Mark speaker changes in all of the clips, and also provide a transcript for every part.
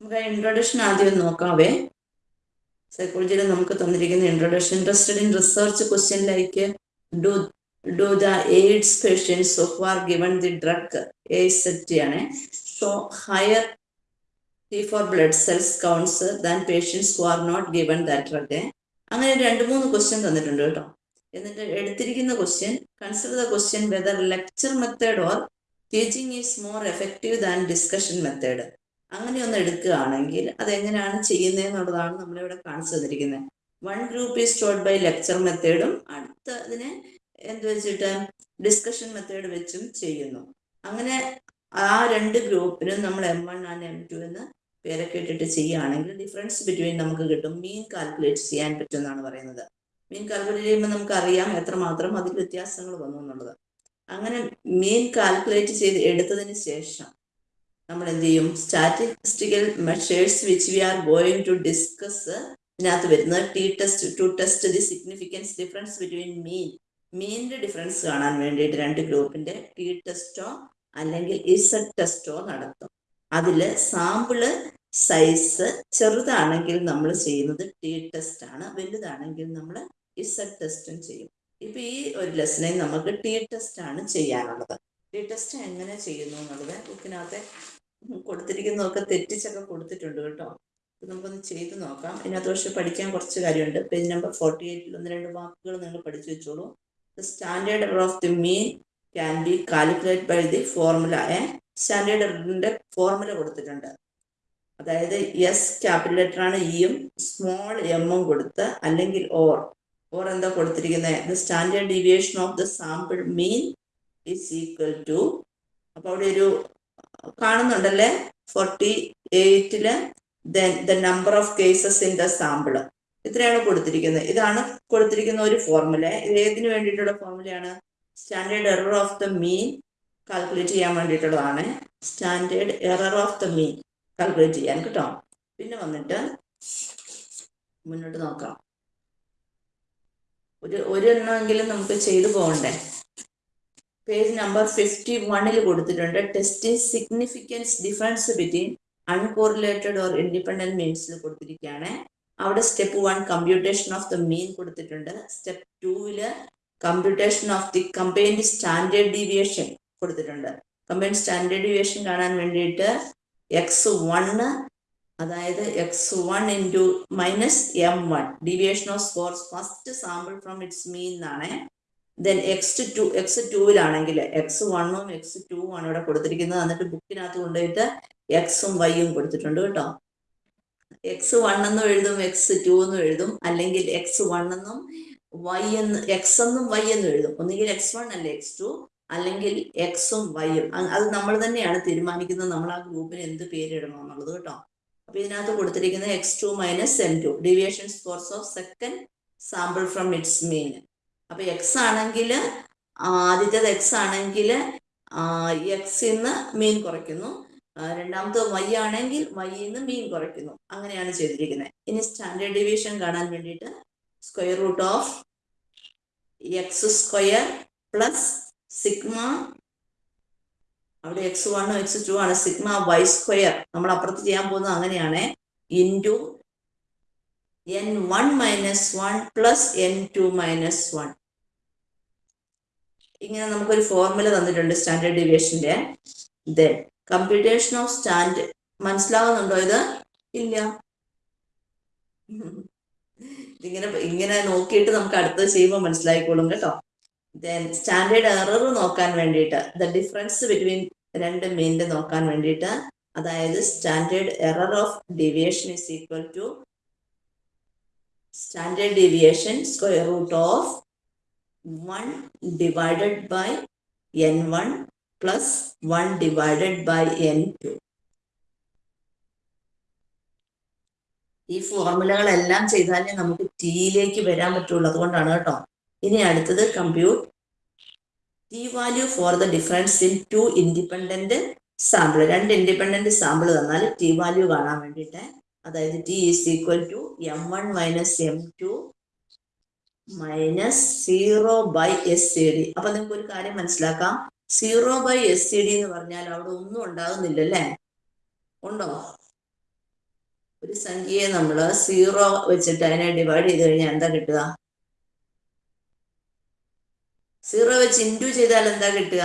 Speaker 1: നമുക്ക് ആ ഇൻട്രൊഡക്ഷൻ ആദ്യം നോക്കാവേ. സൈക്കോളജിയിൽ നമുക്ക് തന്നിരിക്കുന്ന introduction interested in research question like do do the AIDS patients of are given the drug AZT ആണ്. So higher T four blood cells counts than patients who are not given that drug അങ്ങനെ രണ്ട് മൂന്ന് question തന്നിട്ടുണ്ട് കേട്ടോ. എന്നിട്ട് എടുത്തിരിക്കുന്ന question consider the question whether lecture method or teaching is more effective than discussion method അങ്ങനെ ഒന്ന് എടുക്കുകയാണെങ്കിൽ അതെങ്ങനെയാണ് ചെയ്യുന്നതെന്നുള്ളതാണ് നമ്മളിവിടെ കാണിച്ചു തന്നിരിക്കുന്നത്. One group is taught by lecture മെത്തേഡും അടുത്ത അതിനെ എന്ത് വെച്ചിട്ട്? ഡിസ്കഷൻ മെത്തേഡ് വെച്ചും ചെയ്യുന്നു. അങ്ങനെ ആ രണ്ട് ഗ്രൂപ്പിനും നമ്മൾ M one and M two എന്ന് പേരൊക്കെ ഇട്ടിട്ട് ചെയ്യുകയാണെങ്കിൽ ഡിഫറൻസ് ബിറ്റ്വീൻ നമുക്ക് കിട്ടും. മീൻ കാൽക്കുലേറ്റ് ചെയ്യാൻ പറ്റും എന്നാണ് പറയുന്നത്. മീൻ കാൽക്കുലേറ്റ് ചെയ്യുമ്പോൾ നമുക്കറിയാം എത്രമാത്രം അതിൽ വ്യത്യാസങ്ങൾ വന്നു എന്നുള്ളത്. അങ്ങനെ മീൻ കാൽക്കുലേറ്റ് ചെയ്ത് എടുത്തതിന് ശേഷം നമ്മൾ എന്ത് ചെയ്യും statistical measures which we are going to discuss ഇതിനകത്ത് വരുന്നത് T test to test the significance difference between mean മീനിന്റെ ഡിഫറൻസ് കാണാൻ വേണ്ടിയിട്ട് രണ്ട് ഗ്രൂപ്പിന്റെ ടി ടെസ്റ്റോ അല്ലെങ്കിൽ ഇസഡ് ടെസ്റ്റോ നടത്തും. അതിൽ സാമ്പിൾ സൈസ് ചെറുതാണെങ്കിൽ നമ്മൾ ചെയ്യുന്നത് ടി ടെസ്റ്റ് ആണ്. വലുതാണെങ്കിൽ നമ്മൾ ഇസഡ് ടെസ്റ്റും ചെയ്യും. ഇപ്പൊ ഈ ഒരു ലെസണിൽ നമുക്ക് ടി ടെസ്റ്റ് ആണ് ചെയ്യാനുള്ളത്. ടി ടെസ്റ്റ് എങ്ങനെ ചെയ്യുന്നു എന്നുള്ളത് ബുക്കിനകത്തെ കൊടുത്തിരിക്കുന്നതൊക്കെ തെറ്റിച്ചൊക്കെ കൊടുത്തിട്ടുണ്ട് കേട്ടോ. നമുക്കൊന്ന് ചെയ്ത് നോക്കാം. ഇതിനകത്ത് പക്ഷെ പഠിക്കാൻ കുറച്ച് കാര്യമുണ്ട്. പേജ് നമ്പർ ഫോർട്ടി എയ്റ്റിൽ ഒന്ന് രണ്ട് വാക്കുകൾ നിങ്ങൾ പഠിച്ചു വെച്ചോളൂ. The standard error of the mean can be calculate by the formula a standard എററിന്റെ formula കൊടുത്തിട്ടുണ്ട്. അതായത് എസ് ക്യാപിറ്റൽ ലെറ്റർ ആണ് ഇയും സ്മോൾ എമ്മും കൊടുത്ത് അല്ലെങ്കിൽ ഓർ. ഓർ എന്താ കൊടുത്തിരിക്കുന്നത് the standard deviation of the sample mean is equal to. അപ്പൊ അവിടെ ഒരു കാണുന്നുണ്ടല്ലേ? Forty എയ്റ്റിൽ the number of cases in the sample ഇത്രയാണ് കൊടുത്തിരിക്കുന്നത്. ഇതാണ് കൊടുത്തിരിക്കുന്ന ഒരു ഫോർമുല ഇത് ഏതിനു വേണ്ടിയിട്ടുള്ള ഫോർമുലയാണ് standard error of the mean calculate ചെയ്യാൻ വേണ്ടിയിട്ടുള്ളതാണ്. Standard error of the mean calculate ചെയ്യാൻ കേട്ടോ. പിന്നെ വന്നിട്ട് മുന്നോട്ട് നോക്കാം. ഒരു ഒരെണ്ണമെങ്കിലും നമുക്ക് ചെയ്തു പോകണ്ടേ? പേജ് നമ്പർ ഫിഫ്റ്റി വണ്ണിൽ കൊടുത്തിട്ടുണ്ട്. Test significance difference between uncorrelated or independent മീൻസിൽ കൊടുത്തിരിക്കുകയാണ് അവിടെ step one computation of the mean കൊടുത്തിട്ടുണ്ട്. സ്റ്റെപ്പ് ടൂവിൽ computation of the combined standard deviation കൊടുത്തിട്ടുണ്ട്. കമ്പൈൻഡ് സ്റ്റാൻഡേർഡ് ഡീവിയേഷൻ കാണാൻ വേണ്ടിയിട്ട് എക്സ് വണ്ണ് അതായത് X one into minus M one deviation of scores first sample from its mean എന്നാണ്. Then X two X ടൂവിലാണെങ്കിൽ X വണ്ണും X two ആണ് ഇവിടെ കൊടുത്തിരിക്കുന്നത്. എന്നിട്ട് ബുക്കിനകത്ത് കൊണ്ടുപോയിട്ട് എക്സും വൈയും കൊടുത്തിട്ടുണ്ട് കേട്ടോ. എക്സ് വൺ എന്നും എഴുതും എക്സ് ടു എന്നും എഴുതും അല്ലെങ്കിൽ എക്സ് വൺ എന്നും വൈ എന്ന് എക്സ് എന്നും വൈ എന്നും എഴുതും. ഒന്നുകിൽ എക്സ് വൺ അല്ലെ എക്സ് ടു അല്ലെങ്കിൽ എക്സും വൈയും അത് നമ്മൾ തന്നെയാണ് തീരുമാനിക്കുന്നത്. നമ്മൾ ആ ഗ്രൂപ്പിന് എന്ത് പേരിടണം എന്നുള്ളത് കേട്ടോ. അപ്പൊ ഇതിനകത്ത് കൊടുത്തിരിക്കുന്നത് X two minus M two deviation scores of second sample from its mean അപ്പൊ എക്സ് ആണെങ്കിൽ ആദ്യത്തേത് എക്സ് ആണെങ്കിൽ എക്സിന്ന് മീൻ കുറയ്ക്കുന്നു. രണ്ടാമത്തെ വൈ ആണെങ്കിൽ വൈന്ന് മീൻ കുറയ്ക്കുന്നു. അങ്ങനെയാണ് ചെയ്തിരിക്കുന്നത്. ഇനി സ്റ്റാൻഡേർഡ് ഡിവിഷൻ കാണാൻ വേണ്ടിയിട്ട് square root of X square plus sigma അവിടെ എക്സ് വണ്ണും എക്സ് ടു ആണ്. Sigma Y square. നമ്മൾ അപ്പുറത്ത് ചെയ്യാൻ പോകുന്നത് അങ്ങനെയാണ്. Into N one minus one plus N two minus one ഇങ്ങനെ നമുക്കൊരു ഫോർമുല തന്നിട്ടുണ്ട് സ്റ്റാൻഡേർഡ് ഡീവിയേഷന്റെ ദെൻ കമ്പ്യൂട്ടേഷൻ ഓഫ് സ്റ്റാൻഡ് മനസ്സിലാവുന്നുണ്ടോ ഇത്? ഇല്ല. ഇതിങ്ങനെ ഇങ്ങനെ നോക്കിയിട്ട് നമുക്ക് അടുത്തത് ചെയ്യുമ്പോൾ മനസ്സിലായിക്കോളും കേട്ടോ. ദെൻ സ്റ്റാൻഡേർഡ് എറർ നോക്കാൻ വേണ്ടിയിട്ട് ദ ഡിഫറൻസ് ബിറ്റ്വീൻ രണ്ട് മീനിന്റെ നോക്കാൻ വേണ്ടിയിട്ട് അതായത് standard error of deviation is equal to square root of one divided by N one plus one divided by N two ഈ ഫോർമുലകളെല്ലാം ചെയ്താലേ നമുക്ക് ടിയിലേക്ക് വരാൻ പറ്റുള്ളൂ. അതുകൊണ്ടാണ് കേട്ടോ. ഇനി അടുത്തത് compute T value for the difference in two independent sample രണ്ട് ഇൻഡിപെൻഡന്റ് സാമ്പിൾ തന്നാൽ ടി വാല്യൂ കാണാൻ വേണ്ടിയിട്ട് അതായത് T is equal to M one minus M two minus zero by S C D അപ്പൊ നിങ്ങൾക്ക് ഒരു കാര്യം മനസ്സിലാക്കാം. Zero by S C D എന്ന് പറഞ്ഞാൽ അവിടെ ഒന്നും ഉണ്ടാകുന്നില്ല അല്ലേ ഉണ്ടോ? ഒരു സംഖ്യയെ നമ്മൾ സീറോ വെച്ചിട്ട് അതിനെ ഡിവൈഡ് ചെയ്ത് കഴിഞ്ഞാൽ എന്താ കിട്ടുക? സീറോ വെച്ച് ഇന്റു ചെയ്താൽ എന്താ കിട്ടുക?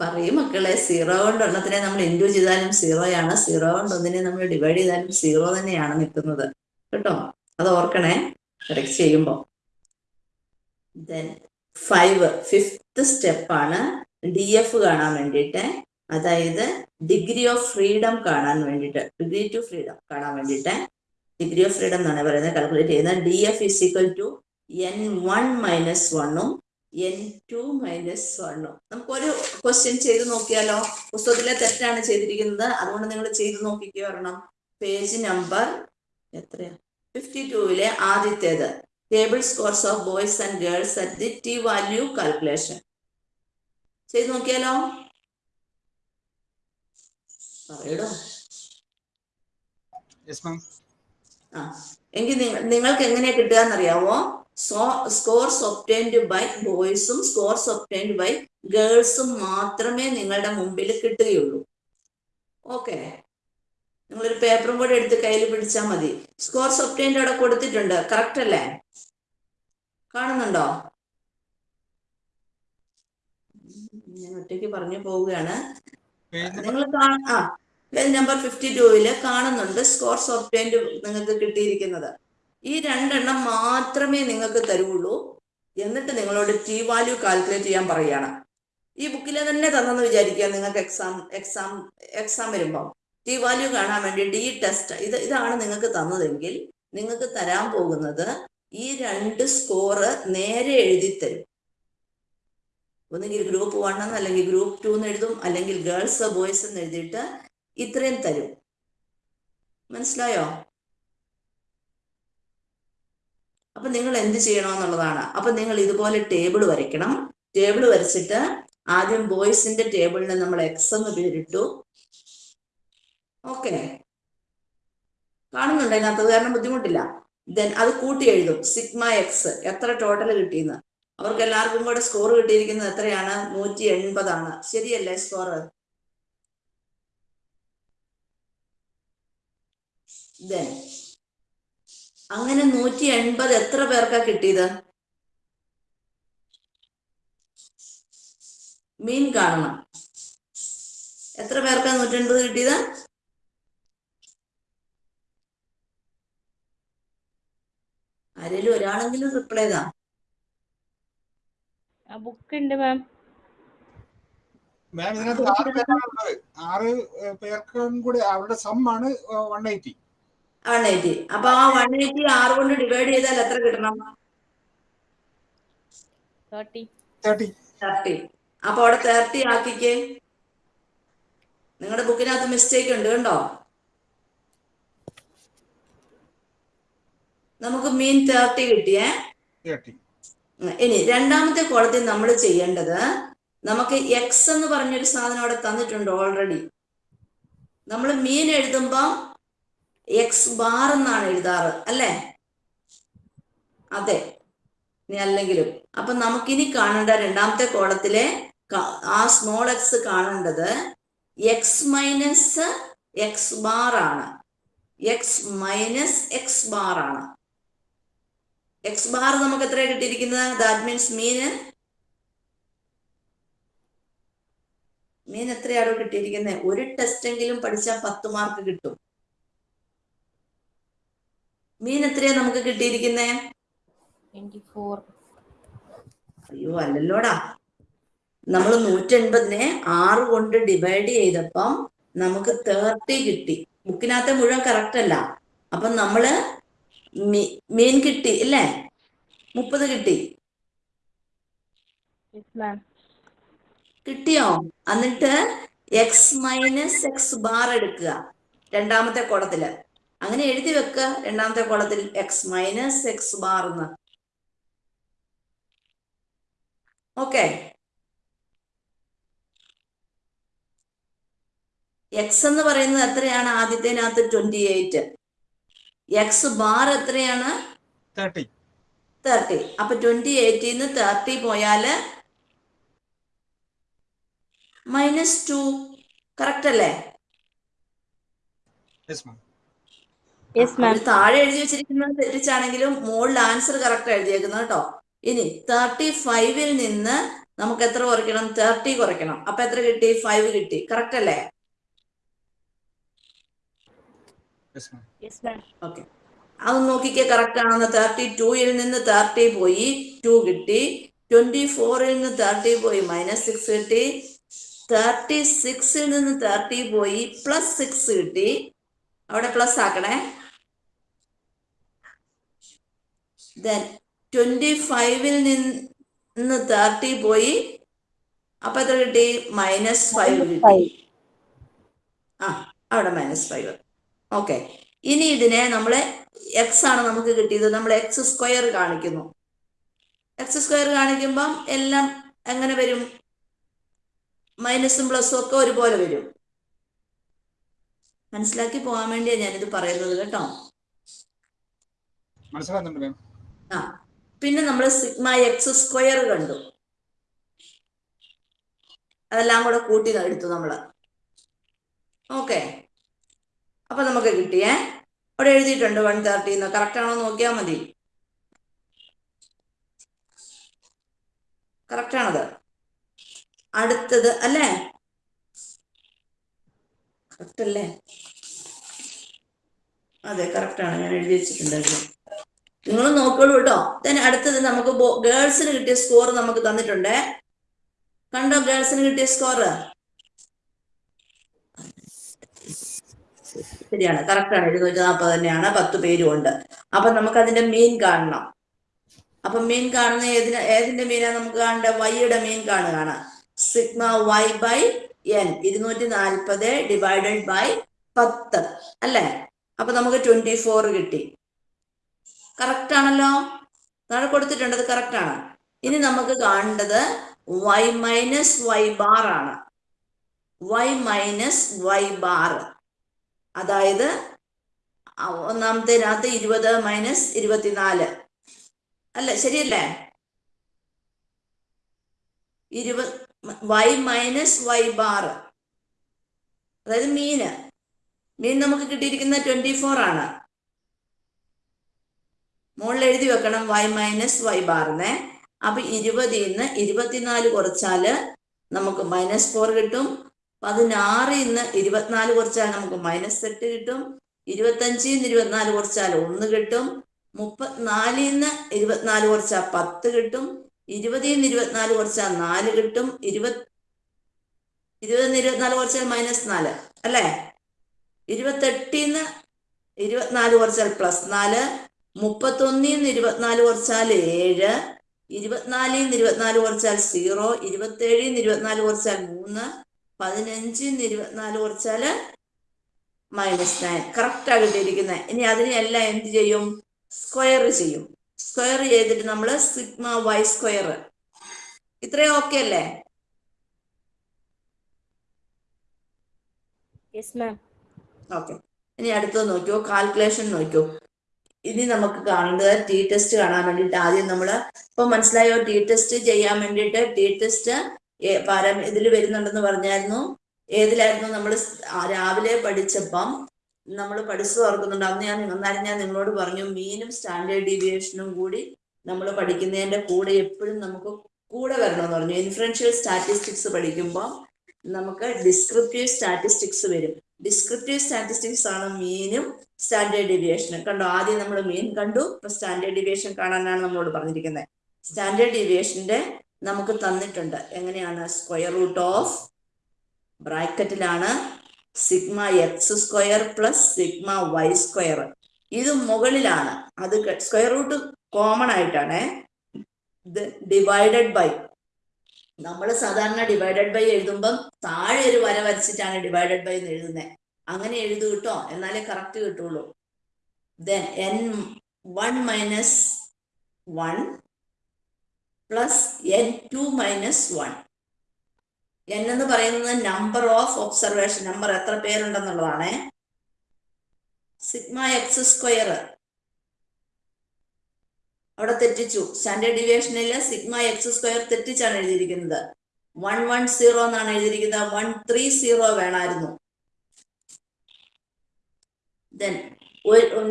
Speaker 1: പറയും മക്കളെ സീറോ കൊണ്ട് ഒന്നത്തിനെ നമ്മൾ ഇന്റു ചെയ്താലും സീറോയാണ്. സീറോ കൊണ്ട് ഒന്നിനെ നമ്മൾ ഡിവൈഡ് ചെയ്താലും സീറോ തന്നെയാണ് നിൽക്കുന്നത്. കേട്ടോ? അത് ഓർക്കണേ. കറക്റ്റ് ചെയ്യുമ്പോൾ. ദെൻ ഫൈവ് ഫിഫ്ത്ത് സ്റ്റെപ്പാണ് ഡി എഫ് കാണാൻ വേണ്ടിയിട്ട്. അതായത് ഡിഗ്രി ഓഫ് ഫ്രീഡം കാണാൻ വേണ്ടിയിട്ട്. ഡിഗ്രി ടു ഫ്രീഡം കാണാൻ വേണ്ടിയിട്ട്. ഡിഗ്രി ഓഫ് ഫ്രീഡം എന്നാണ് പറയുന്നത്. കാൽക്കുലേറ്റ് ചെയ്യുന്നത്. D F is equal to N one minus വണ്ണും എൻ ടു മൈനസ് വണ്ണും നമുക്കൊരു ക്വസ്റ്റ്യൻ ചെയ്ത് നോക്കിയാലോ? പുസ്തകത്തിലെ തെറ്റാണ് ചെയ്തിരിക്കുന്നത്. അതുകൊണ്ട് നിങ്ങൾ ചെയ്ത് നോക്കിക്ക് വരണം. പേജ് നമ്പർ എത്രയാ? ഫിഫ്റ്റി ടൂവിലെ ആദ്യത്തേത്. Table scores of boys and girls at the T value calculation ചെയ്ത് നോക്കിയാലോ? പറയടോ. എങ്കിൽ നിങ്ങൾക്ക് എങ്ങനെയാ കിട്ടുക എന്നറിയാവോ? സ്കോർസ് ഒപ്റ്റൈൻഡ് ബൈ ബോയ്സും സ്കോർസ് ഒപ്റ്റൈൻഡ് ബൈ ഗേൾസും മാത്രമേ നിങ്ങളുടെ മുമ്പിൽ കിട്ടുകയുള്ളൂ. ഓക്കെ നിങ്ങളൊരു പേപ്പറും കൂടെ എടുത്ത് കയ്യിൽ പിടിച്ചാൽ മതി. സ്കോർസ് ഒപ്റ്റൈൻഡ് അവിടെ കൊടുത്തിട്ടുണ്ട്. കറക്റ്റ് അല്ലേ? കാണുന്നുണ്ടോ? ഞാൻ ഒറ്റയ്ക്ക് പറഞ്ഞു പോവുകയാണ്. നിങ്ങൾ ആ പേജ് നമ്പർ ഫിഫ്റ്റി ടൂവിൽ കാണുന്നുണ്ട് സ്കോർസ് ഒപ്റ്റൈൻഡ് നിങ്ങൾക്ക് കിട്ടിയിരിക്കുന്നത്. ഈ രണ്ടെണ്ണം മാത്രമേ നിങ്ങൾക്ക് തരുള്ളൂ. എന്നിട്ട് നിങ്ങളോട് ടി വാല്യൂ കാൽക്കുലേറ്റ് ചെയ്യാൻ പറയുകയാണ്. ഈ ബുക്കിലെ തന്നെ തന്നെന്ന് വിചാരിക്കുക നിങ്ങൾക്ക് എക്സാം എക്സാം എക്സാം വരുമ്പോൾ ടി വാല്യൂ കാണാൻ വേണ്ടി ഡി ടെസ്റ്റ് ഇത് ഇതാണ് നിങ്ങൾക്ക് തന്നതെങ്കിൽ നിങ്ങൾക്ക് തരാൻ പോകുന്നത് ഈ രണ്ട് സ്കോറ് നേരെ എഴുതി തരും. ഒന്നുകിൽ ഗ്രൂപ്പ് വൺ എന്ന് അല്ലെങ്കിൽ ഗ്രൂപ്പ് ടു എന്ന് എഴുതും. അല്ലെങ്കിൽ ഗേൾസ് ബോയ്സ് എന്ന് എഴുതിയിട്ട് ഇത്രയും തരും. മനസ്സിലായോ? അപ്പൊ നിങ്ങൾ എന്ത് ചെയ്യണമെന്നുള്ളതാണ്. അപ്പൊ നിങ്ങൾ ഇതുപോലെ ടേബിൾ വരയ്ക്കണം. ടേബിൾ വരച്ചിട്ട് ആദ്യം ബോയ്സിന്റെ ടേബിളിന് നമ്മൾ എക്സ് എന്ന് പേരിട്ടു. ഓക്കെ. കാണുന്നുണ്ട് അതിനകത്ത് കാരണം ബുദ്ധിമുട്ടില്ല. ദെൻ അത് കൂട്ടി എഴുതും. സിഗ്മ എക്സ് എത്ര ടോട്ടൽ കിട്ടിയെന്ന്. അവർക്ക് എല്ലാവർക്കും കൂടെ സ്കോർ കിട്ടിയിരിക്കുന്നത് എത്രയാണ്? നൂറ്റി എൺപതാണ്. ശരിയല്ലേ സ്കോർ ദെൻ അങ്ങനെ നൂറ്റി എൺപത് എത്ര പേർക്കാ കിട്ടിയത്? മീൻ കാണണം. എത്ര പേർക്കാ നൂറ്റി എൺപത് കിട്ടിയത്? ആരേലും ഒരാളെങ്കിലും റിപ്ലൈ ചെയ്താ
Speaker 2: ആ ബുക്ക് ഉണ്ട് മാം.
Speaker 3: മാം ഇതിനകത്ത് ആറ് പേരാണ് ആറ് പേർക്കും കൂടി അവരുടെ സം ആണ് വൺ എയ്റ്റി
Speaker 1: വൺ എയ്റ്റി അപ്പൊ ആ വൺ എയ്റ്റി ആറ് കൊണ്ട് ഡിവൈഡ് ചെയ്താൽ എത്ര കിട്ടണം?
Speaker 2: തേർട്ടി
Speaker 1: അപ്പൊ അവിടെ തേർട്ടി ആക്കിക്കേ. നിങ്ങളുടെ ബുക്കിനകത്ത് മിസ്റ്റേക്ക് ഉണ്ട് കണ്ടോ? നമുക്ക് മീൻ തേർട്ടി കിട്ടിയേ. ഇനി രണ്ടാമത്തെ കോളത്തിൽ നമ്മൾ ചെയ്യേണ്ടത് നമുക്ക് എക്സ് എന്ന് പറഞ്ഞൊരു സാധനം അവിടെ തന്നിട്ടുണ്ട് ഓൾറെഡി നമ്മൾ മീൻ എഴുതുമ്പോൾ എക്സ് ബാർ എന്നാണ് എഴുതാറ് അല്ലേ? അതെ. അല്ലെങ്കിലും. അപ്പൊ നമുക്കിനി കാണേണ്ട രണ്ടാമത്തെ കോളത്തിലെ ആ സ്മോൾ എക്സ് കാണേണ്ടത് എക്സ് മൈനസ് എക്സ് ബാർ ആണ്. എക്സ് മൈനസ് എക്സ് ബാർ ആണ്. എക്സ് ബാർ നമുക്ക് എത്ര കിട്ടിയിരിക്കുന്നത്? ദാറ്റ് മീൻസ് മീൻ മീൻ എത്രയാണോ കിട്ടിയിരിക്കുന്നത്? ഒരു ടെസ്റ്റ് എങ്കിലും പഠിച്ചാൽ പത്ത് മാർക്ക് കിട്ടും. മീൻ എത്രയാ നമുക്ക് കിട്ടിയിരിക്കുന്നേ? അയ്യോ അല്ലല്ലോടാ. നമ്മൾ നൂറ്റി എൺപതിനെ ആറ് കൊണ്ട് ഡിവൈഡ് ചെയ്തപ്പം നമുക്ക് തേർട്ടി കിട്ടി. ബുക്കിനകത്തെ മുഴുവൻ കറക്റ്റ് അല്ല. അപ്പം നമ്മൾ മീൻ കിട്ടി ഇല്ലേ? മുപ്പത് കിട്ടി. കിട്ടിയോ? എന്നിട്ട് എക്സ് മൈനസ് എക്സ് ബാർ എടുക്കുക. രണ്ടാമത്തെ കോളത്തിൽ. അങ്ങനെ എഴുതി വെക്കുക രണ്ടാമത്തെ കോളത്തിൽ എക്സ് മൈനസ് എക്സ് ബാർ എന്ന് ഓക്കെ എക്സ് എന്ന് പറയുന്നത് എത്രയാണ്? ആദ്യത്തേനകത്ത് ട്വന്റി എയ്റ്റ് എക്സ് ബാർ എത്രയാണ്?
Speaker 3: തേർട്ടി
Speaker 1: തേർട്ടി അപ്പൊ ട്വന്റി എയ്റ്റിൽ നിന്ന് തേർട്ടി പോയാൽ മൈനസ് ടു കറക്റ്റ് അല്ലേ
Speaker 3: യെസ് മാം
Speaker 2: യെസ് മാം
Speaker 1: അവർ താഴെ എഴുതി വെച്ചിരിക്കുന്നത് തെറ്റിച്ചാണെങ്കിലും മുകളിൽ ആൻസർ കറക്റ്റ് എഴുതിയേക്കുന്നത് കേട്ടോ. ഇനി തേർട്ടി ഫൈവിൽ നിന്ന് നമുക്ക് എത്ര കുറയ്ക്കണം? തേർട്ടി കുറയ്ക്കണം. അപ്പൊ എത്ര കിട്ടി? ഫൈവ് കിട്ടി. കറക്റ്റ് അല്ലേ?
Speaker 3: Yes ma'am
Speaker 2: yes ma'am
Speaker 1: okay അത് നോക്കിക്കേ കറക്റ്റ് ആണെന്ന്. തേർട്ടി ടൂയിൽ നിന്ന് തേർട്ടി പോയി ടു കിട്ടി. ട്വന്റി ഫോറിൽ നിന്ന് തേർട്ടി പോയി മൈനസ് സിക്സ് കിട്ടി. തേർട്ടി സിക്സിൽ നിന്ന് തേർട്ടി പോയി പ്ലസ് സിക്സ് കിട്ടി. അവിടെ പ്ലസ് ആക്കണേ. ദെൻ ട്വന്റി ഫൈവിൽ നിന്ന് തേർട്ടി പോയി. അപ്പൊ എത്ര കിട്ടി? മൈനസ് ഫൈവ് കിട്ടി. ആ അവിടെ മൈനസ് ഫൈവ് ഓക്കെ ഇനി ഇതിനെ നമ്മൾ എക്സ് ആണ് നമുക്ക് കിട്ടിയത്. നമ്മൾ എക്സ് സ്ക്വയർ കാണിക്കുന്നു. എക്സ് സ്ക്വയർ കാണിക്കുമ്പം എല്ലാം എങ്ങനെ വരും? മൈനസും പ്ലസും ഒക്കെ ഒരുപോലെ വരും. മനസ്സിലാക്കി പോകാൻ വേണ്ടിയാണ് ഞാനിത് പറയുന്നത് കേട്ടോ.
Speaker 3: മനസ്സിലാകുന്നുണ്ട് മാം
Speaker 1: പിന്നെ നമ്മൾ സിഗ്മ എക്സ് സ്ക്വയർ കണ്ടു. അതെല്ലാം കൂടെ കൂട്ടി എടുത്തു നമ്മൾ ഓക്കെ. അപ്പൊ നമുക്ക് കിട്ടിയേ അവിടെ എഴുതിയിട്ടുണ്ട് വൺ തേർട്ടി എന്ന്. കറക്റ്റ് ആണോ നോക്കിയാൽ മതി. കറക്റ്റ് ആണത്. അടുത്തത് അല്ലേ? കറക്റ്റ് അല്ലേ? അതെ കറക്റ്റ് ആണ്. ഞാൻ എഴുതി വെച്ചിട്ടുണ്ടായിരുന്നു. നിങ്ങൾ നോക്കോളൂ കേട്ടോ then അടുത്തത് നമുക്ക് ഗേൾസിന് കിട്ടിയ സ്കോർ നമുക്ക് തന്നിട്ടുണ്ട്. കണ്ടോ ഗേൾസിന് കിട്ടിയ സ്കോർ ശരിയാണ്. കറക്റ്റ് ആണ്. എഴുന്നൂറ്റി നാൽപ്പത് തന്നെയാണ്. പത്ത് പേരും ഉണ്ട്. അപ്പൊ നമുക്ക് അതിന്റെ മീൻ കാണണം. അപ്പൊ മീൻ കാണുന്ന ഏതിന് ഏതിന്റെ മീനാ നമുക്ക് കാണേണ്ട വൈയുടെ മീൻ കാണുകയാണ്. Sigma Y by N. ഇരുന്നൂറ്റി നാൽപ്പത് ഡിവൈഡഡ് ബൈ പത്ത്. അല്ലേ? അപ്പൊ നമുക്ക് ട്വന്റി ഫോർ കിട്ടി. കറക്റ്റ് ആണല്ലോ? താഴെ കൊടുത്തിട്ടുണ്ട് അത് കറക്റ്റ് ആണ്. ഇനി നമുക്ക് കാണേണ്ടത് വൈ മൈനസ് വൈ ബാർ ആണ്. വൈ മൈനസ് വൈ ബാർ അതായത് ഒന്നാമത്തേനകത്ത് ഇരുപത് മൈനസ് ഇരുപത്തിനാല്. അല്ല ശരിയല്ലേ? ഇരുപത് വൈ മൈനസ് വൈ ബാർ അതായത് മീന് മീൻ നമുക്ക് കിട്ടിയിരിക്കുന്ന ട്വന്റി ഫോർ ആണ്. മുകളിൽ എഴുതി വെക്കണം വൈ മൈനസ് വൈ ബാറിനെ അപ്പൊ ഇരുപതിൽ നിന്ന് ഇരുപത്തിനാല് കുറച്ചാൽ നമുക്ക് മൈനസ് ഫോർ കിട്ടും. പതിനാറിൽ നിന്ന് ഇരുപത്തിനാല് കുറച്ചാൽ നമുക്ക് മൈനസ് എട്ട് കിട്ടും. ഇരുപത്തഞ്ചിൽ നിന്ന് ഇരുപത്തിനാല് കുറച്ചാൽ ഒന്ന് കിട്ടും. മുപ്പത്തിനാലിൽ നിന്ന് ഇരുപത്തിനാല് കുറച്ചാൽ പത്ത് കിട്ടും. ഇരുപതിൽ നിന്ന് ഇരുപത്തിനാല് കുറച്ചാൽ നാല് കിട്ടും. ഇരുപത് ഇരുപതിൽ ഇരുപത്തിനാല് കുറച്ചാൽ മൈനസ് നാല് അല്ലേ? ഇരുപത്തെട്ടിൽ നിന്ന് ഇരുപത്തിനാല് കുറച്ചാൽ പ്ലസ് നാല്. മുപ്പത്തൊന്നിൽ നിന്ന് ഇരുപത്തിനാല് കുറച്ചാൽ ഏഴ് ഇരുപത്തിനാലിൽ നിന്ന് ഇരുപത്തിനാല് കുറച്ചാൽ സീറോ ഇരുപത്തേഴിൽ നിന്ന് ഇരുപത്തിനാല് കുറച്ചാൽ മൂന്ന് പതിനഞ്ചിൽ നിന്ന് ഇരുപത്തിനാല് കുറച്ചാൽ മൈനസ് നയൻ. കറക്റ്റ് കിട്ടിയിരിക്കുന്നത് ഇനി അതിനെല്ലാം എന്ത് ചെയ്യും? സ്ക്വയർ ചെയ്യും. സ്ക്വയർ ചെയ്തിട്ട് നമ്മൾ സിഗ്മ വൈ സ്ക്വയർ ഇത്രയും ഓക്കെ അല്ലേ? ഓക്കെ ഇനി അടുത്തത് നോക്കിയോ? കാൽക്കുലേഷൻ നോക്കിയോ? ഇനി നമുക്ക് കാണേണ്ടത് ടി ടെസ്റ്റ് കാണാൻ വേണ്ടിയിട്ട് ആദ്യം നമ്മൾ ഇപ്പൊ മനസ്സിലായോ? ടി ടെസ്റ്റ് ചെയ്യാൻ വേണ്ടിയിട്ട് ടി ടെസ്റ്റ് പാരാ ഇതിൽ വരുന്നുണ്ടെന്ന് പറഞ്ഞായിരുന്നു. ഏതിലായിരുന്നു നമ്മൾ രാവിലെ പഠിച്ചപ്പം നമ്മൾ പഠിച്ചു ഓർക്കുന്നുണ്ട്. അന്ന് ഞാൻ എന്നാലും ഞാൻ നിങ്ങളോട് പറഞ്ഞു മീനും സ്റ്റാൻഡേർഡ് ഡീവിയേഷനും കൂടി നമ്മൾ പഠിക്കുന്നതിന്റെ കൂടെ എപ്പോഴും നമുക്ക് കൂടെ വരണമെന്ന് പറഞ്ഞു. ഇൻഫ്ലുവൻഷ്യൽ സ്റ്റാറ്റിസ്റ്റിക്സ് പഠിക്കുമ്പോൾ നമുക്ക് ഡിസ്ക്രിപ്റ്റീവ് സ്റ്റാറ്റിസ്റ്റിക്സ് വരും. ഡിസ്ക്രിപ്റ്റീവ് സ്റ്റാറ്റിസ്റ്റിക്സ് ആണ് മീനും സ്റ്റാൻഡേർഡ് ഡീവിയേഷനും കണ്ടോ? ആദ്യം നമ്മൾ മീൻ കണ്ടു ഇപ്പൊ സ്റ്റാൻഡേർഡ് ഡിവിയേഷൻ കാണാനാണ് നമ്മളോട് പറഞ്ഞിരിക്കുന്നത് സ്റ്റാൻഡേർഡ് ഡിവിയേഷന്റെ നമുക്ക് തന്നിട്ടുണ്ട്. എങ്ങനെയാണ്? Square root of ബ്രാക്കറ്റിലാണ് sigma X square plus sigma Y square ഇത് മുകളിലാണ്. അത് സ്ക്വയർ റൂട്ട് കോമൺ ആയിട്ടാണ്. ഡിവൈഡഡ് ബൈ നമ്മൾ സാധാരണ ഡിവൈഡഡ് ബൈ എഴുതുമ്പം താഴെ ഒരു വര വരച്ചിട്ടാണ് ഡിവൈഡഡ് ബൈ എന്ന് എഴുതുന്നത് അങ്ങനെ എഴുതു കിട്ടോ എന്നാലേ കറക്റ്റ് കിട്ടുള്ളൂ. Then N one minus one plus N two minus one N എന്ന് പറയുന്നത് നമ്പർ ഓഫ് ഒബ്സർവേഷൻ നമ്പർ എത്ര പേരുണ്ടെന്നുള്ളതാണ്. സിഗ്മ എക്സ് സ്ക്വയർ അവിടെ തെറ്റിച്ചു. സ്റ്റാൻഡേർഡ് ഡിവിയേഷനിൽ സിഗ്മ എക്സ് സ്ക്വയർ തെറ്റിച്ചാണ് എഴുതിയിരിക്കുന്നത്. വൺ വൺ സീറോ എന്നാണ് എഴുതിയിരിക്കുന്നത്. വൺ ത്രീ സീറോ വേണമായിരുന്നു.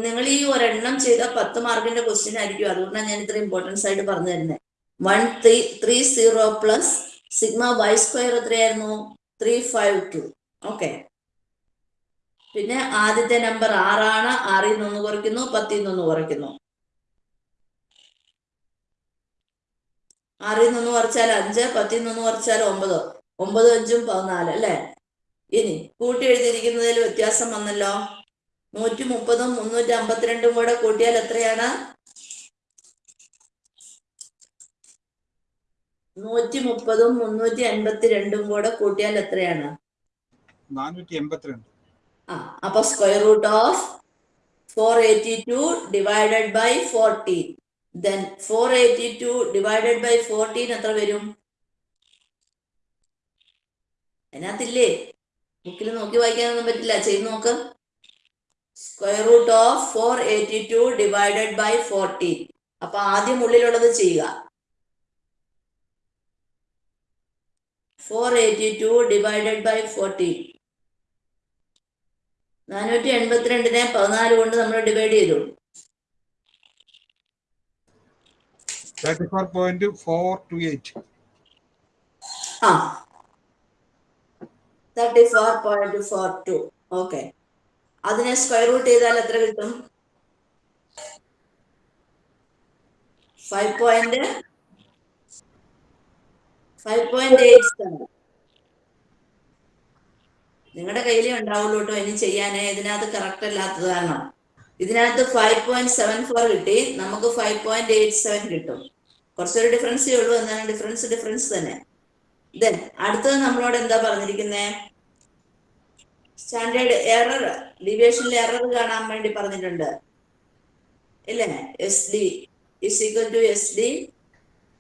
Speaker 1: നിങ്ങൾ ഈ ഒരെണ്ണം ചെയ്ത പത്ത് മാർക്കിന്റെ ക്വസ്റ്റ്യൻ ആയിരിക്കും. അതുകൊണ്ടാണ് ഞാൻ ഇത്ര ഇമ്പോർട്ടൻസ് ആയിട്ട് പറഞ്ഞു തരുന്നത്. One three three zero plus sigma Y square എത്രയായിരുന്നു? ത്രീ ഫൈവ് ടു ഓക്കെ പിന്നെ ആദ്യത്തെ നമ്പർ ആറാണ്. ആറിൽ നിന്ന് കുറയ്ക്കുന്നു. പത്തിൽ നിന്ന് കുറയ്ക്കുന്നു. ആറിൽ നിന്ന് കുറച്ചാൽ അഞ്ച് പത്തിൽ നിന്ന് കുറച്ചാൽ ഒമ്പത്. ഒമ്പത് അഞ്ചും പതിനാല് അല്ലേ? ഇനി കൂട്ടി എഴുതിയിരിക്കുന്നതിൽ വ്യത്യാസം വന്നല്ലോ. നൂറ്റി മുപ്പതും മുന്നൂറ്റി അമ്പത്തിരണ്ടും കൂടെ കൂട്ടിയാൽ എത്രയാണ്? നൂറ്റി മുപ്പതും മുന്നൂറ്റി അൻപത്തി രണ്ടും കൂടെ കൂട്ടിയാൽ എത്രയാണ്? ആ അപ്പൊ square root of four eighty two divided by fourteen then four eighty two divided by fourteen എത്ര വരും? അതിനകത്തില്ലേ? ബുക്കിൽ നോക്കി വായിക്കാനൊന്നും പറ്റില്ല. ചെയ്ത് നോക്ക്. Square root of four eighty two divided by fourteen അപ്പൊ ആദ്യം ഉള്ളിലുള്ളത് ചെയ്യുക. Four eighty two divided by fourteen നാനൂറ്റി എൺപത്തിരണ്ടിനെ പതിനാല് കൊണ്ട് നമ്മൾ ഡിവൈഡ് ചെയ്തു.
Speaker 3: Thirty four point four two eight
Speaker 1: ആ. Thirty four point four two okay അതിനെ സ്ക്വയർ റൂട്ട് ചെയ്താൽ എത്ര കിട്ടും? Five point five point eight seven നിങ്ങളുടെ കയ്യിലേ ഉണ്ടാവുള്ളൂ കേട്ടോ. ഇനി ചെയ്യാനേ. ഇതിനകത്ത് കറക്റ്റ് അല്ലാത്തത് കാരണം. ഇതിനകത്ത് ഫൈവ് പോയിന്റ് സെവൻ ഫോർ കിട്ടി. നമുക്ക് ഫൈവ് പോയിന്റ് എയ്റ്റ് സെവൻ കിട്ടും. കുറച്ചൊരു ഡിഫറൻസേ ഉള്ളൂ എന്നാണ് ഡിഫറൻസ് ഡിഫറൻസ് തന്നെ. ദെൻ അടുത്തത് നമ്മളോട് എന്താ പറഞ്ഞിരിക്കുന്നേ? സ്റ്റാൻഡേർഡ് എറർ ഡിവിയേഷനിൽ എറർ കാണാൻ വേണ്ടി പറഞ്ഞിട്ടുണ്ട്. ഇല്ലേ? S D is equal to S D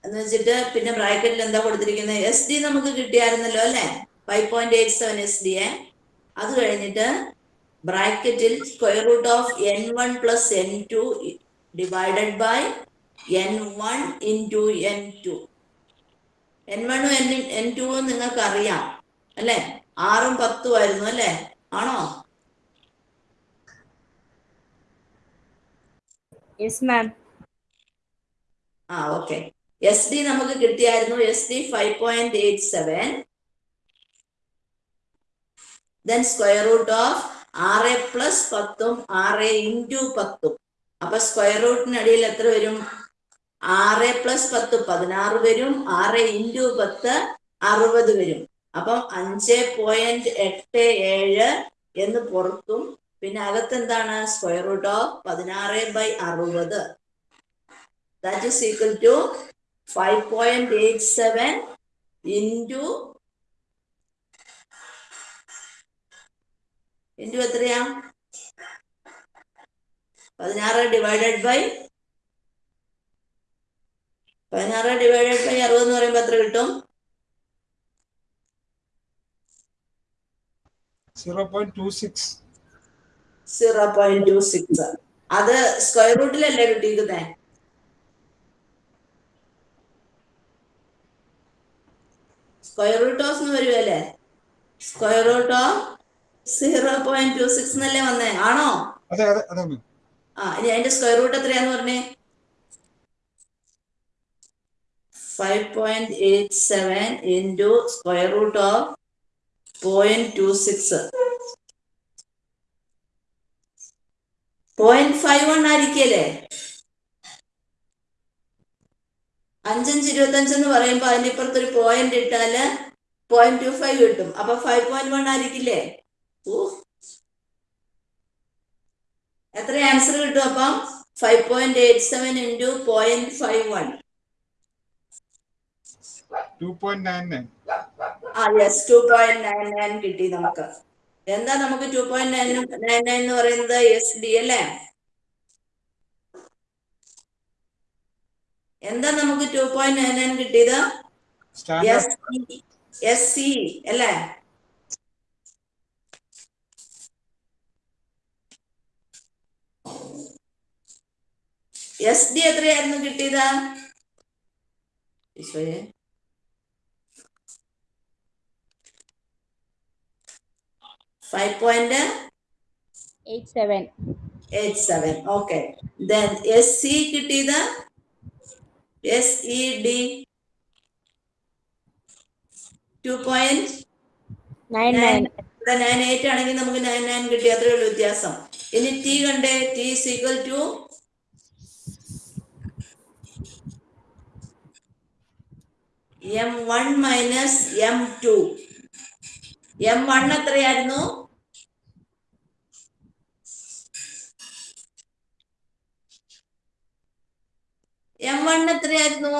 Speaker 1: എന്ന് വെച്ചിട്ട് പിന്നെ ബ്രാക്കറ്റിൽ എന്താ കൊടുത്തിരിക്കുന്നത് എസ് ഡി നമുക്ക് കിട്ടിയായിരുന്നല്ലോ അല്ലേ? Five point eight seven S D a അത് കഴിഞ്ഞിട്ട് ബ്രാക്കറ്റിൽ square root of N one plus N two divided by N one into N two N വണ്ണും എൻ എൻ ടുവും നിങ്ങൾക്ക് അറിയാം അല്ലെ? ആറും പത്തും ആയിരുന്നു അല്ലെ? ആണോ? ആ ഓക്കെ എസ് ഡി നമുക്ക് കിട്ടിയായിരുന്നു S D five point eight seven then square root of ആറ് പ്ലസ് പത്തും ആറ് ഇന്റു പത്തും. അപ്പൊ സ്ക്വയർ റൂട്ടിനടിയിൽ എത്ര വരും? ആറ് പ്ലസ് പത്ത് പതിനാറ് വരും. ആറ് ഇന്റു പത്ത് അറുപത് വരും. അപ്പം അഞ്ച് പോയിന്റ് എട്ട് ഏഴ് എന്ന് പുറത്തും പിന്നെ അകത്ത് എന്താണ് സ്ക്വയർ റൂട്ട് ഓഫ് പതിനാറ് ബൈ അറുപത്. That is equal to five point eight seven into into എത്രയാ? പതിനാറ് ഡിവൈഡഡ് ബൈ പതിനാറ് ഡിവൈഡഡ് ബൈ അറുപത് എന്ന് പറയുമ്പോൾ എത്ര കിട്ടും?
Speaker 3: സീറോ പോയിന്റ് ടു സിക്സ്
Speaker 1: അത് സ്ക്വയർ റൂട്ടിലല്ലേ കിട്ടിയിരുന്നേ സ്ക്വയർ റൂട്ട് ഓഫ് എന്ന് വരുമല്ലേ square root of zero point two six എന്നല്ലേ വന്നേ? ആണോ? ആ ഇനി അതിന്റെ സ്ക്വയർ റൂട്ട് എത്രയാന്ന് പറഞ്ഞേ? Five into square root of square root of point two six point five one ആയിരിക്കല്ലേ? അഞ്ചഞ്ച് ഇരുപത്തഞ്ച് എന്ന് പറയുമ്പോ അതിന്റെ ഇപ്പുറത്ത് ഒരു പോയിന്റ് ഇട്ടാൽ പോയിന്റ് ടു ഫൈവ് കിട്ടും. അപ്പൊ ഫൈവ് പോയിന്റ് വൺ ആയിരിക്കില്ലേ? എത്ര ആൻസർ കിട്ടും അപ്പം? Five point eight seven into point five one
Speaker 3: two point nine nine
Speaker 1: ആ yes two point nine nine കിട്ടി നമുക്ക്. എന്താ നമുക്ക് two point nine nine nine എന്ന് പറയുന്നത്? എസ് ഡി അല്ലേ? എന്താ നമുക്ക് ടു പോയിന്റ് നയൻ നയൻ കിട്ടിയത്? എസ് സി അല്ലേ? എസ് ഡി എത്രയായിരുന്നു കിട്ടിയത്? ഈശോയെ.
Speaker 2: Five point
Speaker 1: eight seven okay then S C കിട്ടിയത്? S E D
Speaker 2: two point
Speaker 1: ഇവിടെ നയൻ എയ്റ്റ് ആണെങ്കിൽ നമുക്ക് നയൻ നയൻ കിട്ടി. അത്രയേ ഉള്ളൂ വ്യത്യാസം. ഇനി ടി കണ്ടേ. T is equal to M one minus M two M one എത്രയായിരുന്നു? എം വൺ എത്രയായിരുന്നു?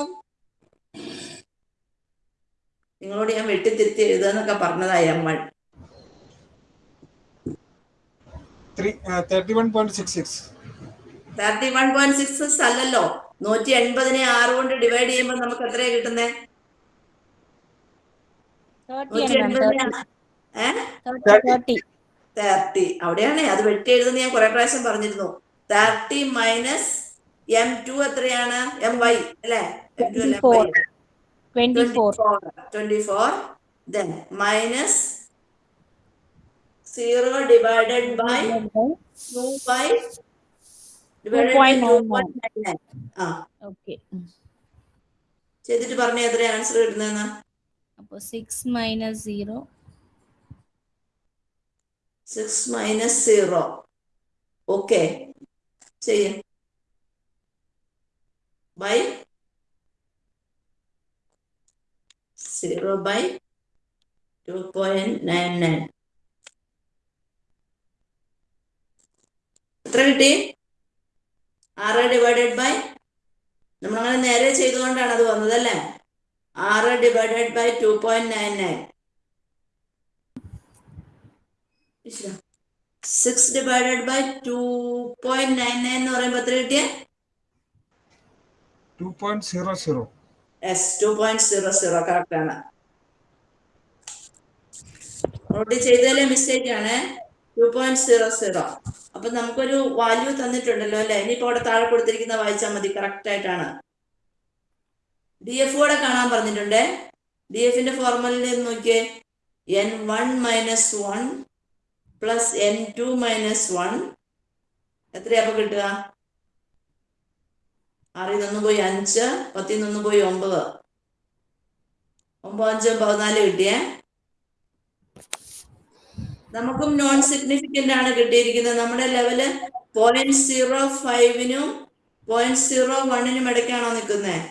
Speaker 1: നിങ്ങളോട് ഞാൻ വെട്ടിത്തിരുത്തി എഴുതാന്നൊക്കെ പറഞ്ഞതാ
Speaker 3: M one thirty
Speaker 1: one point six six അല്ലല്ലോ. നൂറ്റി എൺപതിനെ ആറ് കൊണ്ട് ഡിവൈഡ് ചെയ്യുമ്പോൾ നമുക്ക് എത്രയാ കിട്ടുന്നേ? തേർട്ടി അവിടെയാണ്. അത് വെട്ടി എഴുതുന്ന ഞാൻ കുറെ പ്രാവശ്യം പറഞ്ഞിരുന്നു. തേർട്ടി മൈനസ് എം ടു എത്രയാണ്? എം വൈ അല്ലേ. Twenty
Speaker 2: four
Speaker 1: then minus zero divided by two by divided by two
Speaker 2: 2.99.
Speaker 1: Point nine nine ആ.
Speaker 2: ഓക്കെ
Speaker 1: ചെയ്തിട്ട് പറഞ്ഞ എത്ര ആൻസർ കിട്ടുന്നതെന്ന്
Speaker 2: അപ്പൊ six minus zero
Speaker 1: six minus zero okay ചെയ്യ. ടു പോയിന്റ് നയൻ നയൻ എത്ര കിട്ടി? ആറ് ഡിവൈഡഡ് ബൈ നമ്മളങ്ങനെ നേരെ ചെയ്തുകൊണ്ടാണ് അത് വന്നത് അല്ലേ? ആറ് divided by two point nine nine six divided by two point nine nine എന്ന് പറയുമ്പോൾ എത്ര കിട്ടിയേ?
Speaker 3: Two point zero zero
Speaker 1: yes two point zero zero correct ആണ്. അപ്പൊ നമുക്കൊരു വാല്യൂ തന്നിട്ടുണ്ടല്ലോ അല്ലെ? ഇനിയിപ്പോ അവിടെ താഴെ കൊടുത്തിരിക്കുന്ന വായിച്ചാൽ മതി കറക്റ്റ് ആയിട്ടാണ്. ഡി എഫ് കൂടെ കാണാൻ പറഞ്ഞിട്ടുണ്ട്. ഡി എഫിന്റെ ഫോർമുലയിൽ നോക്കിയേ. N one minus one plus N two minus one എത്രയാ അപ്പൊ കിട്ടുക? ആറിൽ നിന്ന് പോയി അഞ്ച് പത്തിൽ നിന്ന് പോയി ഒമ്പത്. ഒമ്പത് അഞ്ച് പതിനാല് കിട്ടിയേ? നമുക്കും നോൺ സിഗ്നിഫിക്കന്റ് ആണ് കിട്ടിയിരിക്കുന്നത്. നമ്മുടെ ലെവൽ പോയിന്റ് സീറോ ഫൈവിനും പോയിന്റ് സീറോ വണ്ണിനും ഇടയ്ക്കാണോ നിൽക്കുന്നത്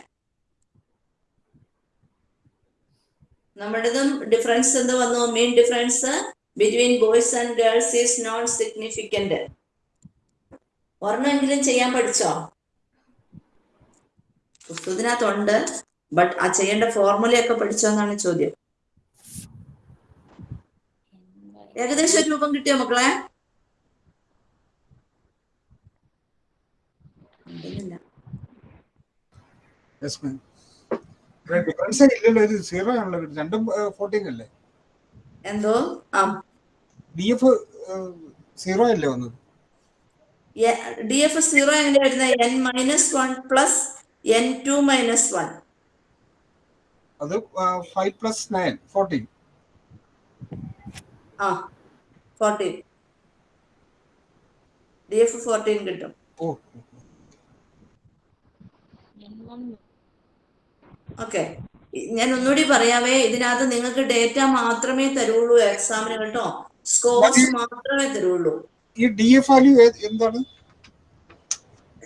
Speaker 1: നമ്മുടേതും ഡിഫറൻസ് എന്ത് വന്നു? Main difference between boys and girls is non significant ഒരെണ്ണമെങ്കിലും ചെയ്യാൻ പഠിച്ചോ? പുസ്തകത്തിനകത്തുണ്ട്. ബട്ട് ആ ചെയ്യേണ്ട ഫോർമുലയൊക്കെ പഠിച്ചോന്നാണ് ചോദ്യം. ഏകദേശം രൂപം കിട്ടിയോ മക്കളെ? ഉണ്ടെന്നില്ല.
Speaker 3: യെസ് മാം ഡിഫറൻസ് ഇല്ലല്ലോ. ഇത് സീറോ ആണല്ലോ. രണ്ടും ഫോർട്ടീൻ അല്ലേ?
Speaker 1: എന്തോ?
Speaker 3: ഡി എഫ് സീറോ അല്ലേ വന്നത്?
Speaker 1: ഡി എഫ് സീറോ എങ്ങനെ വരുന്നത്? N minus one plus N two minus one
Speaker 3: അത് ഫൈവ് പ്ലസ് നയൻ ഫോർട്ടീൻ
Speaker 1: ആ ഫോർട്ടീൻ ഡി എഫ് ഫോർട്ടീൻ കിട്ടും. ഓക്കെ. ഞാൻ ഒന്നുകൂടി പറയാവേ ഇതിനകത്ത് നിങ്ങൾക്ക് ഡേറ്റ മാത്രമേ തരുള്ളൂ എക്സാമിന് കേട്ടോ. സ്കോർസ് മാത്രമേ തരുള്ളൂ.
Speaker 3: ഈ ഡി എഫ് വാല്യൂ എന്താണ്?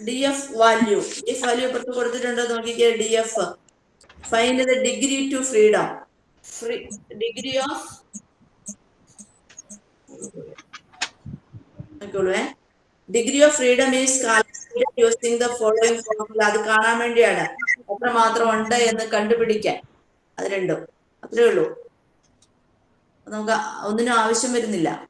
Speaker 1: D F value D F value പുറത്ത് കൊടുത്തിട്ടുണ്ടോ? നോക്കിക്കേ D F find the degree to freedom free degree of degree of freedom is using the following formula അത് കാണാൻ വേണ്ടിയാണ്. എത്ര മാത്രം ഉണ്ട് എന്ന് കണ്ടുപിടിക്കാൻ. അത് രണ്ടും. അത്രേ ഉള്ളൂ. നമുക്ക് ഒന്നിനും ആവശ്യം വരുന്നില്ല.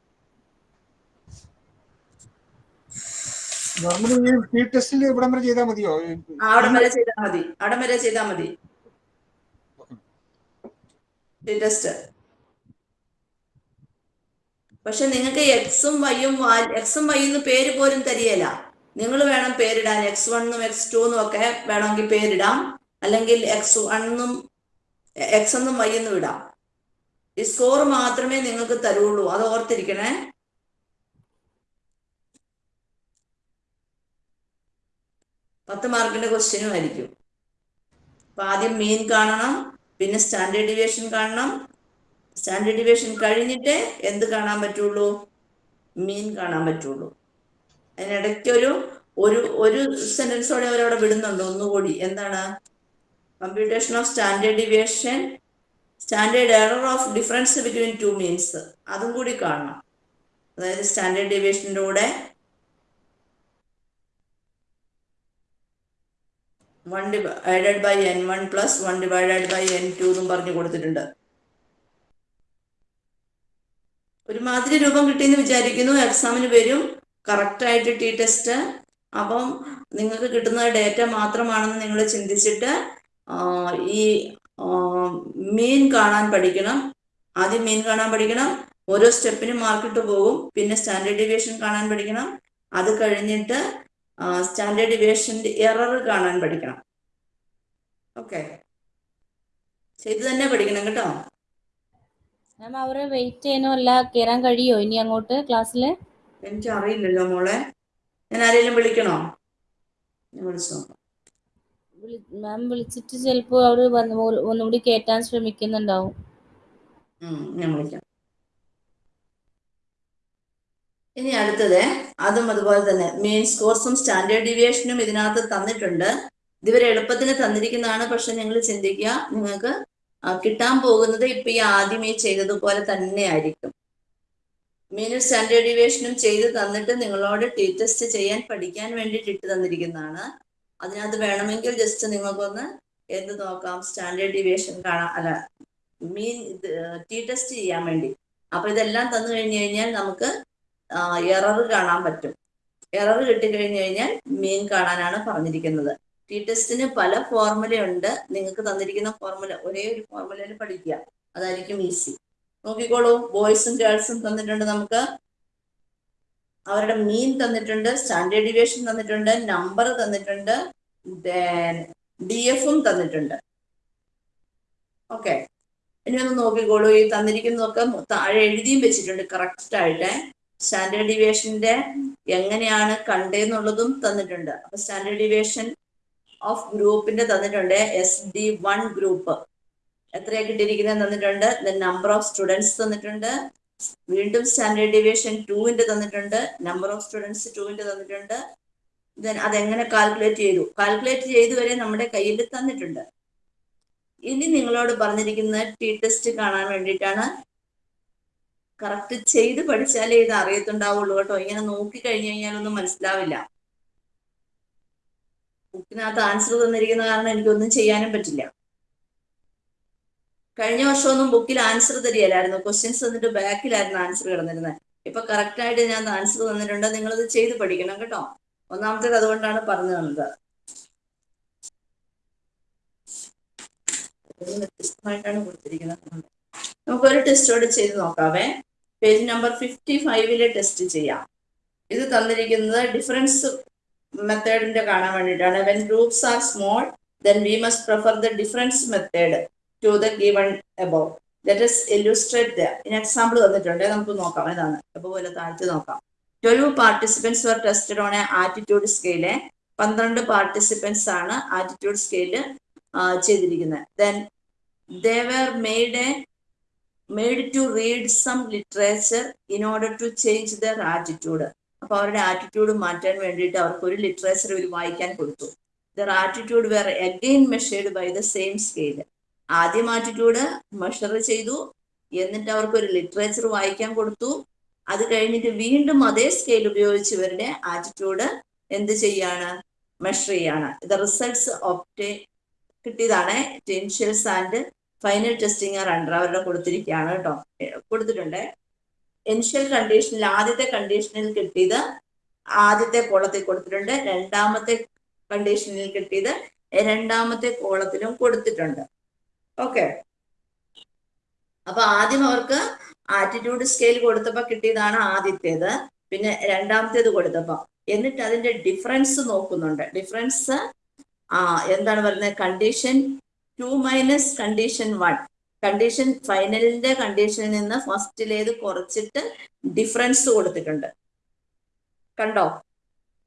Speaker 1: പക്ഷെ നിങ്ങൾക്ക് എക്സും വൈയും എക്സും വൈന്ന് പേര് പോലും തരികയില്ല. നിങ്ങൾ വേണം പേരിടാൻ. എക്സ് വണ്ണും എക്സ് ടൂന്നും ഒക്കെ വേണമെങ്കിൽ പേരിടാം. അല്ലെങ്കിൽ എക്സ് വണ്ണും എക്സ് എന്നും വൈ എന്നും ഇടാം. ഈ സ്കോർ മാത്രമേ നിങ്ങൾക്ക് തരുള്ളൂ. അത് ഓർത്തിരിക്കണേ. പത്ത് മാർക്കിന്റെ ക്വസ്റ്റ്യനും ആയിരിക്കും. അപ്പൊ ആദ്യം മീൻ കാണണം പിന്നെ സ്റ്റാൻഡേർഡ് ഡിവിയേഷൻ കാണണം. സ്റ്റാൻഡേർഡ് ഡിവിയേഷൻ കഴിഞ്ഞിട്ട് എന്ത് കാണാൻ പറ്റുള്ളൂ? മീൻ കാണാൻ പറ്റുള്ളൂ. അതിനിടയ്ക്ക് ഒരു ഒരു ഒരു സെന്റൻസോടെ അവരവിടെ വിടുന്നുണ്ട് ഒന്നുകൂടി. എന്താണ്? Computation of standard deviation standard error of difference between two means അതും കൂടി കാണണം. അതായത് സ്റ്റാൻഡേർഡ് ഡിവിയേഷന്റെ കൂടെ one divided by N one plus one divided by N two എന്നും പറഞ്ഞു കൊടുത്തിട്ടുണ്ട്. ഒരുമാതിരി രൂപം കിട്ടിയെന്ന് വിചാരിക്കുന്നു. എക്സാമിന് വരും. കറക്റ്റായിട്ട് ടി ടെസ്റ്റ് അപ്പം നിങ്ങൾക്ക് കിട്ടുന്ന ഡേറ്റ മാത്രമാണെന്ന് നിങ്ങൾ ചിന്തിച്ചിട്ട് ഈ മീൻ കാണാൻ പഠിക്കണം. ആദ്യം മീൻ കാണാൻ പഠിക്കണം. ഓരോ സ്റ്റെപ്പിനും മാർക്കിട്ട് പോകും. പിന്നെ സ്റ്റാൻഡേർഡ് ഡിവിയേഷൻ കാണാൻ പഠിക്കണം. അത് കഴിഞ്ഞിട്ട് സ്റ്റാൻഡേർഡ് ഡിവിയേഷന്റെ എറർ കാണാൻ പഠിക്കണം. ഓക്കെ ചെയ്ത് തന്നെ പഠിക്കണം കേട്ടോ.
Speaker 2: മാം അവരെ വെയിറ്റ് ചെയ്യണോ അല്ല കയറാൻ കഴിയോ? ഇനി അങ്ങോട്ട് ക്ലാസ്സിൽ
Speaker 1: എനിക്ക് അറിയില്ലല്ലോ മോളെ. ഞാൻ ആരെങ്കിലും വിളിക്കണോ? വിളിച്ചു?
Speaker 2: മാം വിളിച്ചിട്ട് ചിലപ്പോൾ അവർ ഒന്നുകൂടി കയറ്റാൻ ശ്രമിക്കുന്നുണ്ടാവും.
Speaker 1: ഞാൻ വിളിക്കാം. ഇനി അടുത്തത്. അതും അതുപോലെ തന്നെ മെയിൻ സ്കോർസും സ്റ്റാൻഡേർഡ് ഡീവിയേഷനും ഇതിനകത്ത് തന്നിട്ടുണ്ട്. ഇതുവരെ എളുപ്പത്തിന് തന്നിരിക്കുന്നതാണ്. പക്ഷെ നിങ്ങൾ ചിന്തിക്കുക നിങ്ങൾക്ക് കിട്ടാൻ പോകുന്നത് ഇപ്പൊ ഈ ആദ്യമേ ചെയ്തതുപോലെ തന്നെ ആയിരിക്കും മീനും സ്റ്റാൻഡേർഡ് ഡീവിയേഷനും ചെയ്ത് തന്നിട്ട് നിങ്ങളോട് ടി ടെസ്റ്റ് ചെയ്യാൻ പഠിക്കാൻ വേണ്ടിയിട്ട് ഇട്ട് തന്നിരിക്കുന്നതാണ്. അതിനകത്ത് വേണമെങ്കിൽ ജസ്റ്റ് നിങ്ങൾക്കൊന്ന് എന്ത് നോക്കാം? സ്റ്റാൻഡേർഡ് ഡീവിയേഷൻ കാണാം. അല്ല മീൻ ടി ടെസ്റ്റ് ചെയ്യാൻ വേണ്ടി. അപ്പൊ ഇതെല്ലാം തന്നു കഴിഞ്ഞു കഴിഞ്ഞാൽ നമുക്ക് എറർ കാണാൻ പറ്റും. എറർ കിട്ടിക്കഴിഞ്ഞു കഴിഞ്ഞാൽ മീൻ കാണാനാണ് പറഞ്ഞിരിക്കുന്നത്. ടി ടെസ്റ്റിന് പല ഫോർമുലയുണ്ട് നിങ്ങൾക്ക് തന്നിരിക്കുന്ന ഫോർമുല ഒരേ ഒരു ഫോർമുലയിൽ പഠിക്കുക. അതായിരിക്കും ഈസി. നോക്കിക്കോളൂ. ബോയ്സും ഗേൾസും തന്നിട്ടുണ്ട് നമുക്ക്. അവരുടെ മീൻ തന്നിട്ടുണ്ട് സ്റ്റാൻഡേർഡ് ഡിവിയേഷൻ തന്നിട്ടുണ്ട് നമ്പർ തന്നിട്ടുണ്ട് ഡി എഫും തന്നിട്ടുണ്ട്. ഓക്കെ. ഇനി ഒന്ന് നോക്കിക്കോളൂ. ഈ തന്നിരിക്കുന്നതൊക്കെ താഴെ എഴുതിയും വെച്ചിട്ടുണ്ട്. കറക്റ്റ് ആയിട്ട്. സ്റ്റാൻഡേർഡ് ഡിവിയേഷന്റെ എങ്ങനെയാണ് കണ്ടെന്നുള്ളതും തന്നിട്ടുണ്ട്. അപ്പൊ സ്റ്റാൻഡേർഡ് ഡിവിയേഷൻ ഓഫ് ഗ്രൂപ്പിന്റെ തന്നിട്ടുണ്ട്. S D one group. എത്രയാ കിട്ടിയിരിക്കുന്നത് തന്നിട്ടുണ്ട്? നമ്പർ ഓഫ് സ്റ്റുഡൻസ് തന്നിട്ടുണ്ട്. വീണ്ടും സ്റ്റാൻഡേർഡ് ഡിവിയേഷൻ ടുവിന്റെ തന്നിട്ടുണ്ട്. നമ്പർ ഓഫ് സ്റ്റുഡൻസ് ടുവിന്റെ തന്നിട്ടുണ്ട്. ദെൻ അതെങ്ങനെ കാൽക്കുലേറ്റ് ചെയ്തു? കാൽക്കുലേറ്റ് ചെയ്തു വരെ നമ്മുടെ കയ്യിൽ തന്നിട്ടുണ്ട്. ഇനി നിങ്ങളോട് പറഞ്ഞിരിക്കുന്ന ടി ടെസ്റ്റ് കാണാൻ വേണ്ടിയിട്ടാണ്. കറക്റ്റ് ചെയ്ത് പഠിച്ചാലേ ഇത് അറിയത്തുണ്ടാവുള്ളൂ കേട്ടോ. ഇങ്ങനെ നോക്കി കഴിഞ്ഞു കഴിഞ്ഞാലൊന്നും മനസ്സിലാവില്ല. ബുക്കിനകത്ത് ആൻസർ തന്നിരിക്കുന്ന കാരണം എനിക്കൊന്നും ചെയ്യാനും പറ്റില്ല. കഴിഞ്ഞ വർഷമൊന്നും ബുക്കിൽ ആൻസർ തരികയില്ലായിരുന്നു. ക്വസ്റ്റ്യൻസ് തന്നിട്ട് ബാക്കിലായിരുന്നു ആൻസർ കിടന്നിരുന്നത് ഇപ്പൊ കറക്റ്റ് ആയിട്ട് ഞാൻ ആൻസർ തന്നിട്ടുണ്ട്. നിങ്ങളത് ചെയ്ത് പഠിക്കണം കേട്ടോ. ഒന്നാമത്തേത് അതുകൊണ്ടാണ് പറഞ്ഞു തന്നത്. വ്യത്യസ്തമായിട്ടാണ് കൊടുത്തിരിക്കുന്നത്. നമുക്കൊരു ടെസ്റ്റോട് ചെയ്ത് നോക്കാവേ. പേജ് നമ്പർ ഫിഫ്റ്റി ഫൈവിൽ ടെസ്റ്റ് ചെയ്യാം. ഇത് തന്നിരിക്കുന്നത് ഡിഫറൻസ് മെത്തേഡിന്റെ കാണാൻ വേണ്ടിയിട്ടാണ്. When groups are small then we must prefer the difference method to the given above that is illustrate in example തന്നിട്ടുണ്ട് നമുക്ക് നോക്കാം. ഇതാണ്. പോലെ താഴ്ത്തി നോക്കാം. Twelve participants were tested on a attitude scale പന്ത്രണ്ട് പാർട്ടിസിപ്പൻസ് ആണ് ആറ്റിറ്റ്യൂഡ് സ്കെയിൽ ചെയ്തിരിക്കുന്നത്. Then they were made a made to read some literature in order to change their attitude അപ്പൊ അവരുടെ ആറ്റിറ്റ്യൂഡ് മാറ്റാൻ വേണ്ടിയിട്ട് അവർക്ക് ഒരു ലിറ്ററേച്ചർ ഇവർ വായിക്കാൻ കൊടുത്തു. Their attitude were again measured by the same scale ആദ്യം ആറ്റിറ്റ്യൂഡ് മെഷർ ചെയ്തു. എന്നിട്ട് അവർക്ക് ഒരു ലിറ്ററേച്ചർ വായിക്കാൻ കൊടുത്തു. അത് കഴിഞ്ഞിട്ട് വീണ്ടും അതേ സ്കെയിൽ ഉപയോഗിച്ച് ഇവരുടെ ആറ്റിറ്റ്യൂഡ് എന്ത് ചെയ്യാണ്? മെഷർ ചെയ്യാണ്. ദ റിസൾട്ട്സ് ഓഫ് കിട്ടിയതാണ്. Potentials and final testing under അവരുടെ കൊടുത്തിരിക്കുകയാണ് കേട്ടോ. കൊടുത്തിട്ടുണ്ട്. ഇനിഷ്യൽ കണ്ടീഷനിൽ ആദ്യത്തെ കണ്ടീഷനിൽ കിട്ടിയത് ആദ്യത്തെ കോളത്തിൽ കൊടുത്തിട്ടുണ്ട്. രണ്ടാമത്തെ കണ്ടീഷനിൽ കിട്ടിയത് രണ്ടാമത്തെ കോളത്തിലും കൊടുത്തിട്ടുണ്ട്. ഓക്കെ. അപ്പൊ ആദ്യം അവർക്ക് ആറ്റിറ്റ്യൂഡ് സ്കെയിൽ കൊടുത്തപ്പോ കിട്ടിയതാണ് ആദ്യത്തേത്. പിന്നെ രണ്ടാമത്തേത് കൊടുത്തപ്പോ. എന്നിട്ട് അതിന്റെ ഡിഫറൻസ് നോക്കുന്നുണ്ട്. ഡിഫറൻസ് എന്താണ് പറയുന്നത്? Condition two minus condition one. Condition ഫൈനലിന്റെ കണ്ടീഷനിൽ നിന്ന് ഫസ്റ്റിലേത് കുറച്ചിട്ട് ഡിഫറൻസ് കൊടുത്തിട്ടുണ്ട്. കണ്ടോ?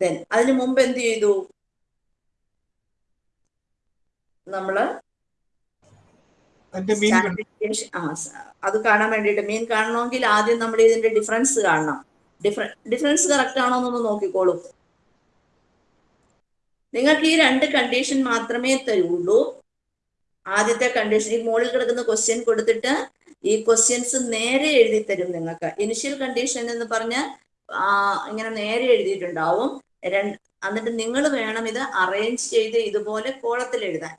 Speaker 1: ദെൻ അതിനു മുമ്പ് എന്ത് ചെയ്തു? നമ്മൾ അത് കാണാൻ വേണ്ടിയിട്ട് മീൻ കാണണമെങ്കിൽ ആദ്യം നമ്മൾ ഇതിന്റെ ഡിഫറൻസ് കാണണം. ഡിഫറൻസ് കറക്റ്റ് ആണോ എന്നൊന്ന് നോക്കിക്കോളൂ. നിങ്ങൾക്ക് ഈ രണ്ട് കണ്ടീഷൻ മാത്രമേ തരുള്ളൂ. ആദ്യത്തെ കണ്ടീഷൻ ഈ മുകളിൽ കിടക്കുന്ന ക്വസ്റ്റ്യൻ കൊടുത്തിട്ട് ഈ ക്വസ്റ്റ്യൻസ് നേരെ എഴുതി തരും നിങ്ങൾക്ക്. ഇനിഷ്യൽ കണ്ടീഷൻ എന്ന് പറഞ്ഞ് ഇങ്ങനെ നേരെ എഴുതിയിട്ടുണ്ടാവും. രണ്ട് എന്നിട്ട് നിങ്ങൾ വേണം ഇത് അറേഞ്ച് ചെയ്ത് ഇതുപോലെ കോളത്തിൽ എഴുതാൻ.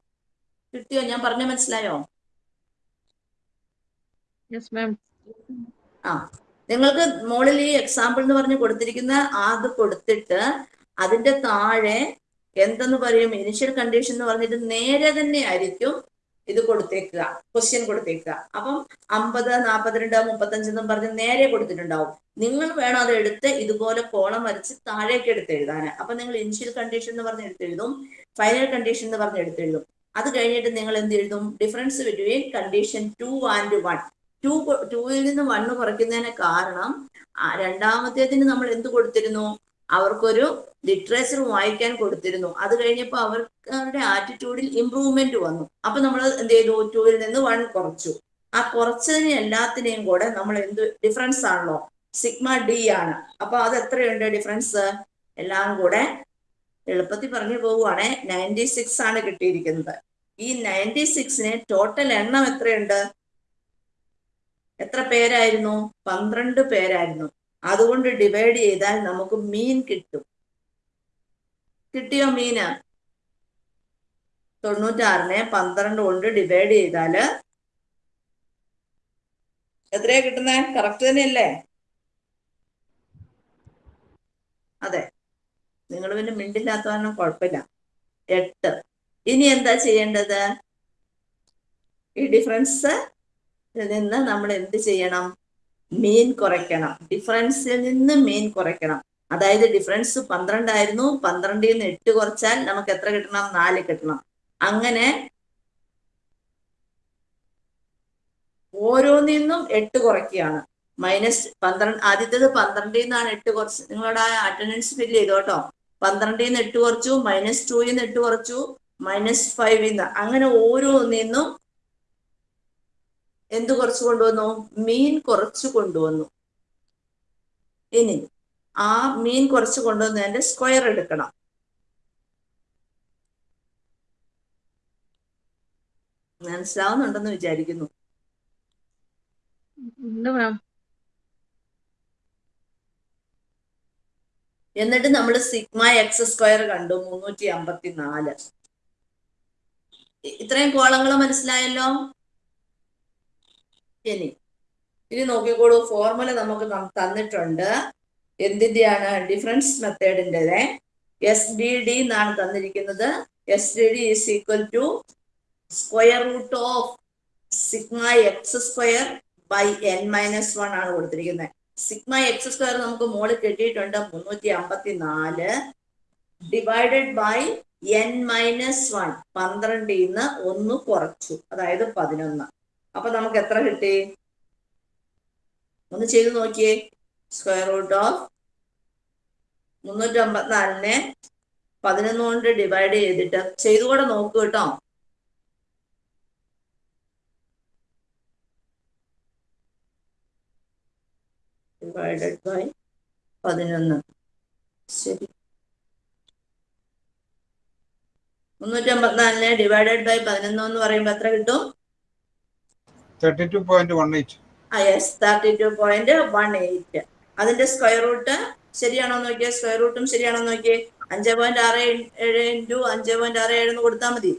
Speaker 1: കിട്ടിയോ? ഞാൻ പറഞ്ഞ മനസ്സിലായോ? ആ നിങ്ങൾക്ക് മുകളിൽ ഈ എക്സാമ്പിൾ എന്ന് പറഞ്ഞ് കൊടുത്തിരിക്കുന്ന അത് കൊടുത്തിട്ട് അതിന്റെ താഴെ എന്തെന്ന് പറയും? ഇനിഷ്യൽ കണ്ടീഷൻ എന്ന് പറഞ്ഞിട്ട് നേരെ തന്നെ ആയിരിക്കും ഇത് കൊടുത്തേക്കുക. ക്വസ്റ്റ്യൻ കൊടുത്തേക്കുക. അപ്പം അമ്പത് നാൽപ്പത്തിരണ്ട് മുപ്പത്തഞ്ച് എന്നും പറഞ്ഞ് നേരെ കൊടുത്തിട്ടുണ്ടാവും. നിങ്ങൾ വേണം അത് എടുത്ത് ഇതുപോലെ കോളം വരച്ച് താഴേക്ക് എടുത്ത് എഴുതാൻ. അപ്പൊ നിങ്ങൾ ഇനിഷ്യൽ കണ്ടീഷൻ എന്ന് പറഞ്ഞ് എടുത്തെഴുതും ഫൈനൽ കണ്ടീഷൻ എന്ന് പറഞ്ഞ് എടുത്തെഴുതും അത് കഴിഞ്ഞിട്ട് നിങ്ങൾ എന്ത് എഴുതും? Difference between condition two and one two ടൂവിൽ നിന്ന് വണ്ണ് കുറയ്ക്കുന്നതിന് കാരണം രണ്ടാമത്തേതിന് നമ്മൾ എന്ത് കൊടുത്തിരുന്നു? അവർക്കൊരു ലിറ്ററേച്ചർ വായിക്കാൻ കൊടുത്തിരുന്നു. അത് കഴിഞ്ഞപ്പോൾ അവരുടെ ആറ്റിറ്റ്യൂഡിൽ ഇമ്പ്രൂവ്മെന്റ് വന്നു. അപ്പൊ നമ്മൾ എന്ത് ചെയ്തു? ടൂവിൽ നിന്ന് വൺ കുറച്ചു. ആ കുറച്ചതിന് എല്ലാത്തിനെയും കൂടെ നമ്മൾ എന്ത് ഡിഫറൻസ് ആണല്ലോ. സിഗ്മ ഡി ആണ്. അപ്പൊ അത് എത്രയുണ്ട് ഡിഫറൻസ് എല്ലാം കൂടെ എളുപ്പത്തിൽ പറഞ്ഞു പോവുകയാണെ. നയന്റി സിക്സ് ആണ് കിട്ടിയിരിക്കുന്നത്. ഈ നയന്റി സിക്സിന് ടോട്ടൽ എണ്ണം എത്രയുണ്ട്? എത്ര പേരായിരുന്നു? പന്ത്രണ്ട് പേരായിരുന്നു. അതുകൊണ്ട് ഡിവൈഡ് ചെയ്താൽ നമുക്ക് മീൻ കിട്ടും. കിട്ടിയോ മീന് തൊണ്ണൂറ്റാറിനെ പന്ത്രണ്ട് കൊണ്ട് ഡിവൈഡ് ചെയ്താൽ എത്രയാ കിട്ടുന്നേ? കറക്റ്റ് തന്നെയല്ലേ? അതെ. നിങ്ങൾ പിന്നെ മിണ്ടില്ലാത്ത കാരണം കുഴപ്പമില്ല. എട്ട്. ഇനി എന്താ ചെയ്യേണ്ടത്? ഈ ഡിഫറൻസ് നിന്ന് നമ്മൾ എന്ത് ചെയ്യണം? മീൻ കുറയ്ക്കണം. ഡിഫറൻസിൽ നിന്ന് മീൻ കുറയ്ക്കണം. അതായത് ഡിഫറൻസ് പന്ത്രണ്ടായിരുന്നു പന്ത്രണ്ടിൽ നിന്ന് എട്ട് കുറച്ചാൽ നമുക്ക് എത്ര കിട്ടണം? നാല് കിട്ടണം. അങ്ങനെ ഓരോന്നിൽ നിന്നും എട്ട് കുറയ്ക്കുകയാണ്. മൈനസ് പന്ത്രണ്ട് ആദ്യത്തേത് പന്ത്രണ്ടിൽ നിന്നാണ് എട്ട് കുറച്ച് നിങ്ങളുടെ അറ്റൻഡൻസ് ഫില്ല് ചെയ്തു കേട്ടോ. പന്ത്രണ്ടിൽ നിന്ന് എട്ട് കുറച്ചു മൈനസ് ടൂയിൽ നിന്ന് എട്ട് കുറച്ചു മൈനസ് ഫൈവിൽ നിന്ന്. അങ്ങനെ ഓരോന്നിൽ നിന്നും എന്ത് കുറച്ച് കൊണ്ടുവന്നു? മീൻ കുറച്ച് കൊണ്ടുവന്നു. ഇനി ആ മീൻ കുറച്ച് കൊണ്ടുവന്നതിന്റെ സ്ക്വയർ എടുക്കണം. മനസ്സിലാവുന്നുണ്ടെന്ന് വിചാരിക്കുന്നു. എന്നിട്ട് നമ്മൾ സിഗ്മ എക്സ് സ്ക്വയർ കണ്ടു മുന്നൂറ്റി അമ്പത്തി നാല് ഇത്രയും കോളങ്ങൾ മനസ്സിലായല്ലോ? ഇനി. ഇനി നോക്കിക്കോളൂ. ഫോർമുല നമുക്ക് തന്നിട്ടുണ്ട്. എന്തിന്റെയാണ് ഡിഫറൻസ് മെത്തേഡിന്റെ എസ് ഡി ഡി എന്നാണ് തന്നിരിക്കുന്നത്. S D D is equal to square root of sigma X square by N minus one ആണ് കൊടുത്തിരിക്കുന്നത് സിഗ്മ എക്സ് സ്ക്വയർ നമുക്ക് മോൾ കിട്ടിയിട്ടുണ്ട്. മുന്നൂറ്റി അമ്പത്തി നാല് divided by N minus one പന്ത്രണ്ടിൽ നിന്ന് ഒന്ന് കുറച്ചു. അതായത് പതിനൊന്ന്. അപ്പൊ നമുക്ക് എത്ര കിട്ടി? ഒന്ന് ചെയ്ത് നോക്കിയേ. സ്ക്വയർ റൂട്ട് ഓഫ് മുന്നൂറ്റി അമ്പത്തിനാലിനെ പതിനൊന്ന് കൊണ്ട് ഡിവൈഡ് ചെയ്തിട്ട് ചെയ്തുകൂടെ നോക്കൂ കേട്ടോ. ഡിവൈഡഡ് ബൈ പതിനൊന്ന്. ശരി. മുന്നൂറ്റി അമ്പത്തിനാലിനെ ഡിവൈഡഡ് ബൈ പതിനൊന്ന് എന്ന് പറയുമ്പോൾ എത്ര കിട്ടും?
Speaker 3: Thirty two point
Speaker 1: one eight thirty two point one eight അതിന്റെ സ്ക്വയർ റൂട്ട് ശരിയാണോ നോക്കിയേ? സ്ക്വയർ റൂട്ടും ശരിയാണോ നോക്കിയേ? അഞ്ച് പോയിന്റ് ആറ് ഏഴ് ഇന്റു അഞ്ച് പോയിന്റ് ആറ് ഏഴ് എന്ന് കൊടുത്താൽ മതി.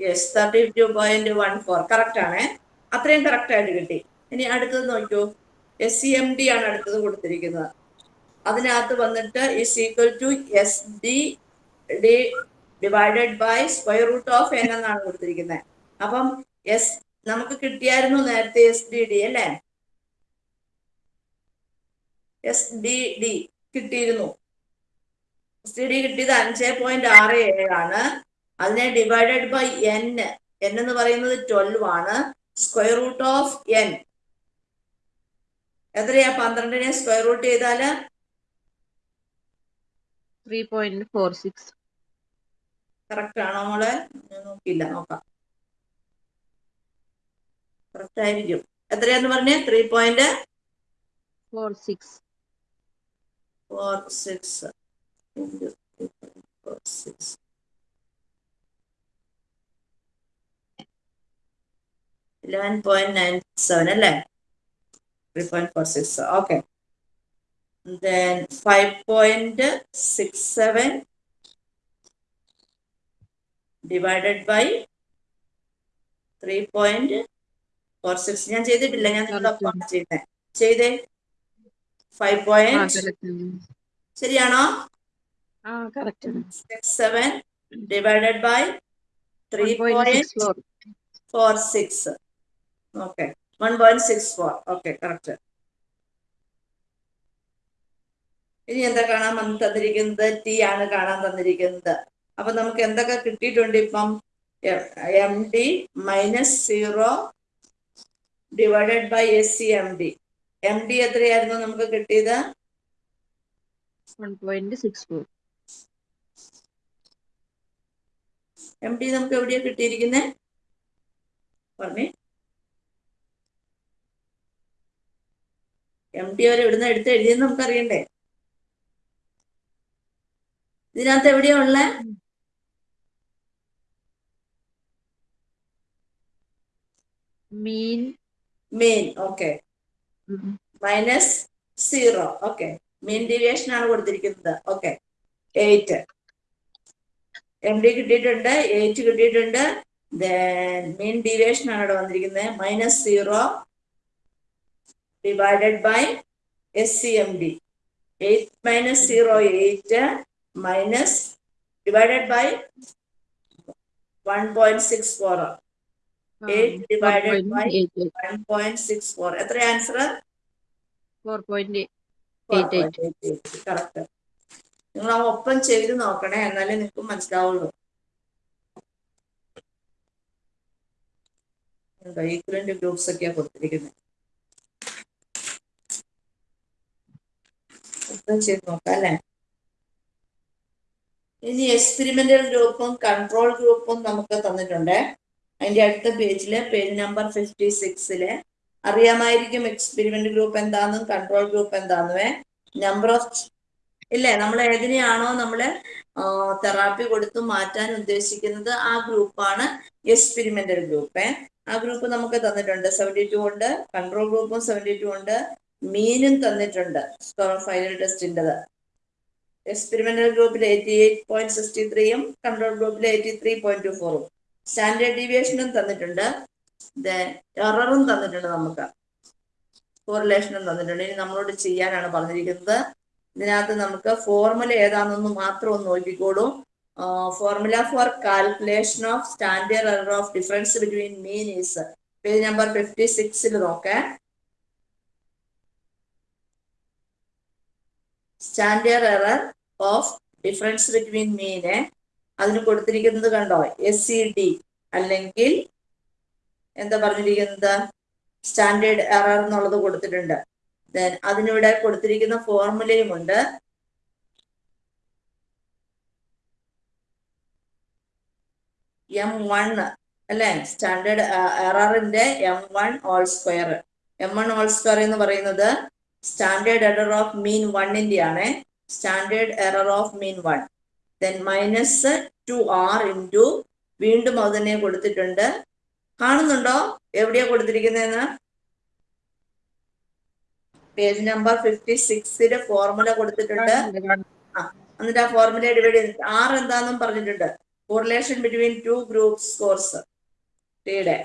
Speaker 1: Yes thirty two point one four correct ആണേ. അത്രയും കറക്റ്റ് ആയിട്ട് കിട്ടി. ഇനി അടുത്തത് നോക്കൂ. എസ് സി എം ഡി ആണ് അടുത്തത് കൊടുത്തിരിക്കുന്നത്. അതിനകത്ത് വന്നിട്ട് is equal to S D D divided by square root of N എന്നാണ് കൊടുത്തിരിക്കുന്നത്. അപ്പം എസ് നമുക്ക് കിട്ടിയായിരുന്നു നേരത്തെ എസ് ഡി ഡി അല്ലേ? എസ് ഡി ഡി കിട്ടിയിരുന്നു. എസ് ഡി ഡി കിട്ടിയത് അഞ്ച് പോയിന്റ് ആറ് ഏഴാണ് അതിനെ ഡിവൈഡഡ് ബൈ എൻ എൻ എന്ന് പറയുന്നത് ട്വൽവ് ആണ്. സ്ക്വയർ റൂട്ട് ഓഫ് എൻ എത്രയാ? പന്ത്രണ്ടിനെ സ്ക്വയർ റൂട്ട് ചെയ്താൽ?
Speaker 4: Three point four six
Speaker 1: correct ആണോ മോളെ? നോക്കിയില്ല നോക്കാം. കറക്റ്റ് ആയിരിക്കും. എത്രയാന്ന് പറഞ്ഞേ? Three point
Speaker 4: four six
Speaker 1: four six four six eleven point nine seven അല്ലേ? Three point four six okay five point six seven divided by three point four six ഞാൻ ചെയ്തിട്ടില്ല ഞാൻ നിങ്ങളൊപ്പം ചെയ്യുന്നത് ചെയ്തേ. ഫൈവ് പോയിന്റ് ശരിയാണോ? Six seven
Speaker 4: divided by
Speaker 1: three
Speaker 4: point
Speaker 1: four six okay one point six four okay correct ഇനി എന്താ കാണാൻ തന്നിരിക്കുന്നത്? ടി ആണ് കാണാൻ തന്നിരിക്കുന്നത്. അപ്പൊ നമുക്ക് എന്തൊക്കെ കിട്ടിയിട്ടുണ്ട് ഇപ്പം? M D minus zero divided by S C M D M D എത്രയായിരുന്നു നമുക്ക് കിട്ടിയത്? എം ഡി നമുക്ക് എവിടെയാ കിട്ടിയിരിക്കുന്നത് പറഞ്ഞേ. എം ഡി അവർ ഇവിടുന്ന് എടുത്ത് എഴുതിയെന്ന് നമുക്ക് അറിയണ്ടേ ഇതിനകത്ത് എവിടെയാ ഉള്ളേ?
Speaker 4: Mean
Speaker 1: main okay minus zero okay mean deviation ആണ് കൊടുത്തിരിക്കുന്നത് ഓക്കെ എയ്റ്റ് എം ഡി കിട്ടിയിട്ടുണ്ട് എയ്റ്റ് കിട്ടിയിട്ടുണ്ട്. മീൻ ഡീവിയേഷൻ ആണ് ഇവിടെ വന്നിരിക്കുന്നത്. Minus zero divided by S C M D eight minus zero eight minus divided by one point six four eight divided by one point എത്ര answer
Speaker 4: four point eight eight
Speaker 1: correct നിങ്ങൾ ആ ഒപ്പം ചെയ്ത് നോക്കണേ എന്നാലേ നിങ്ങൾക്ക് മനസ്സിലാവുള്ളൂ. ഈക്വലന്റ് ഗ്രൂപ്പ്സ് ഒക്കെയാ കൊടുത്തിരിക്കുന്നത് ഒപ്പം ചെയ്ത് നോക്കാം അല്ലേ? ഇനി എക്സ്പെരിമെന്റൽ ഗ്രൂപ്പും കൺട്രോൾ ഗ്രൂപ്പും നമുക്ക് തന്നിട്ടുണ്ട്. അതിന്റെ അടുത്ത പേജിൽ പേജ് നമ്പർ ഫിഫ്റ്റി സിക്സിൽ അറിയാമായിരിക്കും എക്സ്പെരിമെന്റ് ഗ്രൂപ്പ് എന്താണെന്നും കൺട്രോൾ ഗ്രൂപ്പ് എന്താണെന്നുവേ നമ്പർ ഓഫ് ഇല്ലേ? നമ്മൾ ഏതിനെയാണോ നമ്മൾ തെറാപ്പി കൊടുത്ത് മാറ്റാൻ ഉദ്ദേശിക്കുന്നത് ആ ഗ്രൂപ്പാണ് എക്സ്പെരിമെന്റൽ ഗ്രൂപ്പ് ആ ഗ്രൂപ്പ് നമുക്ക് തന്നിട്ടുണ്ട് സെവന്റി ടു ഉണ്ട് കൺട്രോൾ ഗ്രൂപ്പും സെവന്റി ടു ഉണ്ട് മീനും തന്നിട്ടുണ്ട്. ഫൈനൽ ടെസ്റ്റിന്റെത് എക്സ്പെരിമെന്റൽ ഗ്രൂപ്പിൽ എയ്റ്റി എയ്റ്റ് പോയിന്റ് സിക്സ്റ്റി ത്രീയും കൺട്രോൾ ഗ്രൂപ്പിൽ എയ്റ്റി ത്രീ പോയിന്റ് ടു ഫോറും സ്റ്റാൻഡേർഡ് ഡീവിയേഷനും തന്നിട്ടുണ്ട്. എററും തന്നിട്ടുണ്ട് നമുക്ക്. കോറിലേഷനും തന്നിട്ടുണ്ട്. ഇനി നമ്മളോട് ചെയ്യാനാണ് പറഞ്ഞിരിക്കുന്നത്. ഇതിനകത്ത് നമുക്ക് ഫോർമുല ഏതാണെന്ന് മാത്രം ഒന്ന് നോക്കിക്കോളൂ. Formula for calculation of standard error of difference between mean is page number fifty സിക്സിൽ നോക്കേ. Standard error of difference between mean അതിന് കൊടുത്തിരിക്കുന്നത് കണ്ടോ? എസ് സി ഡി അല്ലെങ്കിൽ എന്താ പറഞ്ഞിരിക്കുന്നത്? സ്റ്റാൻഡേർഡ് എറർ എന്നുള്ളത് കൊടുത്തിട്ടുണ്ട്. ദെൻ അതിനിവിടെ കൊടുത്തിരിക്കുന്ന ഫോർമുലയും ഉണ്ട്. എം വൺ അല്ലെ? Standard എററിന്റെ M one all square M one all square എന്ന് പറയുന്നത് സ്റ്റാൻഡേർഡ് എറർ ഓഫ് മീൻ വണ്ണിന്റെ ആണ് standard error of mean one. Then minus two R into വീണ്ടും അത് തന്നെ കൊടുത്തിട്ടുണ്ട്. കാണുന്നുണ്ടോ? എവിടെയാ കൊടുത്തിരിക്കുന്നതെന്ന്? പേജ് നമ്പർ ഫിഫ്റ്റി സിക്സിൽ ഫോർമുല കൊടുത്തിട്ടുണ്ട്. എന്നിട്ട് ആ ഫോർമുല ഡിവൈഡ് ചെയ്ത് ആർ എന്താന്നും പറഞ്ഞിട്ടുണ്ട്. Correlation between two group scores ടിയുടെ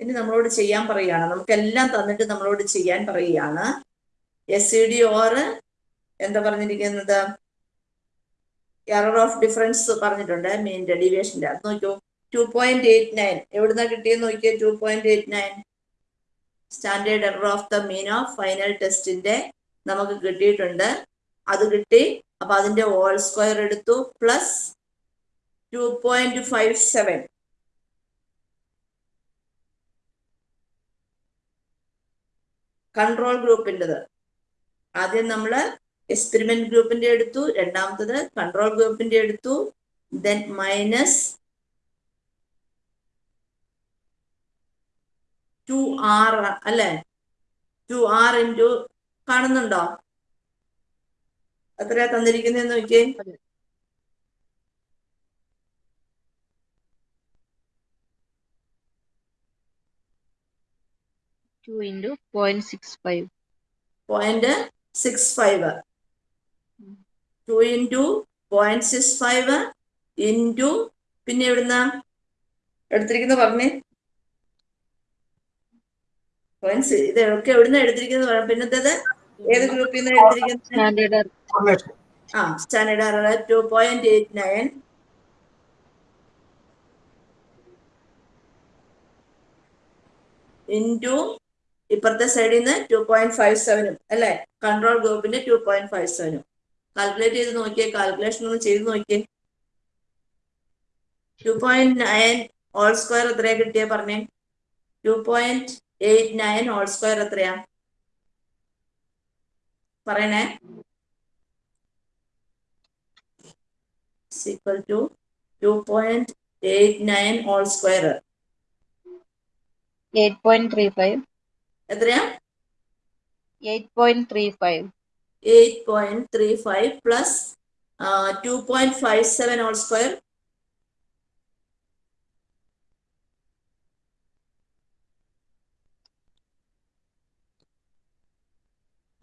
Speaker 1: ഇനി നമ്മളോട് ചെയ്യാൻ പറയുകയാണ്. നമുക്കെല്ലാം തന്നിട്ട് നമ്മളോട് ചെയ്യാൻ പറയുകയാണ്. എസ് സി ഡി ഓർ എന്താ പറഞ്ഞിരിക്കുന്നത്? എറർ ഓഫ് ഡിഫറൻസ് പറഞ്ഞിട്ടുണ്ട് മീൻ ഡീവിയേഷന്റെ അത് നോക്കൂ ടു പോയിന്റ് എയ്റ്റ് നയൻ എവിടുന്ന കിട്ടിയെന്ന് നോക്കിയാൽ two point eight nine standard error of the mean of final ടെസ്റ്റിന്റെ നമുക്ക് കിട്ടിയിട്ടുണ്ട്. അത് കിട്ടി. അപ്പൊ അതിന്റെ ഹോൾ സ്ക്വയർ എടുത്തു. Plus two point five seven control ഗ്രൂപ്പിന്റെത് ആദ്യം നമ്മൾ എക്സ്പെരിമെന്റ് ഗ്രൂപ്പിന്റെ എടുത്തു. രണ്ടാമത്തത് കൺട്രോൾ ഗ്രൂപ്പിന്റെ എടുത്തു. ദെൻ മൈനസ് ടു ആർ അല്ലെ? ടു ആർ ഇന്റു കാണുന്നുണ്ടോ? എത്രയാ തന്നിരിക്കുന്നതെന്ന് നോക്കിയേ.
Speaker 4: Two into point six five
Speaker 1: point six five two into point six five into പിന്നെ എവിടുന്ന? എടുത്തിരിക്കുന്ന പറഞ്ഞേ. പോയിന്റ് ഇതൊക്കെ എവിടുന്ന എടുത്തിരിക്കുന്നത് പറയാം പിന്നത്തേത് ഏത് ഗ്രൂപ്പിൽ നിന്ന് എടുത്തിരിക്കുന്നത്?
Speaker 4: സ്റ്റാൻഡേർഡ്
Speaker 1: ആ standard error two point eight nine into ഇപ്പുറത്തെ സൈഡിൽ നിന്ന് ടു പോയിന്റ് ഫൈവ് സെവനും അല്ലെ? കൺട്രോൾ ഗ്രൂപ്പിന്റെ ടു പോയിന്റ് ഫൈവ് സെവനും കാൽക്കുലേറ്റ് ചെയ്ത് നോക്കിയേ കാൽക്കുലേഷൻ ഒന്ന് ചെയ്ത് നോക്കിയേ. Two point nine whole square എത്രയാ കിട്ടിയ പറഞ്ഞേ? Two point eight nine whole square എത്രയാ? പറയണേ. To 2.89 all square.
Speaker 4: Eight nine three square
Speaker 1: എത്രയാ?
Speaker 4: Eight point three five
Speaker 1: 8.35 plus, uh, 2.57 all square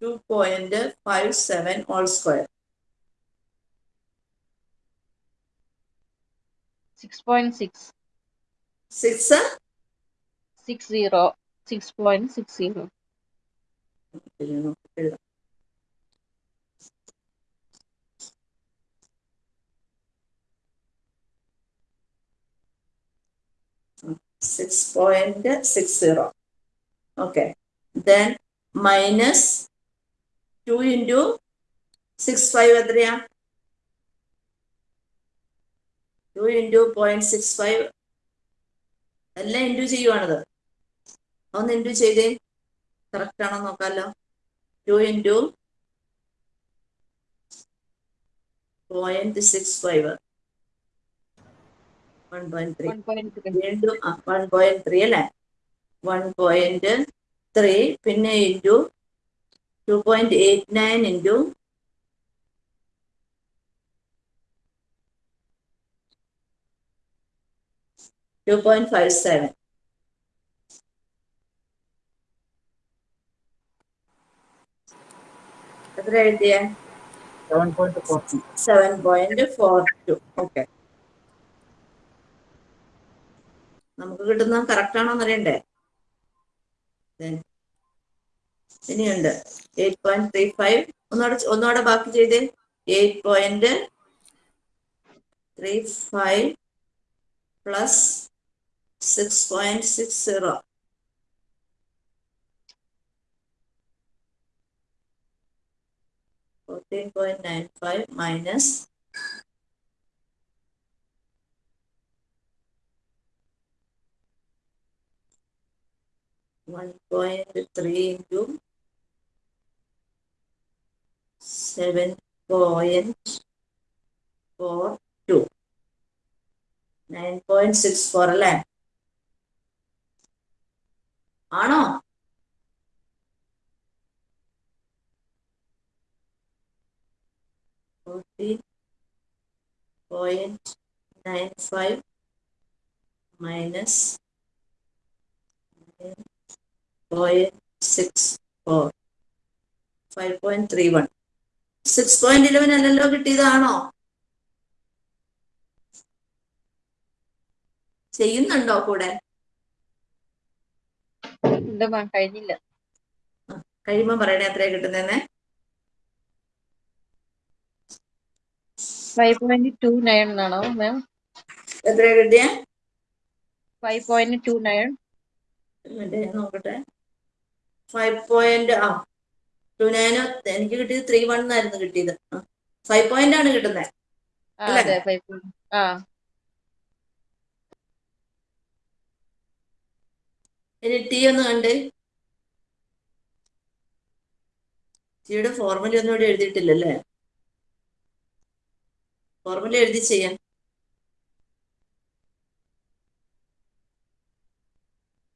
Speaker 1: two point five seven all square. Six
Speaker 4: point six. Six. Six zero.
Speaker 1: Six point six zero. Okay, then minus two into six five എത്രയാ? Two into point six five എല്ലാം into ചെയ്യുവാണത്. ഒന്ന് into ചെയ്തേ. Correct ആണോ നോക്കാമല്ലോ two into point six five
Speaker 4: one point three
Speaker 1: വീണ്ടും one point three അല്ലേ? One point three പിന്നെ into two point eight nine into two point five seven എത്ര എഴുതിയ? Seven point four two okay നമുക്ക് കിട്ടുന്ന correct ആണോ അറിയണ്ടേ ഇനിയുണ്ട്. എയ്റ്റ് പോയിന്റ് ത്രീ ഫൈവ് ഒന്നോടെ ഒന്നോടെ ബാക്കി ചെയ്ത്. Eight point three five plus six point six zero fourteen point nine five minus one point three into seven point four two. Nine point six four അല്ലേ ആണോ fourteen point nine five minus point six four five point three one six point eleven അല്ലല്ലോ കിട്ടിയതാണോ? ചെയ്യുന്നുണ്ടോ കൂടെ?
Speaker 4: കഴിഞ്ഞില്ല.
Speaker 1: കഴിയുമ്പോ പറയണേ എത്രയാ കിട്ടുന്നേ
Speaker 4: ഫൈവ് പോയിന്റ് ടു നയൻ എന്നാണോ മാം?
Speaker 1: എത്ര കിട്ടിയ?
Speaker 4: ഫൈവ് പോയിന്റ് ടു നയൻ
Speaker 1: നോക്കട്ടെ. ഫൈവ് പോയിന്റ് ആ ടു നയനോ എനിക്ക് കിട്ടിയത് ത്രീ വൺ ആയിരുന്നു കിട്ടിയത്. ഫൈവ് പോയിന്റ് ആണ് കിട്ടുന്നത് ഇനി ടി ഒന്ന് കണ്ട്. ടിയുടെ ഫോർമുല ഒന്നും ഇവിടെ എഴുതിയിട്ടില്ലല്ലേ? ഫോർമുല എഴുതി ചെയ്യാം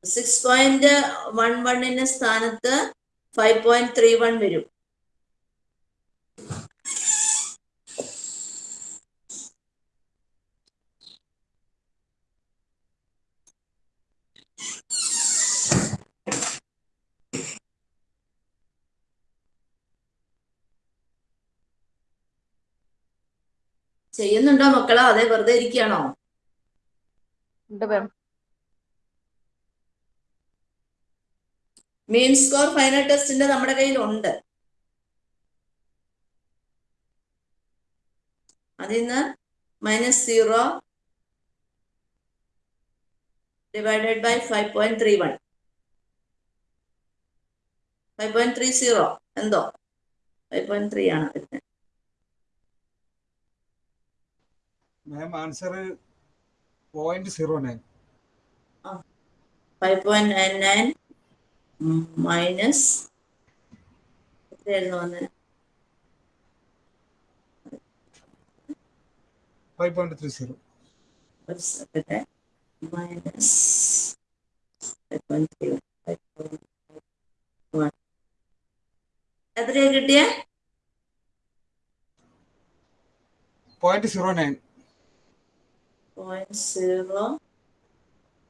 Speaker 1: സിക്സ് പോയിന്റ് വൺ വണ്ണിന്റെ സ്ഥാനത്ത് ഫൈവ് പോയിന്റ് ത്രീ വൺ വരും. ചെയ്യുന്നുണ്ടോ മക്കളോ? അതെ വെറുതെ ഇരിക്കുകയാണോ? മീൻ സ്കോർ ഫൈനൽ ടെസ്റ്റിന്റെ നമ്മുടെ കയ്യിൽ ഉണ്ട് അതിൽ നിന്ന് minus zero divided by five point three one five point three zero എന്തോ? ഫൈവ് പോയിന്റ് ത്രീ ആണ് വരുന്നത്
Speaker 3: ma'am answer point zero nine
Speaker 1: five point nine nine minus എത്രയായിരുന്നു വന്നത്
Speaker 3: ഫൈവ് പോയിന്റ് ത്രീ സീറോ
Speaker 1: ഒരു second. Minus five point three one എത്രയാ കിട്ടിയേ?
Speaker 3: Point zero nine
Speaker 1: point zero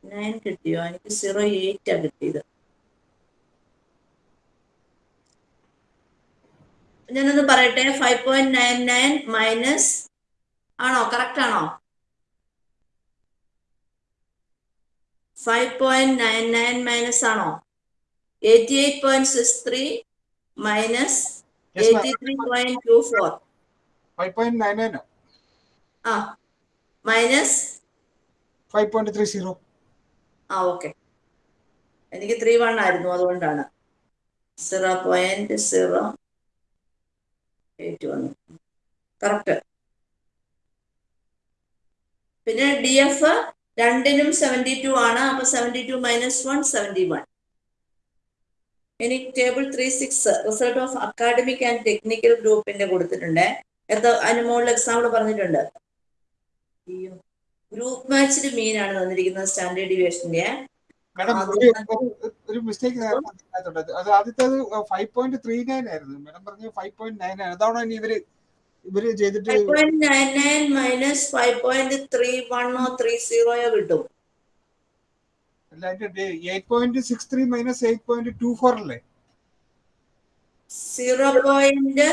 Speaker 1: nine കിട്ടിയോ? എനിക്ക് സീറോ കിട്ടിയത്. ഞാനൊന്ന് പറയട്ടെ. Five point nine nine minus ആണോ? കറക്റ്റ് ആണോ? Five point nine nine minus ആണോ? Eighty eight point six three minus eighty three point two four
Speaker 3: five point nine nine
Speaker 1: ആ. Minus
Speaker 3: five point three zero
Speaker 1: ആ okay എനിക്ക് three one ആയിരുന്നു അതുകൊണ്ടാണ്. Zero point zero eight വന്നു correct പിന്നെ D F രണ്ടിനും seventy two ആണ്. അപ്പൊ seventy two minus one seventy one ഇനി table three six result of academic and technical ഗ്രൂപ്പിന്റെ കൊടുത്തിട്ടുണ്ട്. എന്താ അതിന് മുകളിൽ എക്സാമ്പിൾ പറഞ്ഞിട്ടുണ്ട്? ഗ്രൂപ്പ് മാച്ചിൽ മീനാണ് തന്നിരിക്കുന്നത് സ്റ്റാൻഡേർഡ് ഡിവിയേഷന്റെ
Speaker 3: മാഡം ഒരു മിസ്റ്റേക്ക് അത് ആദ്യത്തേത് ഫൈവ് പോയിന്റ് ത്രീ നയൻ ആയിരുന്നു. മാഡം പറഞ്ഞു ഫൈവ് പോയിന്റ് നയൻ ആണ്. അതാണ് ഇനി ഇവർ ഇവർ ചെയ്തിട്ട്
Speaker 1: മൈനസ് ഫൈവ് പോയിന്റ് ത്രീ വണ്ണോ ത്രീ സീറോയോ കിട്ടും.
Speaker 3: Eight point six three minus eight point two four അല്ലേ?
Speaker 1: സീറോ പോയിന്റ്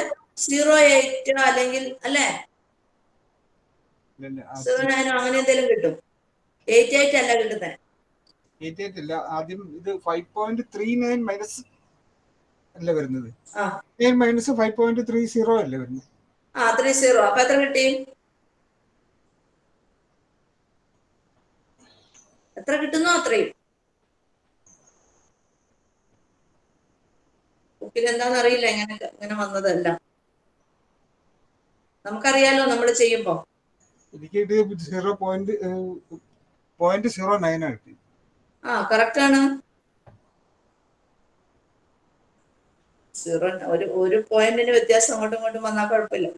Speaker 1: സീറോ എയ്റ്റ് അല്ലെങ്കിൽ അല്ലേ? സീറോ നയനോ അങ്ങനെ എന്തെങ്കിലും കിട്ടും. എയ്റ്റ് എയ്റ്റ് അല്ല കിട്ടുന്നത്
Speaker 3: എയ്റ്റ് ആദ്യം ഇത് five point three nine minus അല്ല വരുന്നത്? Nine minus five point three zero അല്ല വരുന്നത്?
Speaker 1: ആ ത്രീ സീറോ അപ്പൊ എത്ര കിട്ടി? എത്ര കിട്ടുന്നോ അത്രയും? ബുക്കിൽ എന്താണെന്ന് അറിയില്ല. എങ്ങനെ ഇങ്ങനെ വന്നതല്ല. നമുക്കറിയാലോ നമ്മൾ ചെയ്യുമ്പോ.
Speaker 3: എനിക്ക് zero point point zero nine ആണ് കിട്ടി
Speaker 1: ആ കറക്റ്റ് ആണ്. സീറോ ഒരു ഒരു പോയിന്റിന് വ്യത്യാസം അങ്ങോട്ടും ഇങ്ങോട്ടും വന്നാൽ കുഴപ്പമില്ല.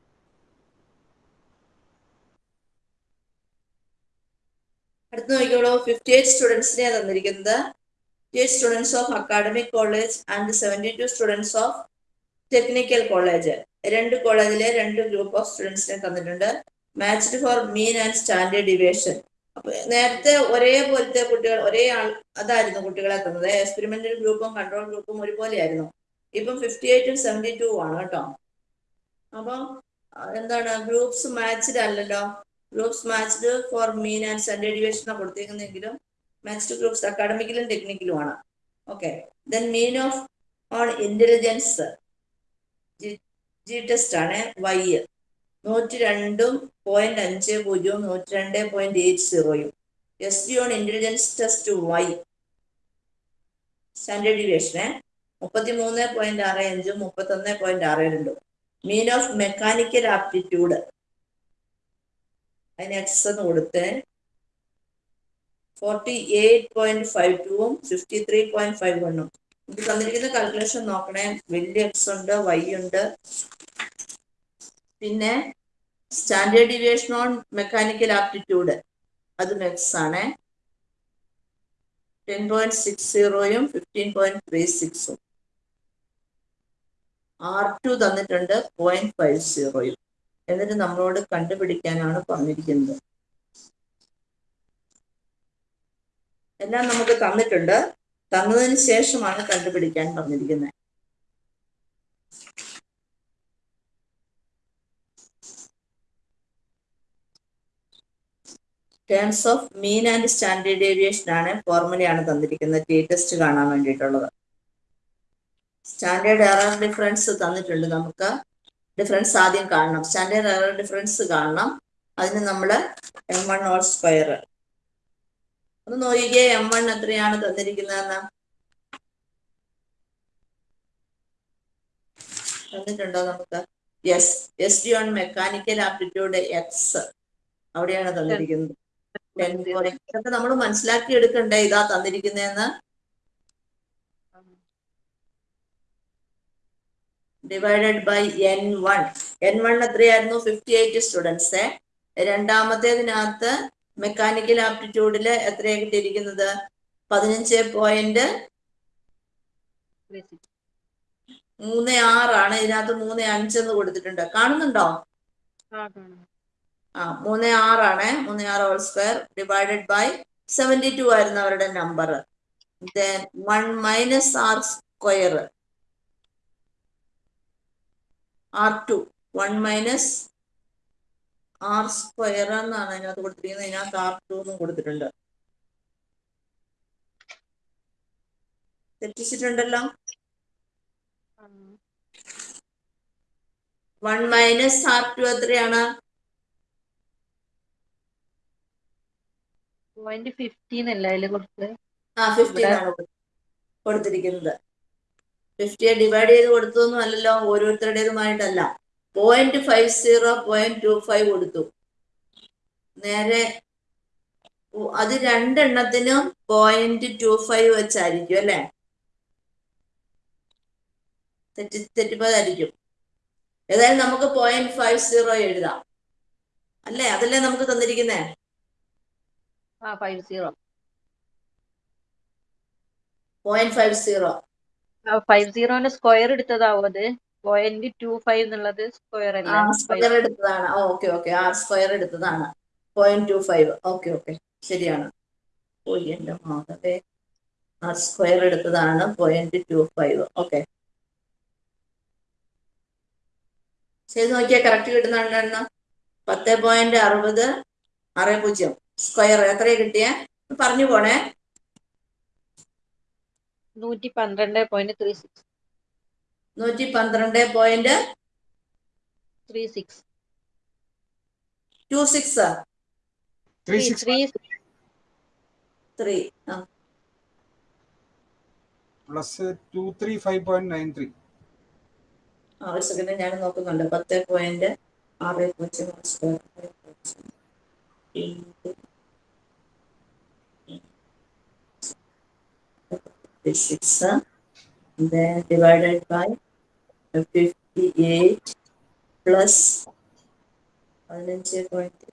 Speaker 1: അടുത്ത് നോക്കിക്കോളൂ. ഫിഫ്റ്റി എയ്റ്റ് സ്റ്റുഡൻസിനെ തന്നിരിക്കുന്നത്. Fifty eight students of academic college and seventy two students of technical college രണ്ട് കോളേജിലെ രണ്ട് ഗ്രൂപ്പ് ഓഫ് സ്റ്റുഡൻസിനെ തന്നിട്ടുണ്ട്. Matched for mean and standard deviation നേരത്തെ ഒരേപോലത്തെ കുട്ടികൾ ഒരേ ആൾ അതായിരുന്നു കുട്ടികളെ തന്നത് എക്സ്പെരിമെന്റൽ ഗ്രൂപ്പും കൺട്രോൾ ഗ്രൂപ്പും ഒരുപോലെയായിരുന്നു. ഇപ്പം ഫിഫ്റ്റി എയ്റ്റും സെവന്റി ടു ആണ് കേട്ടോ. അപ്പം എന്താണ് ഗ്രൂപ്പ്സ് മാച്ച്ഡ് അല്ലല്ലോ. Groups matched for mean and standard ഡിവിയേഷനാണ് കൊടുത്തിരിക്കുന്നെങ്കിലും മാച്ച്ഡ് ഗ്രൂപ്പ്സ് അക്കാഡമിക്കലും ടെക്നിക്കലും ആണ്. Okay then mean of on intelligence G test ആണ് വൈ നൂറ്റി രണ്ടും പോയിന്റ് അഞ്ച് പൂജ്യവും നൂറ്റി രണ്ട് point eight സീറോയും S D on intelligence test Y standard ഡിവിയേഷനെ മുപ്പത്തി മൂന്ന് പോയിന്റ് ആറ് അഞ്ചും മുപ്പത്തി ഒന്ന് പോയിന്റ് ആറ് രണ്ടും. മീൻ ഓഫ് മെക്കാനിക്കൽ ആപ്റ്റിറ്റ്യൂഡ് അതിന് എക്സ് എന്ന് കൊടുത്ത്. ഫോർട്ടി എയ്റ്റ് പോയിന്റ് ഫൈവ് ടുവും ഫിഫ്റ്റി ത്രീ പോയിന്റ് ഫൈവ് വണ്ണും ഇത് തന്നിരിക്കുന്ന കാൽക്കുലേഷൻ നോക്കണേ. വലിയ എക്സ് ഉണ്ട് വൈ ഉണ്ട്. പിന്നെ standard deviation on mechanical aptitude അത് മെക്സ് ആണ്. ടെൻ പോയിന്റ് സിക്സ് സീറോയും ഫിഫ്റ്റീൻ പോയിന്റ് ത്രീ സിക്സും ആർ ടു തന്നിട്ടുണ്ട് പോയിന്റ് ഫൈവ് സീറോയും എന്നിട്ട് നമ്മളോട് കണ്ടുപിടിക്കാനാണ് പറഞ്ഞിരിക്കുന്നത്. എല്ലാം നമുക്ക് തന്നിട്ടുണ്ട്. തന്നതിന് ശേഷമാണ് കണ്ടുപിടിക്കാൻ പറഞ്ഞിരിക്കുന്നത്. Terms of mean and standard deviation ആണ് ഫോർമുലയാണ് തന്നിരിക്കുന്നത്. ടി ടെസ്റ്റ് കാണാൻ വേണ്ടിയിട്ടുള്ളത്. സ്റ്റാൻഡേർഡ് എറർ ഡിഫറൻസ് തന്നിട്ടുണ്ട് നമുക്ക്. ഡിഫറൻസ് ആദ്യം കാണണം. സ്റ്റാൻഡേർഡ് എറർ ഡിഫറൻസ് കാണണം. അതിന് നമ്മൾ എം വൺ ഓൾ സ്ക്വയർ ഒന്ന് നോക്കിയേ എം വൺ എത്രയാണ് തന്നിരിക്കുന്നതെന്ന്. തന്നിട്ടുണ്ടോ നമുക്ക്? Yes S D on mechanical aptitude X അവിടെയാണ് തന്നിരിക്കുന്നത്. നമ്മൾ മനസ്സിലാക്കി എടുക്കണ്ടേ ഇതാ തന്നിരിക്കുന്നതെന്ന് divided by N one N one എത്രയായിരുന്നു? ഫിഫ്റ്റി എയ്റ്റ് സ്റ്റുഡൻസ് രണ്ടാമത്തേതിനകത്ത് മെക്കാനിക്കൽ ആപ്റ്റിറ്റ്യൂഡിൽ എത്രയാ കിട്ടിയിരിക്കുന്നത്? പതിനഞ്ച് പോയിന്റ് മൂന്ന് ആറാണ്. ഇതിനകത്ത് മൂന്ന് അഞ്ചെന്ന് കൊടുത്തിട്ടുണ്ട്. കാണുന്നുണ്ടോ? ആ മൂന്ന് ആറാണ്. മൂന്ന് ആറ് whole square divided by seventy two ആയിരുന്നു അവരുടെ number then one minus R square R two one minus R square എന്നാണ് അതിനകത്ത് കൊടുത്തിരിക്കുന്നത്. ഇതിനകത്ത് ആർ ടു എന്നും കൊടുത്തിട്ടുണ്ട്. തെറ്റിച്ചിട്ടുണ്ടല്ലോ? വൺ മൈനസ് ആർ ടു എത്രയാണ്?
Speaker 4: പോയിന്റ് ഫിഫ്റ്റീൻ അല്ല അതിൽ കൊടുത്തത്
Speaker 1: ആ ഫിഫ്റ്റീൻ ആണ് കൊടു- കൊടുത്തിരിക്കുന്നത്. ഫിഫ്റ്റിയെ ഡിവൈഡ് ചെയ്ത് കൊടുത്തൊന്നും അല്ലല്ലോ ഓരോരുത്തരുടേതുമായിട്ടല്ല. Point five zero point two five കൊടുത്തു. നേരെ അത് രണ്ടെണ്ണത്തിനും പോയിന്റ് ടു ഫൈവ് വെച്ചായിരിക്കും അല്ലെ? തെറ്റി തെറ്റിപ്പോയതായിരിക്കും. ഏതായാലും നമുക്ക് പോയിന്റ് ഫൈവ് സീറോ എഴുതാം. അല്ലേ? അതല്ലേ നമുക്ക് തന്നിരിക്കുന്നേ?
Speaker 4: ആ five zero
Speaker 1: point five zero
Speaker 4: ആ ഫൈവ് സീറോന്റെ സ്ക്വയർ എടുത്തതാവും അത്. പോയിന്റ് ടു ഫൈവ് എന്നുള്ളത് സ്ക്വയർ അല്ല.
Speaker 1: സ്ക്വയർ എടുത്തതാണ്. ഓക്കെ ഓക്കെ ആർ സ്ക്വയർ എടുത്തതാണ്. Point two five okay okay ശരിയാണ്. ഓ എന്റെ മാതവേ. ആർ സ്ക്വയർ എടുത്തതാണ്. പോയിന്റ് ടു ഫൈവ് ഓക്കെ ചെയ്ത് നോക്കിയാൽ കറക്റ്റ് കിട്ടുന്നുണ്ടെന്ന് പത്ത് പോയിന്റ് അറുപത് ആറ് പൂജ്യം. സ്ക്വയർ എത്രയാ കിട്ടിയ? പറഞ്ഞു പോണേ.
Speaker 4: നൂറ്റി പന്ത്രണ്ട് പോയിന്റ് ത്രീ സിക്സ്
Speaker 1: നൂറ്റി പന്ത്രണ്ട് point
Speaker 4: three six
Speaker 1: two six
Speaker 3: three
Speaker 4: three
Speaker 3: six
Speaker 4: three
Speaker 1: three ആ.
Speaker 3: Plus two three five point nine three
Speaker 1: ആ ഒരു സെക്കൻഡ് ഞാൻ നോക്കുന്നുണ്ട്. പത്ത് പോയിന്റ് ആറ് പൂജ്യം square six then divided by fifty eight plus പതിനഞ്ച് പോയിന്റ്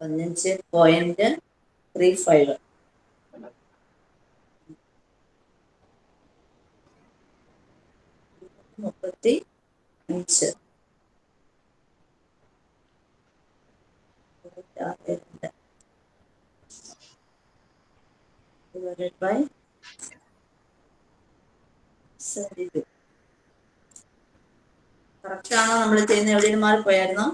Speaker 1: പതിനഞ്ച് പോയിന്റ് ത്രീ ഫൈവ് മുപ്പത്തി അഞ്ച് രണ്ട് divided by seventy two correct ആണോ നമ്മൾ ചെയ്യുന്ന എവിടെയും മാറിപ്പോയായിരുന്നോ?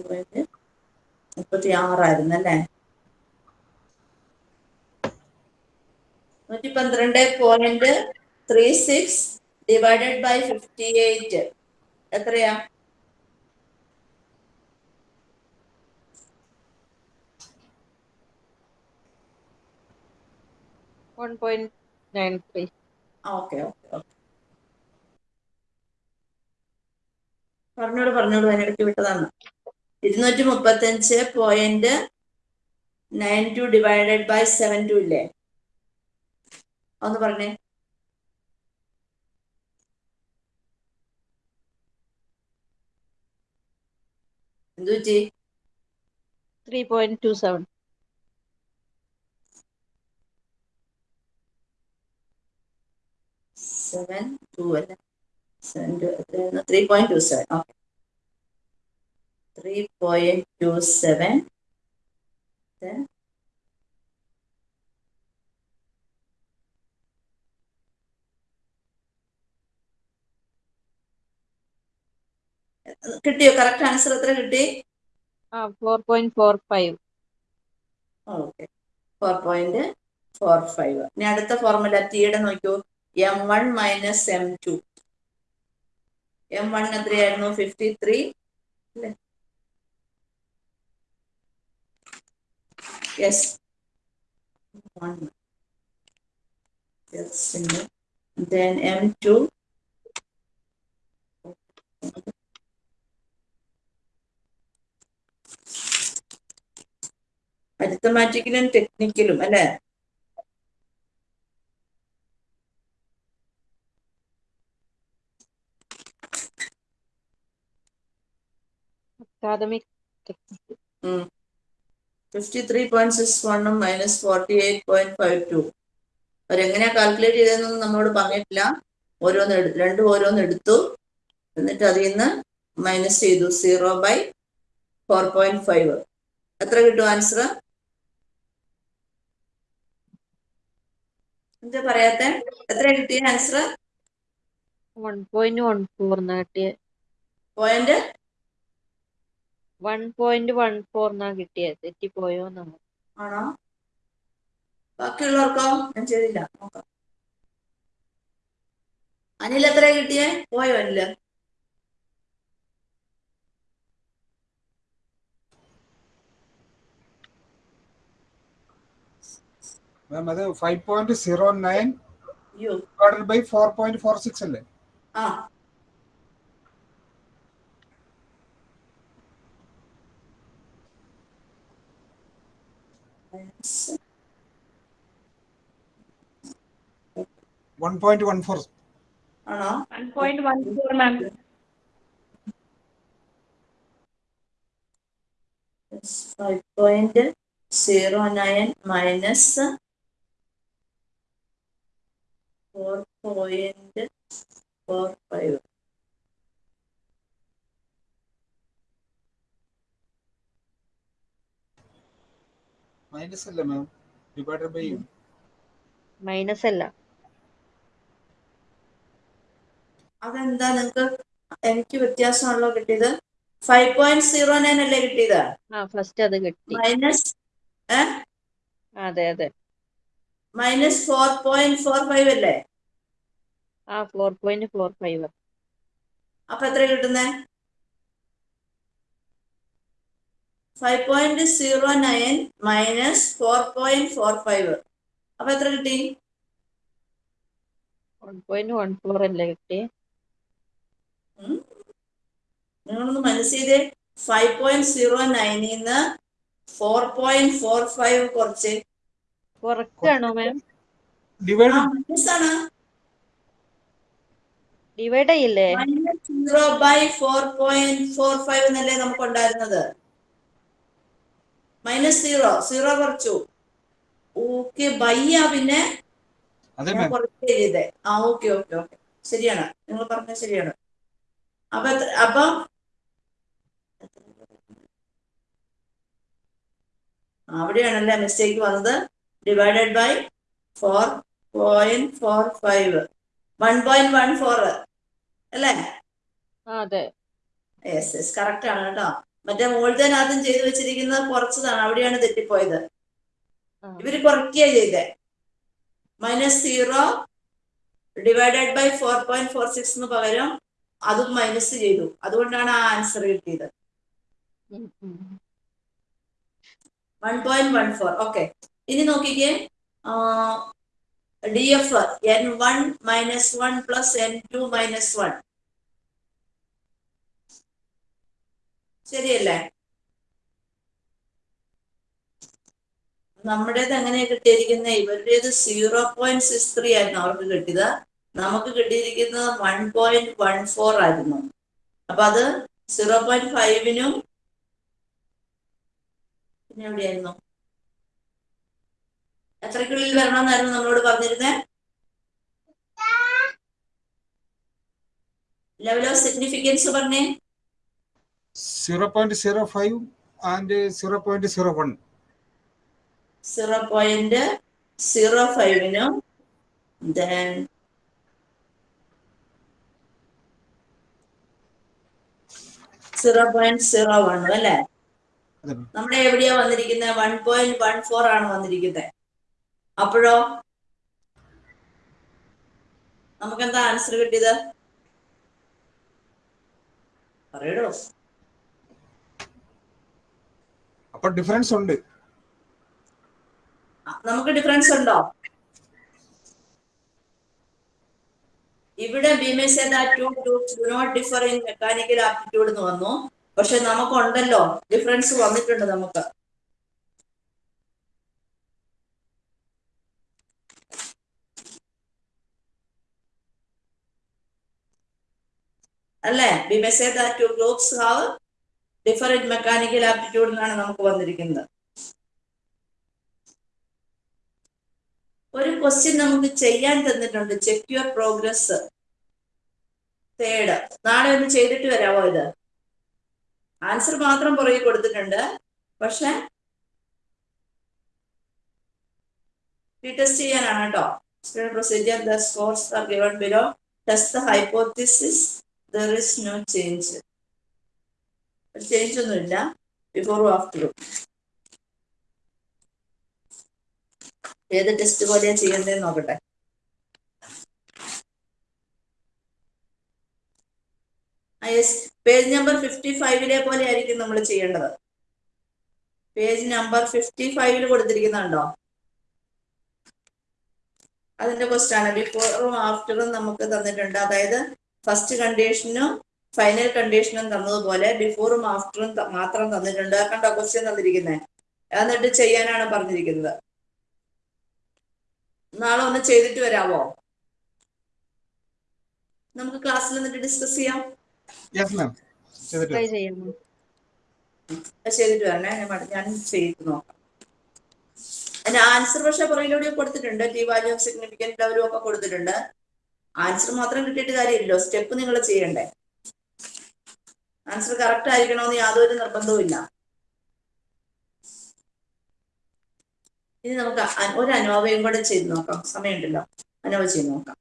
Speaker 1: പോയായിരുന്നോ മുപ്പത്തി ആറായിരുന്നു അല്ലേ? നൂറ്റി പന്ത്രണ്ട് point three six divided by fifty eight എത്രയാ?
Speaker 4: വൺ പോയിന്റ്
Speaker 1: പറഞ്ഞോളൂ പറഞ്ഞോളൂ അതിനിടയ്ക്ക് വിട്ടതാണ്. ഇരുന്നൂറ്റി മുപ്പത്തഞ്ച് point nine two divided by seven two ഇല്ലേ? ഒന്ന് പറഞ്ഞേ. എന്തു പറ്റി
Speaker 4: three point two seven.
Speaker 1: Seven two അല്ല? Seven two three point two seven. Okay. Three point two seven. കിട്ടിയോ? കറക്റ്റ് ആൻസർ എത്ര കിട്ടി?
Speaker 4: Four point four five
Speaker 1: okay. Four point four five ഇനി അടുത്ത ഫോർമുല ടിയുടെ നോക്കൂ M one minus M two M one എത്രയായിരുന്നു? Fifty three അല്ലേ yes then m2 അരിത്തമാറ്റിക്കലും ടെക്നിക്കലും അല്ലെ? ഫിഫ്റ്റി ത്രീ പോയിന്റ് സിക്സ് വണ്ണും minus forty eight point five two അവരെങ്ങനെയാ calculate ചെയ്തതെന്നൊന്നും നമ്മളോട് പറഞ്ഞിട്ടില്ല. ഓരോന്ന് രണ്ട് രണ്ടും ഓരോന്ന് എടുത്തു. എന്നിട്ട് അതിൽ നിന്ന് മൈനസ് ചെയ്തു zero by four point five എത്ര കിട്ടും ആൻസർ എന്താ പറയാത്ത? എത്ര കിട്ടിയ
Speaker 4: answer one point one four കിട്ടിയത് point one point one four കിട്ടിയത് തെറ്റിപ്പോയോ
Speaker 1: ആണോ? ബാക്കിയുള്ളവർക്കോ? ഞാൻ ചെയ്തില്ല. നോക്കാം. അനിൽ എത്ര കിട്ടിയേ? പോയോ അനിൽ?
Speaker 3: മാം അത് five point zero
Speaker 1: nine
Speaker 3: divided by four point four six അല്ലേ?
Speaker 1: ആ.
Speaker 3: വൺ പോയിന്റ് വൺ ഫോർ
Speaker 1: ആണോ?
Speaker 5: One point one four ma'am
Speaker 1: five point zero nine minus four point four five
Speaker 3: minus അല്ല മാം ഡിവൈഡഡ് ബൈ
Speaker 4: മൈനസ് അല്ല.
Speaker 1: അതെന്താ നിങ്ങക്ക്? എനിക്ക് വ്യത്യാസമാണല്ലോ കിട്ടിയത്. Five point zero nine അല്ലേ കിട്ടിയത്?
Speaker 4: ആ ഫസ്റ്റ് അത് കിട്ടി.
Speaker 1: മൈനസ്
Speaker 4: അതെ അതെ.
Speaker 1: Minus four point four five അല്ലേ?
Speaker 4: ആ ഫോർ പോയിന്റ് ഫോർ ഫൈവ്
Speaker 1: അപ്പൊ എത്ര കിട്ടുന്നേ? Five point zero nine minus four point four five അപ്പൊ എത്ര കിട്ടി?
Speaker 4: വൺ പോയിന്റ് വൺ ഫോർ അല്ലേ കിട്ടി?
Speaker 1: നിങ്ങളൊന്ന് മനസ്സിലെ ഫൈവ് പോയിന്റ് സീറോ നയനിൽ നിന്ന് ഫോർ പോയിന്റ് ഫോർ ഫൈവ് കുറച്ച്.
Speaker 4: കുറക്കാണോ മാം
Speaker 1: ആണ്.
Speaker 4: ഡിവൈഡ് ചെയ്യില്ലേ
Speaker 1: minus zero by four point four five എന്നല്ലേ നമുക്ക് ഉണ്ടായിരുന്നത് മൈനസ് സീറോ സീറോ കുറച്ചു. ഓക്കെ ബൈ ആ പിന്നെ കുറച്ച് ചെയ്തേ. ആ ഓക്കെ ഓക്കെ ഓക്കെ ശരിയാണ്. നിങ്ങൾ പറഞ്ഞത് ശരിയാണ്. അപ്പൊ അപ്പൊ അവിടെയാണല്ലേ മിസ്റ്റേക്ക് വന്നത്? Divided by four point four five one point one four അല്ലേ?
Speaker 4: അതെ.
Speaker 1: യെസ് യെസ് കറക്റ്റ് ആണ് കേട്ടോ. മറ്റേ മോൾദനാഥം ചെയ്തു വെച്ചിരിക്കുന്നത് കുറച്ചതാണ്. അവിടെയാണ് തെറ്റിപ്പോയത്. ഇവർ കുറയ്ക്കുക ചെയ്തേ. Minus zero divided by four point four six എന്ന് പകരം അതും മൈനസ് ചെയ്തു. അതുകൊണ്ടാണ് ആ ആൻസർ കിട്ടിയത്. One point one four okay ഇനി നോക്കിക്കേ. One minus one plus n two minus one ശരിയല്ലേ? നമ്മുടേത് എങ്ങനെയാ കിട്ടിയിരിക്കുന്നത് ഇവരുടേത് സീറോ പോയിന്റ് സിക്സ് ത്രീ ആയിരുന്നു അവർക്ക് കിട്ടിയത്. നമുക്ക് കിട്ടിയിരിക്കുന്നത് വൺ പോയിന്റ് വൺ ഫോർ ആയിരുന്നു. അപ്പൊ അത് സീറോ പോയിന്റ് ഫൈവിനും പിന്നെ എവിടെയായിരുന്നു? എത്രക്കുള്ളിൽ വരണമെന്നായിരുന്നു നമ്മളോട് പറഞ്ഞിരുന്നത് ലെവൽ ഓഫ് സിഗ്നിഫിക്കൻസ് പറഞ്ഞേ.
Speaker 3: Zero point zero five and zero point zero one
Speaker 1: zero point zero ഫൈവിനും then zero point zero വണ്ണും അല്ലേ? നമ്മുടെ എവിടെയാ വന്നിരിക്കുന്നത് വൺ പോയിന്റ് വൺ ഫോർ ആണ് വന്നിരിക്കുന്നത് അപ്പോഴോ? നമുക്ക് എന്താ ആൻസർ കിട്ടിയത്? പറയടോ.
Speaker 3: അപ്പൊ ഡിഫറൻസ് ഉണ്ട്.
Speaker 1: നമുക്ക് ഡിഫറൻസ് ഉണ്ടോ? ഇവിടെ two groups do not differ in mechanical aptitude എന്ന് വന്നു. പക്ഷെ നമുക്കുണ്ടല്ലോ. ഡിഫറൻസ് വന്നിട്ടുണ്ട് നമുക്ക്. അല്ലേ? We may say that two groups have different mechanical aptitude എന്നാണ് നമുക്ക് വന്നിരിക്കുന്നത്. ഒരു ക്വസ്റ്റ്യൻ നമുക്ക് ചെയ്യാൻ തന്നിട്ടുണ്ട്. Check your progress. തേർഡ് നാളെ ഒന്ന് ചെയ്തിട്ട് വരാമോ ഇത്? ആൻസർ മാത്രം പുറകെ കൊടുത്തിട്ടുണ്ട്. പക്ഷെ റീടെസ്റ്റ് ചെയ്യാനാണ് കേട്ടോ. Procedure the scores are given below test the hypothesis there is no change change ഒന്നുമില്ല. ബിഫോറും ആഫ്റ്ററും ഏത് ടെസ്റ്റ് പോലെയാ ചെയ്യേണ്ടതെന്ന് നോക്കട്ടെ. പേജ് നമ്പർ ഫിഫ്റ്റി ഫൈവിലെ പോലെ ആയിരിക്കും നമ്മൾ ചെയ്യേണ്ടത്. പേജ് നമ്പർ ഫിഫ്റ്റി ഫൈവിൽ കൊടുത്തിരിക്കുന്നുണ്ടോ? അതിന്റെ ക്വസ്റ്റ് ആണ്. ബിഫോറും ആഫ്റ്ററും നമുക്ക് തന്നിട്ടുണ്ട്. അതായത് ഫസ്റ്റ് കണ്ടീഷനും ഫൈനൽ കണ്ടീഷനും തന്നതുപോലെ ബിഫോറും ആഫ്റ്ററും മാത്രം തന്നിട്ടുണ്ട്. കണ്ടോ ക്വസ്റ്റ്യൻ തന്നിരിക്കുന്നത് എന്നിട്ട് ചെയ്യാനാണ് പറഞ്ഞിരിക്കുന്നത്. നാളെ ഒന്ന് ചെയ്തിട്ട് വരാമോ നമുക്ക് ക്ലാസ്സിൽ എന്നിട്ട് ഡിസ്കസ് ചെയ്യാം.
Speaker 3: യെസ് മാം ചെയ്തിട്ട്
Speaker 1: വരണേ. ഞാൻ ചെയ്തു ഞാൻ ചെയ്ത് നോക്കാം. ആൻസർ പക്ഷെ പുറകിലൂടെ കൊടുത്തിട്ടുണ്ട്. ടി വാല്യൂ ഓഫ് സിഗ്നിഫിക്കന്റ് ലെവലും ഒക്കെ കൊടുത്തിട്ടുണ്ട്. ആൻസർ മാത്രം കിട്ടിയിട്ട് കാര്യമില്ലല്ലോ. സ്റ്റെപ്പ് നിങ്ങൾ ചെയ്യണ്ടേ. ആൻസർ കറക്റ്റ് ആയിരിക്കണമെന്ന് യാതൊരു നിർബന്ധവും ഇല്ല. ഇനി നമുക്ക് ഒരു അനോവയും കൂടെ ചെയ്ത് നോക്കാം. സമയമുണ്ടല്ലോ. അനോവ ചെയ്ത് നോക്കാം.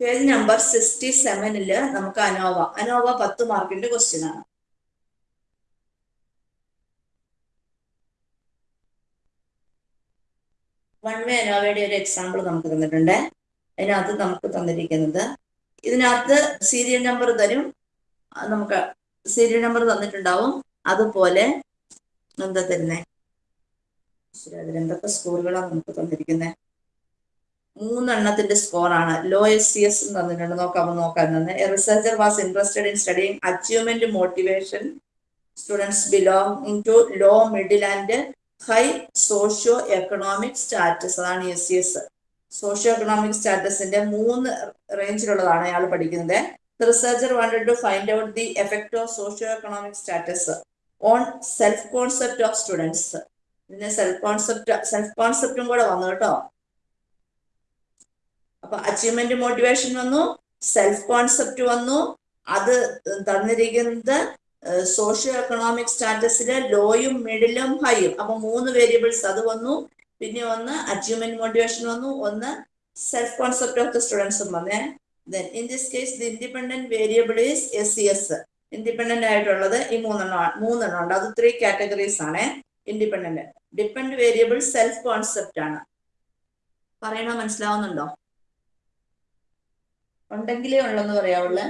Speaker 1: പേജ് നമ്പർ സിക്സ്റ്റി സെവനിൽ നമുക്ക് അനോവ. അനോവ പത്ത് മാർക്കിന്റെ ക്വസ്റ്റ്യൻ ആണ്. വൺ വേ അനോവയുടെ ഒരു എക്സാമ്പിൾ നമുക്ക് തന്നിട്ടുണ്ട്. അതിനകത്ത് നമുക്ക് തന്നിരിക്കുന്നത്. ഇതിനകത്ത് സീരിയൽ നമ്പർ തരും. നമുക്ക് സീരിയൽ നമ്പർ തന്നിട്ടുണ്ടാവും. അതുപോലെ എന്താ തരുന്നേ? അതിലെന്തൊക്കെ സ്കോറുകളാണ് നമുക്ക് തന്നിരിക്കുന്നത് മൂന്നെണ്ണത്തിന്റെ സ്കോറാണ് ലോ എസ് സി എസ് തന്നിട്ടുണ്ട് നോക്കാം നോക്കാൻ തന്നെ researcher was interested in studying achievement motivation students belong to low middle and high socio economic status അതാണ് S C S socio economic സ്റ്റാറ്റസിന്റെ മൂന്ന് റേഞ്ചിലുള്ളതാണ് അയാൾ പഠിക്കുന്നത്. Researcher wanted to find out the effect of socio economic status on self concept of students ഇതിന് self concept self കോൺസെപ്റ്റും കൂടെ വന്നു കേട്ടോ. അപ്പൊ അച്ചീവ്മെന്റ് മോട്ടിവേഷൻ വന്നു സെൽഫ് കോൺസെപ്റ്റ് വന്നു. അത് തന്നിരിക്കുന്നത് സോഷ്യോ എക്കണോമിക് സ്റ്റാറ്റസിലെ ലോയും മിഡിലും ഹൈയും അപ്പൊ മൂന്ന് വേരിയബിൾസ് അത് വന്നു. പിന്നെ ഒന്ന് അച്ചീവ്മെന്റ് മോട്ടിവേഷൻ വന്നു. ഒന്ന് സെൽഫ് കോൺസെപ്റ്റ് ഓഫ് ദ സ്റ്റുഡൻസും വന്നേ. Then in this case the independent variable is S C S independent ആയിട്ടുള്ളത് ഈ മൂന്നെണ്ണം മൂന്നെണ്ണം ഉണ്ട്. അത് ത്രീ കാറ്റഗറീസ് ആണ്. Independent depend variable self concept ആണ്. പറയണ മനസ്സിലാവുന്നുണ്ടോ? ഉണ്ടെങ്കിലേ ഉള്ളെന്ന് പറയാവുള്ളൂ.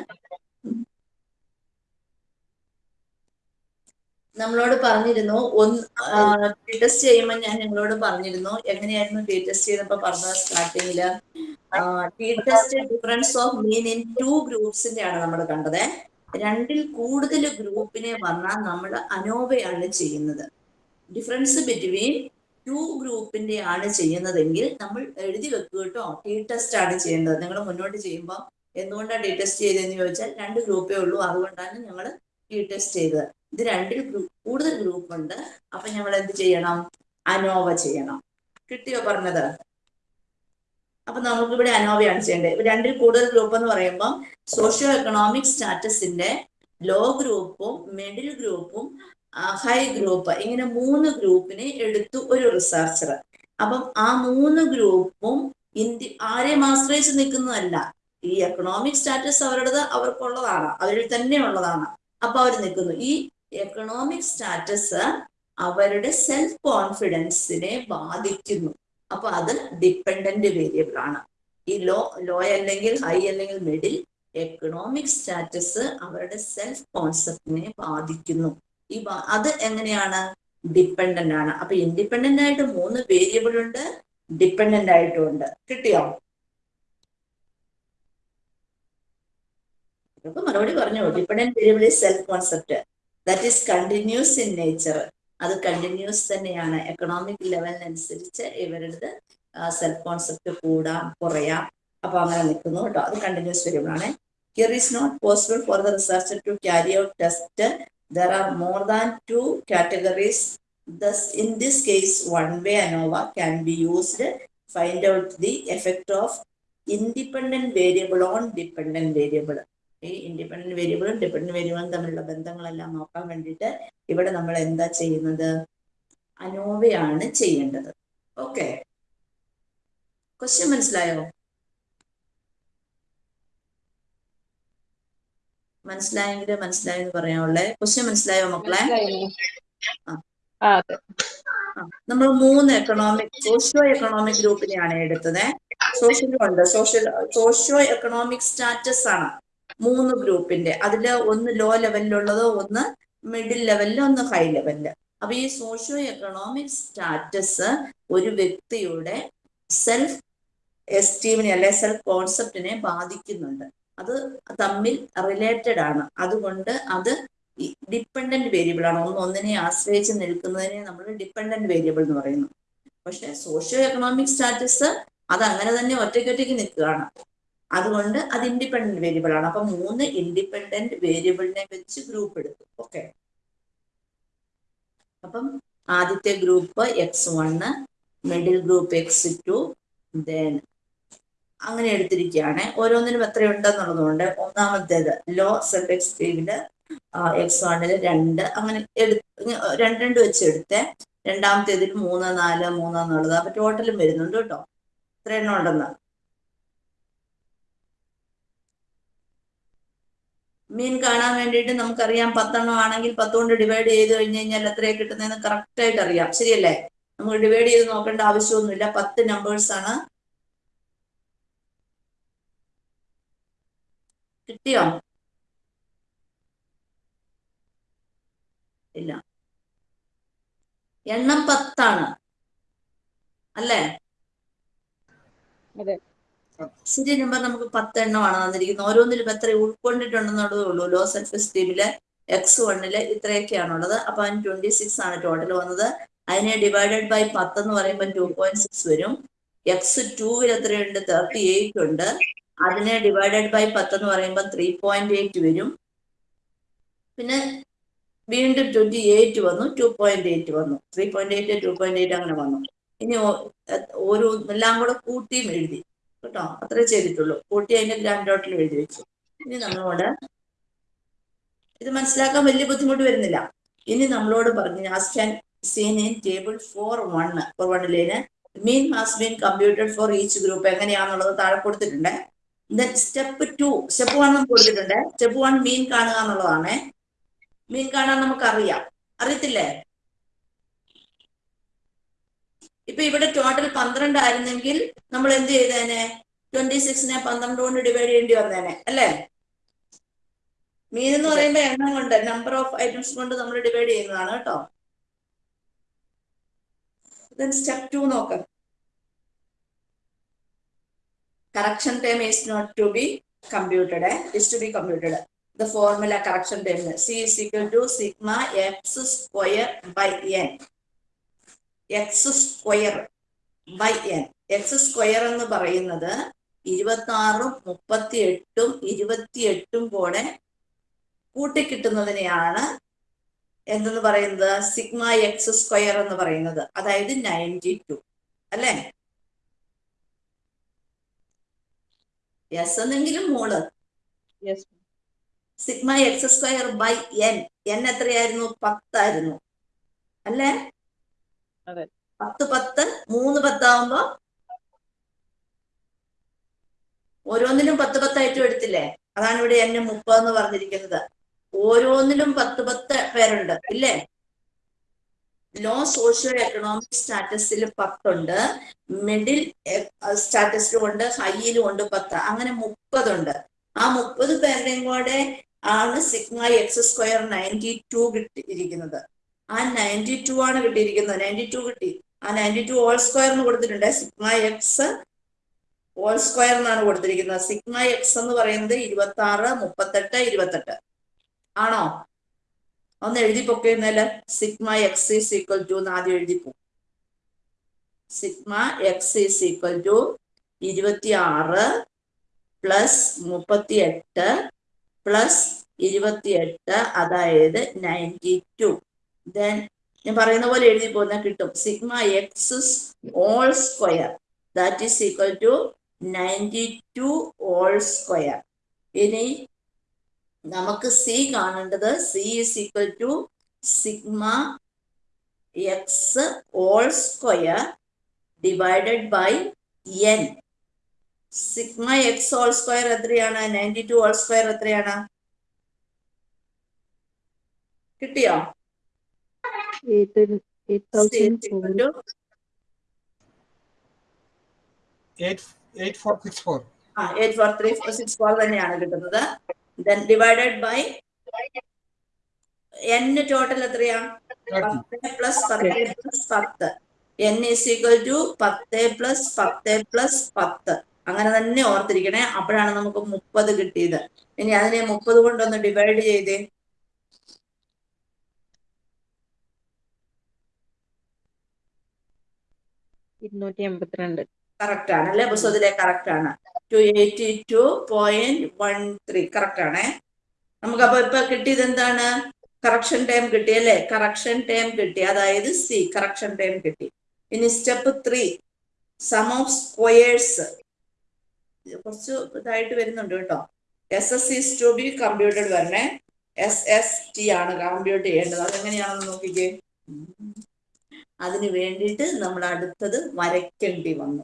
Speaker 1: നമ്മളോട് പറഞ്ഞിരുന്നു. ഒന്ന് ടെസ്റ്റ് ചെയ്യുമ്പോൾ ഞാൻ നിങ്ങളോട് പറഞ്ഞിരുന്നു. എങ്ങനെയായിരുന്നു ടി ടെസ്റ്റ് ചെയ്തപ്പോ പറഞ്ഞത് സ്റ്റാർട്ടിങ്ങിൽ test difference of mean in two ഗ്രൂപ്പ്സിന്റെ ആണ് നമ്മൾ കണ്ടത്. രണ്ടിൽ കൂടുതൽ ഗ്രൂപ്പിനെ വന്നാൽ നമ്മൾ അനോവയാണ് ചെയ്യുന്നത്. ഡിഫറൻസ് ബിറ്റ്വീൻ ടു ഗ്രൂപ്പിന്റെ ആണ് ചെയ്യുന്നതെങ്കിൽ നമ്മൾ എഴുതി വെക്കുക കേട്ടോ. ടി ടെസ്റ്റ് ആണ് ചെയ്യേണ്ടത്. നിങ്ങൾ മുന്നോട്ട് ചെയ്യുമ്പോൾ എന്തുകൊണ്ടാണ് ടി ടെസ്റ്റ് ചെയ്തതെന്ന് ചോദിച്ചാൽ രണ്ട് ഗ്രൂപ്പേ ഉള്ളൂ. അതുകൊണ്ടാണ് ഞങ്ങൾ ടി ടെസ്റ്റ് ചെയ്തത്. ഇത് രണ്ടിൽ കൂടുതൽ ഗ്രൂപ്പ് ഉണ്ട്. അപ്പൊ ഞങ്ങൾ എന്ത് ചെയ്യണം? അനോവ ചെയ്യണം. കിട്ടിയോ പറഞ്ഞത്? അപ്പൊ നമുക്ക് ഇവിടെ അനോവയാണ് ചെയ്യേണ്ടത്. രണ്ടിൽ കൂടുതൽ ഗ്രൂപ്പ് എന്ന് പറയുമ്പോൾ സോഷ്യോ എക്കണോമിക് സ്റ്റാറ്റസിന്റെ ലോ ഗ്രൂപ്പും മിഡിൽ ഗ്രൂപ്പും ഹൈ ഗ്രൂപ്പ് ഇങ്ങനെ മൂന്ന് ഗ്രൂപ്പിനെ എടുത്തു ഒരു റിസർച്ചർ അപ്പം ആ മൂന്ന് ഗ്രൂപ്പും ഇന്ത്യ ആരെയും ആശ്രയിച്ച് നിൽക്കുന്നതല്ല. ഈ എക്കണോമിക് സ്റ്റാറ്റസ് അവരുടേത് അവർക്കുള്ളതാണ്. അവരിൽ തന്നെ ഉള്ളതാണ് അപ്പൊ അവർ നിൽക്കുന്നു. ഈ എക്കണോമിക് സ്റ്റാറ്റസ് അവരുടെ സെൽഫ് കോൺഫിഡൻസിനെ ബാധിക്കുന്നു. അപ്പൊ അത് ഡിപ്പെൻഡന്റ് വേരിയബിൾ ആണ്. ഈ ലോ ലോ അല്ലെങ്കിൽ ഹൈ അല്ലെങ്കിൽ മിഡിൽ എക്കണോമിക് സ്റ്റാറ്റസ് അവരുടെ സെൽഫ് കോൺസെപ്റ്റിനെ ബാധിക്കുന്നു. ഈ അത് എങ്ങനെയാണ്? ഡിപ്പെൻഡന്റ് ആണ്. അപ്പൊ ഇൻഡിപെൻഡന്റ് ആയിട്ട് മൂന്ന് വേരിയബിൾ ഉണ്ട് ഡിപ്പെൻഡന്റ് ആയിട്ടും ഉണ്ട്. കിട്ടിയോ? മറുപടി പറഞ്ഞു dependent variable self concept that is continuous in nature അത് കണ്ടിന്യൂസ് തന്നെയാണ്. എക്കണോമിക് ലെവലിനനുസരിച്ച് ഇവരുടെ സെൽഫ് കോൺസെപ്റ്റ് കൂടാം കുറയാം. അപ്പൊ അങ്ങനെ നിൽക്കുന്നു കേട്ടോ. അത് കണ്ടിന്യൂസ് വരുമ്പോൾ ആണ്. Here is not possible for the researcher to carry out test there are more than two categories Thus, in this case, one-way ANOVA can be used. Find out the effect of independent variable on dependent variable. ഈ independent വേരിയബിളും dependent വേരിയബിളും തമ്മിലുള്ള ബന്ധങ്ങളെല്ലാം നോക്കാൻ വേണ്ടിയിട്ട് ഇവിടെ നമ്മൾ എന്താ ചെയ്യുന്നത്? അനോവയാണ് ചെയ്യേണ്ടത്. ഓക്കെ ക്വസ്റ്റ്യൻ മനസ്സിലായോ? മനസ്സിലായെങ്കിൽ മനസ്സിലായെന്ന് പറയാനുള്ളേ ക്വസ്റ്റ്യൻ മനസ്സിലായോ മക്കളെ?
Speaker 4: ആ.
Speaker 1: നമ്മൾ മൂന്ന് എക്കണോമിക് സോഷ്യോ എക്കണോമിക് ഗ്രൂപ്പിനെയാണ് എടുത്തത്. സോഷ്യലും ഉണ്ട് സോഷ്യൽ സോഷ്യോ എക്കണോമിക് സ്റ്റാറ്റസ് ആണ്. മൂന്ന് ഗ്രൂപ്പിന്റെ. അതിൽ ഒന്ന് ലോ ലെവലിലുള്ളത് ഒന്ന് മിഡിൽ ലെവലിൽ ഒന്ന് ഹൈ ലെവലിൽ അപ്പൊ ഈ സോഷ്യോ എക്കണോമിക് സ്റ്റാറ്റസ് ഒരു വ്യക്തിയുടെ സെൽഫ് എസ്റ്റീമിനെ അല്ലെ സെൽഫ് കോൺസെപ്റ്റിനെ ബാധിക്കുന്നുണ്ട്. അത് തമ്മിൽ റിലേറ്റഡ് ആണ്. അതുകൊണ്ട് അത് ഡിപ്പെൻഡന്റ് വേരിയബിൾ ആണ്. ഒന്ന് ഒന്നിനെ ആശ്രയിച്ച് നിൽക്കുന്നതിനെ നമ്മൾ ഡിപ്പെൻഡന്റ് വേരിയബിൾ എന്ന് പറയുന്നു. പക്ഷെ സോഷ്യോ എക്കണോമിക് സ്റ്റാറ്റസ് അത് അങ്ങനെ തന്നെ ഒറ്റയ്ക്കൊറ്റയ്ക്ക് നിൽക്കുകയാണ്. അതുകൊണ്ട് അത് ഇൻഡിപെൻഡന്റ് വേരിയബിൾ ആണ്. അപ്പൊ മൂന്ന് ഇൻഡിപെൻഡന്റ് വേരിയബിളിനെ വെച്ച് ഗ്രൂപ്പ് എടുത്തു ഓക്കെ അപ്പം ആദ്യത്തെ group X one middle group X two then അങ്ങനെ എടുത്തിരിക്കുകയാണ്. ഓരോന്നിനും എത്രയുണ്ടെന്നുള്ളതുകൊണ്ട് ഒന്നാമത്തേത് ലോ സെൽഫ് എക്സ്റ്റീവിൽ എക്സ് വണ്ണിൽ രണ്ട് അങ്ങനെ എടു രണ്ട് രണ്ട് വെച്ച് എടുത്ത്. രണ്ടാമത്തേതിൽ മൂന്ന് നാല് മൂന്ന് എന്നുള്ളത്. അപ്പൊ ടോട്ടലും വരുന്നുണ്ട് കേട്ടോ. ഇത്ര എണ്ണം ഉണ്ടെന്ന്. മീൻ കാണാൻ വേണ്ടിയിട്ട് നമുക്കറിയാം പത്തെണ്ണം ആണെങ്കിൽ പത്തുകൊണ്ട് ഡിവൈഡ് ചെയ്ത് കഴിഞ്ഞ് കഴിഞ്ഞാൽ എത്രയാണ് കിട്ടുന്നതെന്ന് കറക്റ്റ് ആയിട്ട് അറിയാം. ശരിയല്ലേ? നമുക്ക് ഡിവൈഡ് ചെയ്ത് നോക്കേണ്ട ആവശ്യമൊന്നുമില്ല. പത്ത് നമ്പേഴ്സ് ആണ്. കിട്ടിയോ? ഇല്ല. എണ്ണം പത്താണ്. അല്ലേ? ശരി നമ്പർ നമുക്ക് പത്ത് എണ്ണമാണ് തന്നിരിക്കുന്നത്. ഓരോന്നിലും എത്ര ഉൾക്കൊണ്ടിട്ടുണ്ടെന്നുള്ളതേ ഉള്ളൂ. ലോ സെൽഫ് എസ്റ്റീമിൽ എക്സ് വണ്ണിൽ ഇത്രയൊക്കെയാണുള്ളത്. അപ്പൊ അതിന് ട്വന്റി സിക്സ് ആണ് ടോട്ടൽ വന്നത്. അതിനെ ഡിവൈഡഡ് ബൈ പത്ത് എന്ന് പറയുമ്പോൾ ടു പോയിന്റ് സിക്സ് വരും. എക്സ് ടൂവിൽ എത്രയുണ്ട്? തേർട്ടി എയ്റ്റ് ഉണ്ട്. അതിനെ ഡിവൈഡഡ് ബൈ പത്ത് എന്ന് പറയുമ്പോൾ ത്രീ പോയിന്റ് എയ്റ്റ് വരും. പിന്നെ വീണ്ടും ട്വന്റി എയ്റ്റ് വന്നു. ടു പോയിന്റ് എയ്റ്റ് വന്നു. Three point eight two point eight അങ്ങനെ വന്നു. ഇനി ഓരോ എല്ലാം കൂടെ കൂട്ടിയും എഴുതി. കേട്ടോ? അത്രേ ചെയ്തിട്ടുള്ളൂ. കൂട്ടി അതിന്റെ ഗ്രാൻഡ് ടോട്ടൽ എഴുതി വെച്ചു. ഇനി നമ്മളോട് ഇത് മനസ്സിലാക്കാൻ വലിയ ബുദ്ധിമുട്ട് വരുന്നില്ല. ഇനി നമ്മളോട് പറഞ്ഞു as can seen in table four one four വണ്ണിലേന് mean has been computed for each group എങ്ങനെയാണെന്നുള്ളത് താഴെ കൊടുത്തിട്ടുണ്ട്. Then step two step one നമുക്ക് കൊടുത്തിട്ടുണ്ട്. സ്റ്റെപ്പ് വൺ മീൻ കാണുക എന്നുള്ളതാണ്. മീൻ കാണാൻ നമുക്കറിയാം. അറിയത്തില്ലേ? ഇപ്പൊ ഇവിടെ ടോട്ടൽ പന്ത്രണ്ട് ആയിരുന്നെങ്കിൽ നമ്മൾ എന്ത് ചെയ്തേനെ? ട്വന്റി സിക്സിനെ പന്ത്രണ്ട് കൊണ്ട് ഡിവൈഡ് ചെയ്യേണ്ടി വന്നേനെ അല്ലേ? മീൻ എന്ന് പറയുമ്പോ എണ്ണം കൊണ്ട് നമ്പർ ഓഫ് ഐറ്റംസ് കൊണ്ട് നമ്മൾ ഡിവൈഡ് ചെയ്യുന്നതാണ് കേട്ടോ. സ്റ്റെപ്പ് ടു നോക്കാം. Correction time is not to be computed eh? To be be the formula correction time C is equal to sigma X square by by n square by N X square എന്ന് പറയുന്നത് ഇരുപത്തി ആറും മുപ്പത്തി എട്ടും ഇരുപത്തി എട്ടും കൂടെ കൂട്ടിക്കിട്ടുന്നതിനെയാണ് എന്തെന്ന് പറയുന്നത്? സിഗ്മ എക്സ് സ്ക്വയർ എന്ന് പറയുന്നത്. അതായത് നയന്റി ടു അല്ലേ? എസ് എന്നെങ്കിലും
Speaker 4: മോൾ.
Speaker 1: Sigma X square by N N എത്രയായിരുന്നു? പത്തായിരുന്നു. അല്ലേ. പത്ത് പത്ത് മൂന്ന് പത്താവുമ്പോ ഓരോന്നിനും പത്ത് പത്തായിട്ടും എടുത്തില്ലേ? അതാണ് ഇവിടെ എന്നെ മുപ്പത് എന്ന് പറഞ്ഞിരിക്കുന്നത്. ഓരോന്നിലും പത്ത് പത്ത് പേരുണ്ട് ഇല്ലേ? ലോ സോഷ്യോ എക്കണോമിക് സ്റ്റാറ്റസിൽ പത്തുണ്ട് മിഡിൽ സ്റ്റാറ്റസിലും ഉണ്ട് ഹൈയിലും ഉണ്ട് പത്ത് അങ്ങനെ മുപ്പതുണ്ട്. ആ മുപ്പത് പേരുടെയും കൂടെ ആണ് sigma X square ninety two കിട്ടിയിരിക്കുന്നത്. ആ നയന്റി ടു ആണ് കിട്ടിയിരിക്കുന്നത്. നയന്റി ടു കിട്ടി. ആ നയന്റി ടു ഓൾ സ്ക്വയർ എന്ന് കൊടുത്തിട്ടുണ്ട്. സിഗ്മ എക്സ് ഓൾ സ്ക്വയർ എന്നാണ് കൊടുത്തിരിക്കുന്നത്. സിഗ്മ എക്സ് എന്ന് പറയുന്നത് ഇരുപത്തി ആറ് മുപ്പത്തെട്ട് ഇരുപത്തെട്ട്. ആണോ? ഒന്ന് എഴുതി പൊക്കിയിരുന്നല്ലോ sigma X is equal to എന്ന് ആദ്യം എഴുതി പോകും sigma X is equal to ഇരുപത്തി ആറ് പ്ലസ് മുപ്പത്തി എട്ട് പ്ലസ് ഇരുപത്തി എട്ട് അതായത് നയന്റി ടു ദെൻ ഞാൻ പറയുന്ന പോലെ എഴുതി പോകുന്ന കിട്ടും. Sigma X all square that is equal to ninety two all square ഇനി നമുക്ക് സി കാണേണ്ടത് C is equal to sigma X all square divided by N sigma X all square എത്രയാണ്? നയന്റി ടു ഓൾ സ്ക്വയർ എത്രയാണ്? കിട്ടിയോ? Eight four three six four തന്നെയാണ് കിട്ടുന്നത്. Then divided by N total എത്രയാ? പത്ത് പ്ലസ് പത്ത് plus പത്ത്. N is equal to പത്ത് പ്ലസ് പത്ത് പ്ലസ് പത്ത്. അങ്ങനെ തന്നെ ഓർത്തിരിക്കണേ. അപ്പോഴാണ് നമുക്ക് മുപ്പത് കിട്ടിയത്. ഇനി അതിനെ മുപ്പത് കൊണ്ടൊന്ന് ഡിവൈഡ് ചെയ്തേ.
Speaker 4: ഇരുന്നൂറ്റി എൺപത്തിരണ്ട്
Speaker 1: കറക്റ്റ് ആണ് അല്ലെ പുസ്തകത്തിലെ കറക്റ്റ് ആണ് two eighty two point one three correct ആണേ നമുക്ക് അപ്പൊ ഇപ്പൊ കിട്ടിയത് എന്താണ്? കറക്ഷൻ ടൈം കിട്ടി അല്ലെ? കറക്ഷൻ ടൈം കിട്ടി. അതായത് സി കറക്ഷൻ ടൈം കിട്ടി. ഇനി step three sum of squares. കുറച്ച് ഇതായിട്ട് വരുന്നുണ്ട് കേട്ടോ. S S is to be computed വരണേ. എസ് എസ് ടി ആണ് കമ്പ്യൂട്ട് ചെയ്യേണ്ടത്. അതെങ്ങനെയാണെന്ന് നോക്കിക്കേ. അതിന് വേണ്ടിയിട്ട് നമ്മൾ അടുത്തത് വരയ്ക്കേണ്ടി വന്നു.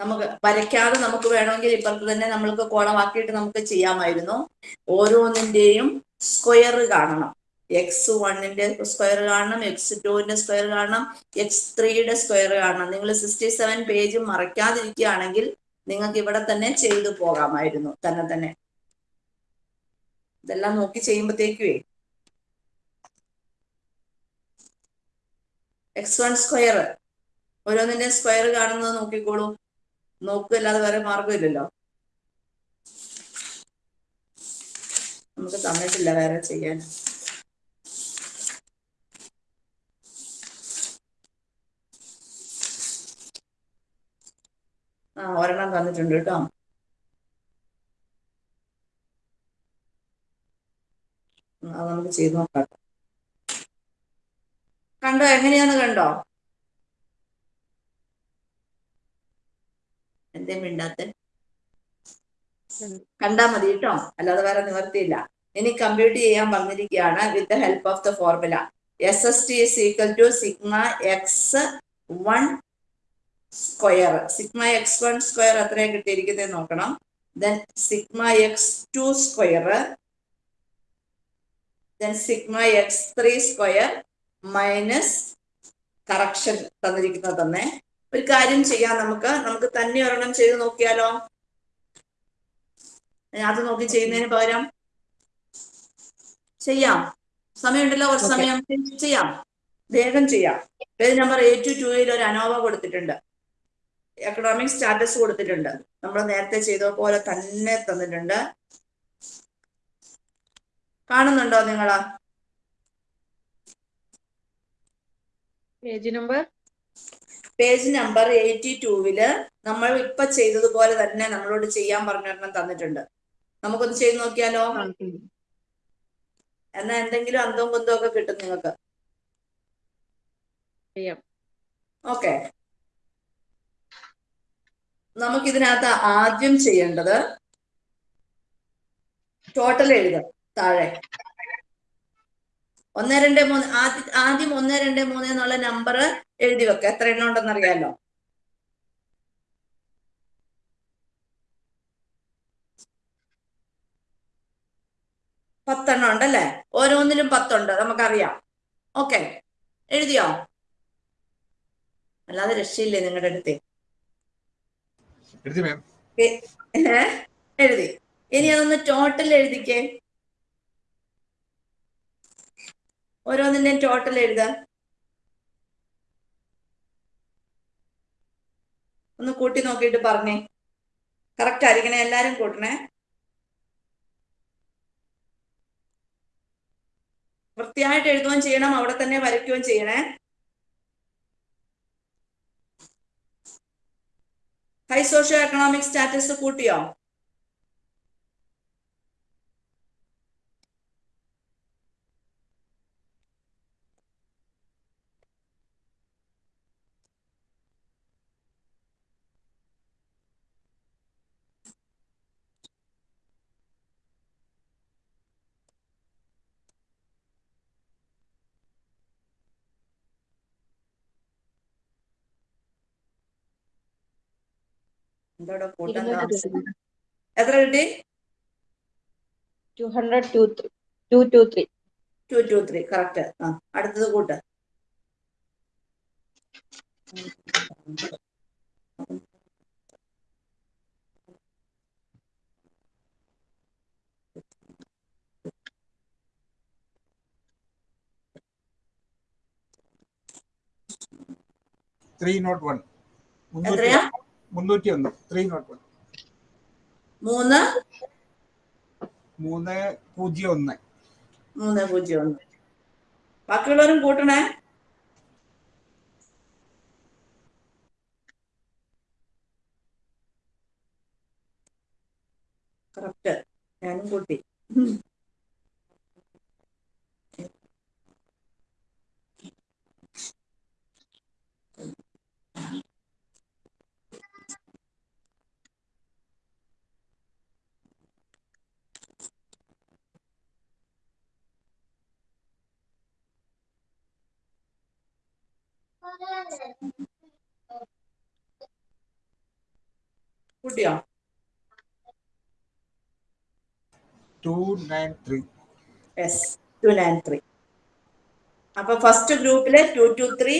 Speaker 1: നമുക്ക് വരയ്ക്കാതെ നമുക്ക് വേണമെങ്കിൽ ഇപ്പുറത്ത് തന്നെ നമ്മൾക്ക് കോളമാക്കിയിട്ട് നമുക്ക് ചെയ്യാമായിരുന്നു. ഓരോന്നിന്റെയും സ്ക്വയർ കാണണം. എക്സ് വണ്ണിന്റെ സ്ക്വയർ കാണണം എക്സ് ടുവിന്റെ സ്ക്വയർ കാണണം എക്സ് ത്രീയുടെ സ്ക്വയർ കാണണം. നിങ്ങൾ സിക്സ്റ്റി സെവൻ പേജ് മറയ്ക്കാതിരിക്കുകയാണെങ്കിൽ നിങ്ങൾക്ക് ഇവിടെ തന്നെ ചെയ്തു പോകാമായിരുന്നു. തന്നെ തന്നെ. ഇതെല്ലാം നോക്കി ചെയ്യുമ്പോഴത്തേക്കുവേ എക്സ് വൺ സ്ക്വയർ ഓരോന്നിന്റെ സ്ക്വയർ കാണുന്നത് നോക്കിക്കോളൂ. നോക്കുകല്ലാതെ വേറെ മാർഗമില്ലല്ലോ നമുക്ക് തന്നിട്ടില്ല വേറെ ചെയ്യാൻ. ആ ഒരെണ്ണം തന്നിട്ടുണ്ട് കേട്ടോ. അത് നമുക്ക് ചെയ്ത് നോക്കാം. കണ്ടോ? എങ്ങനെയാന്ന് കണ്ടോ? എന്തേ മിണ്ടാത്ത? കണ്ടാ മതി കേട്ടോ. അല്ലാതെ വേറെ നിവർത്തിയില്ല. ഇനി കമ്പ്യൂട്ട് ചെയ്യാൻ വന്നിരിക്കുകയാണ് with the help of the formula S S T is equal to sigma X one square sigma X one square എത്രയാണ് കിട്ടിയിരിക്കുന്നത് നോക്കണം. Then sigma X two square then sigma X three square minus correction തന്നിരിക്കുന്നത് തന്നെ. ഒരു കാര്യം ചെയ്യാം നമുക്ക്. നമുക്ക് തന്നെ ഒരെണ്ണം ചെയ്ത് നോക്കിയാലോ? അത് നോക്കി ചെയ്യുന്നതിന് പകരം ചെയ്യാം. സമയമുണ്ടല്ലോ കുറച്ച്. സമയം. ചെയ്യാം. വേഗം ചെയ്യാം. പേജ് നമ്പർ എയ്റ്റ് ടൂയിൽ ഒരു അനോവ കൊടുത്തിട്ടുണ്ട്. എക്കണോമിക് സ്റ്റാറ്റസ് കൊടുത്തിട്ടുണ്ട്. നമ്മൾ നേരത്തെ ചെയ്ത പോലെ തന്നെ തന്നിട്ടുണ്ട്. കാണുന്നുണ്ടോ നിങ്ങൾ?
Speaker 4: Page number?
Speaker 1: Page number eighty ടൂവിൽ നമ്മൾ ഇപ്പൊ ചെയ്തതുപോലെ തന്നെ നമ്മളോട് ചെയ്യാൻ പറഞ്ഞൊരെണ്ണം തന്നിട്ടുണ്ട്. നമുക്കൊന്ന് ചെയ്ത് നോക്കിയാലോ? എന്നാ എന്തെങ്കിലും അന്തവും കുന്തവും ഒക്കെ കിട്ടും നിങ്ങൾക്ക്. ഓക്കെ. നമുക്കിതിനകത്ത് ആദ്യം ചെയ്യേണ്ടത് ടോട്ടൽ എഴുതുക താഴെ. ഒന്ന് രണ്ട് മൂന്ന്. ആദ്യ ആദ്യം ഒന്ന് രണ്ട് മൂന്ന് എന്നുള്ള നമ്പർ എഴുതി വെക്കുക എത്ര എണ്ണം ഉണ്ടെന്ന് അറിയാലോ പത്തെണ്ണം ഉണ്ടല്ലേ ഓരോന്നിലും പത്തുണ്ട്. നമുക്കറിയാം. ഓക്കെ. എഴുതിയോ? അല്ലാതെ രക്ഷയില്ലേ നിങ്ങളുടെ അടുത്ത്?
Speaker 3: എഴുതി മാം
Speaker 1: ഏ? എഴുതി. ഇനി അതൊന്ന് ടോട്ടൽ എഴുതിക്കേ. ഓരോന്നിന്റെയും ടോട്ടൽ എഴുത. ഒന്ന് കൂട്ടി നോക്കിയിട്ട് പറഞ്ഞേ. കറക്റ്റ് ആയിരിക്കണേ? എല്ലാരും കൂട്ടണേ? വൃത്തിയായിട്ട് എഴുതുകയും ചെയ്യണം. അവിടെ തന്നെ വരയ്ക്കുകയും ചെയ്യണേ. ഹൈ സോഷ്യോ എക്കണോമിക് സ്റ്റാറ്റസ് കൂട്ടിയോ? എന്തോടെ കൂട്ടാൻ എത്ര കിട്ടി?
Speaker 4: Two hundred two two two three.
Speaker 1: Two two three correct ആ അടുത്തത് കൂട്ട്.
Speaker 3: ത്രീ നോട്ട് വൺ
Speaker 1: എത്രയാ?
Speaker 3: മുന്നൂറ്റി ഒന്ന് ത്രീ നോട്ട് വൺ.
Speaker 1: മൂന്ന്?
Speaker 3: മൂന്ന് പൂജ്യം ഒന്ന്
Speaker 1: മൂന്ന് പൂജ്യം ഒന്ന് ബാക്കിയുള്ളവരും കൂട്ടണേ. കറക്റ്റ് ഞാനും കൂട്ടി. കൂട്ടിയോ?
Speaker 3: Two nine three
Speaker 1: yes two nine three അപ്പൊ ഫസ്റ്റ് ഗ്രൂപ്പിൽ two two three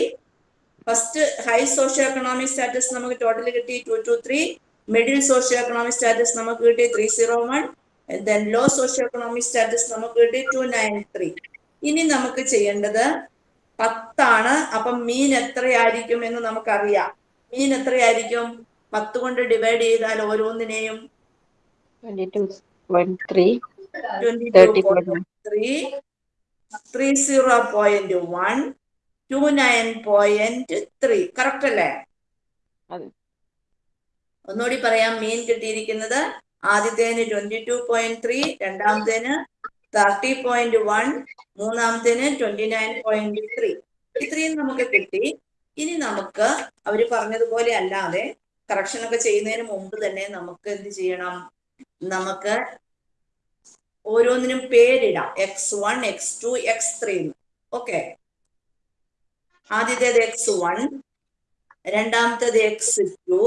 Speaker 1: first high socio economic status നമുക്ക് ടോട്ടൽ കിട്ടി two two three middle socio economic status നമുക്ക് കിട്ടി three zero one then low socio economic status നമുക്ക് കിട്ടി to nine three ഇനി നമുക്ക് ചെയ്യേണ്ടത് പത്താണ്. അപ്പം മീൻ എത്രയായിരിക്കും എന്ന് നമുക്കറിയാം. മീൻ എത്രയായിരിക്കും? പത്ത് കൊണ്ട് ഡിവൈഡ് ചെയ്താൽ ഓരോന്നിനെയും three zero point one two nine point three correct അല്ലേ. ഒന്നുകൂടി പറയാം. മീൻ കിട്ടിയിരിക്കുന്നത് ആദ്യത്തേന് ട്വന്റി ടു പോയിന്റ് ത്രീ രണ്ടാമത്തേന് തേർട്ടി പോയിന്റ് വൺ മൂന്നാമത്തേന് ട്വന്റി നയൻ പോയിന്റ് ത്രീ ഇത്രയും നമുക്ക് കിട്ടി. ഇനി നമുക്ക് അവർ പറഞ്ഞതുപോലെ അല്ലാതെ കറക്ഷൻ ഒക്കെ ചെയ്യുന്നതിന് മുമ്പ് തന്നെ നമുക്ക് എന്ത് ചെയ്യണം? നമുക്ക് ഓരോന്നിനും പേരിടാം. X one X two X three okay ആദ്യത്തേത് എക്സ് വൺ രണ്ടാമത്തേത് എക്സ് ടു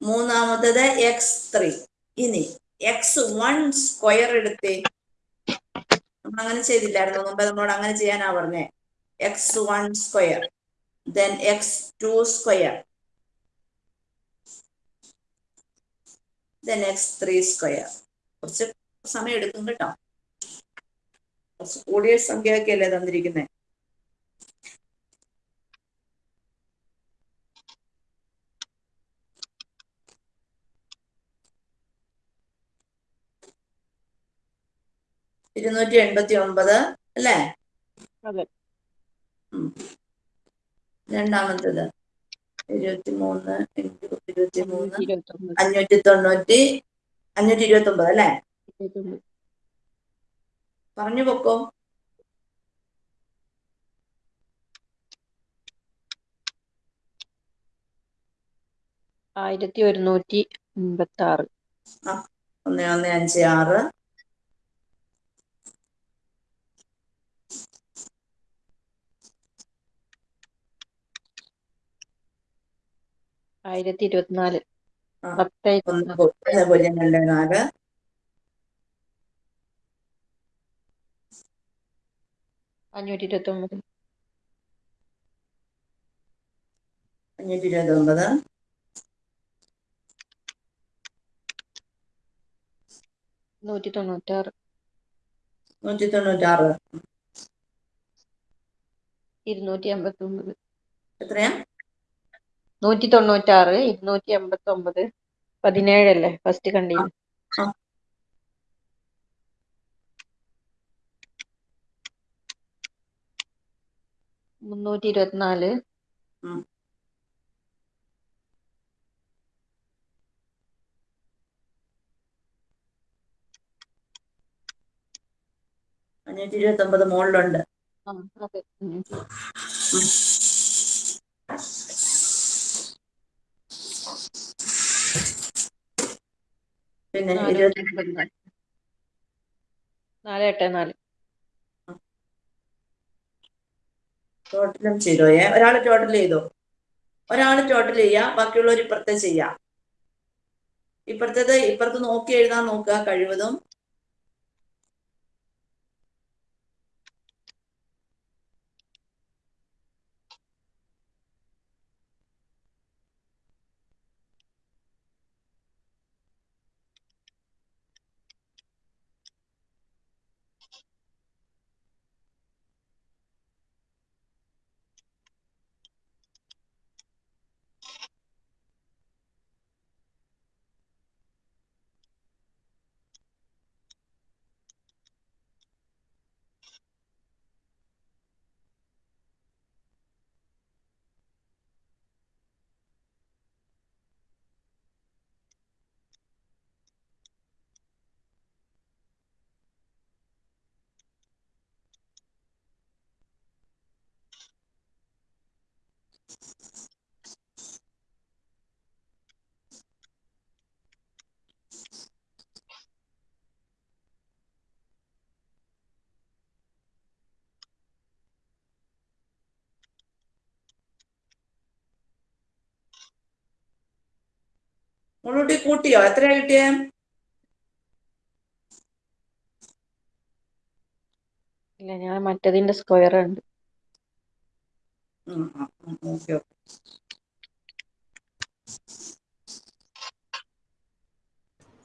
Speaker 1: മൂന്നാമത്തേത് എക്സ് ത്രീ ഇനി എക്സ് വൺ സ്ക്വയർ എടുത്തേ. നമ്മൾ അങ്ങനെ ചെയ്തില്ലായിരുന്നു. മുമ്പ് നമ്മളോട് അങ്ങനെ ചെയ്യാനാ പറഞ്ഞേ. X one square then X two square then X three square കുറച്ച് സമയം എടുക്കും കേട്ടോ. കുറച്ച് കൂടിയ സംഖ്യയൊക്കെ അല്ലേ തന്നിരിക്കുന്നത് ഇരുന്നൂറ്റി എൺപത്തി ഒമ്പത് അല്ലേ. രണ്ടാമത്തേത്. ഇരുപത്തി മൂന്ന് ഇന്റു ഇരുപത്തി മൂന്ന് അഞ്ഞൂറ്റി തൊണ്ണൂറ്റി അഞ്ഞൂറ്റി ഇരുപത്തി ഒമ്പത് അല്ലേ പറഞ്ഞു പൊക്കോ.
Speaker 4: ആയിരത്തി ഒരുന്നൂറ്റി അമ്പത്തി ആറ്
Speaker 1: ഒന്ന് ഒന്ന് അഞ്ച് ആറ്.
Speaker 4: ആയിരത്തി ഇരുപത്തിനാല്
Speaker 1: പൂജ്യം രണ്ട് നാല്
Speaker 4: അഞ്ഞൂറ്റി ഇരുപത്തി ഒമ്പത്
Speaker 1: അഞ്ഞൂറ്റി ഇരുപത്തി ഒമ്പത്
Speaker 4: നൂറ്റി തൊണ്ണൂറ്റാറ്
Speaker 1: നൂറ്റി തൊണ്ണൂറ്റാറ്
Speaker 4: ഇരുന്നൂറ്റി അമ്പത്തി ഒമ്പത്
Speaker 1: എത്രയാ?
Speaker 4: നൂറ്റി തൊണ്ണൂറ്റാറ് ഇരുന്നൂറ്റി എൺപത്തി ഒമ്പത് പതിനേഴല്ലേ ഫസ്റ്റ് കണ്ടില്ല. മുന്നൂറ്റി ഇരുപത്തിനാല്.
Speaker 1: അഞ്ഞൂറ്റി ഇരുപത്തി ഒമ്പത് മുകളിലുണ്ട്
Speaker 4: ആ അതെ.
Speaker 1: പിന്നെ
Speaker 4: ടോട്ടലും
Speaker 1: ചെയ്തോ
Speaker 4: ഏ നാല് എട്ട് നാല്.
Speaker 1: ടോട്ടലും സീറോയെ ഒരാൾ ടോട്ടൽ ചെയ്തോ? ഒരാൾ ടോട്ടൽ ചെയ്യാം ബാക്കിയുള്ളവർ ഇപ്പുറത്തെ ചെയ്യാം. ഇപ്പുറത്തേത് ഇപ്പുറത്ത് നോക്കി എഴുതാൻ നോക്കുക കഴിവതും. മുള്ളൂട്ടി കൂട്ടിയോ? എത്ര കിട്ടിയേ?
Speaker 4: ഇല്ല ഞാൻ മറ്റതിന്റെ സ്ക്വയർ ഉണ്ട്
Speaker 1: okay okay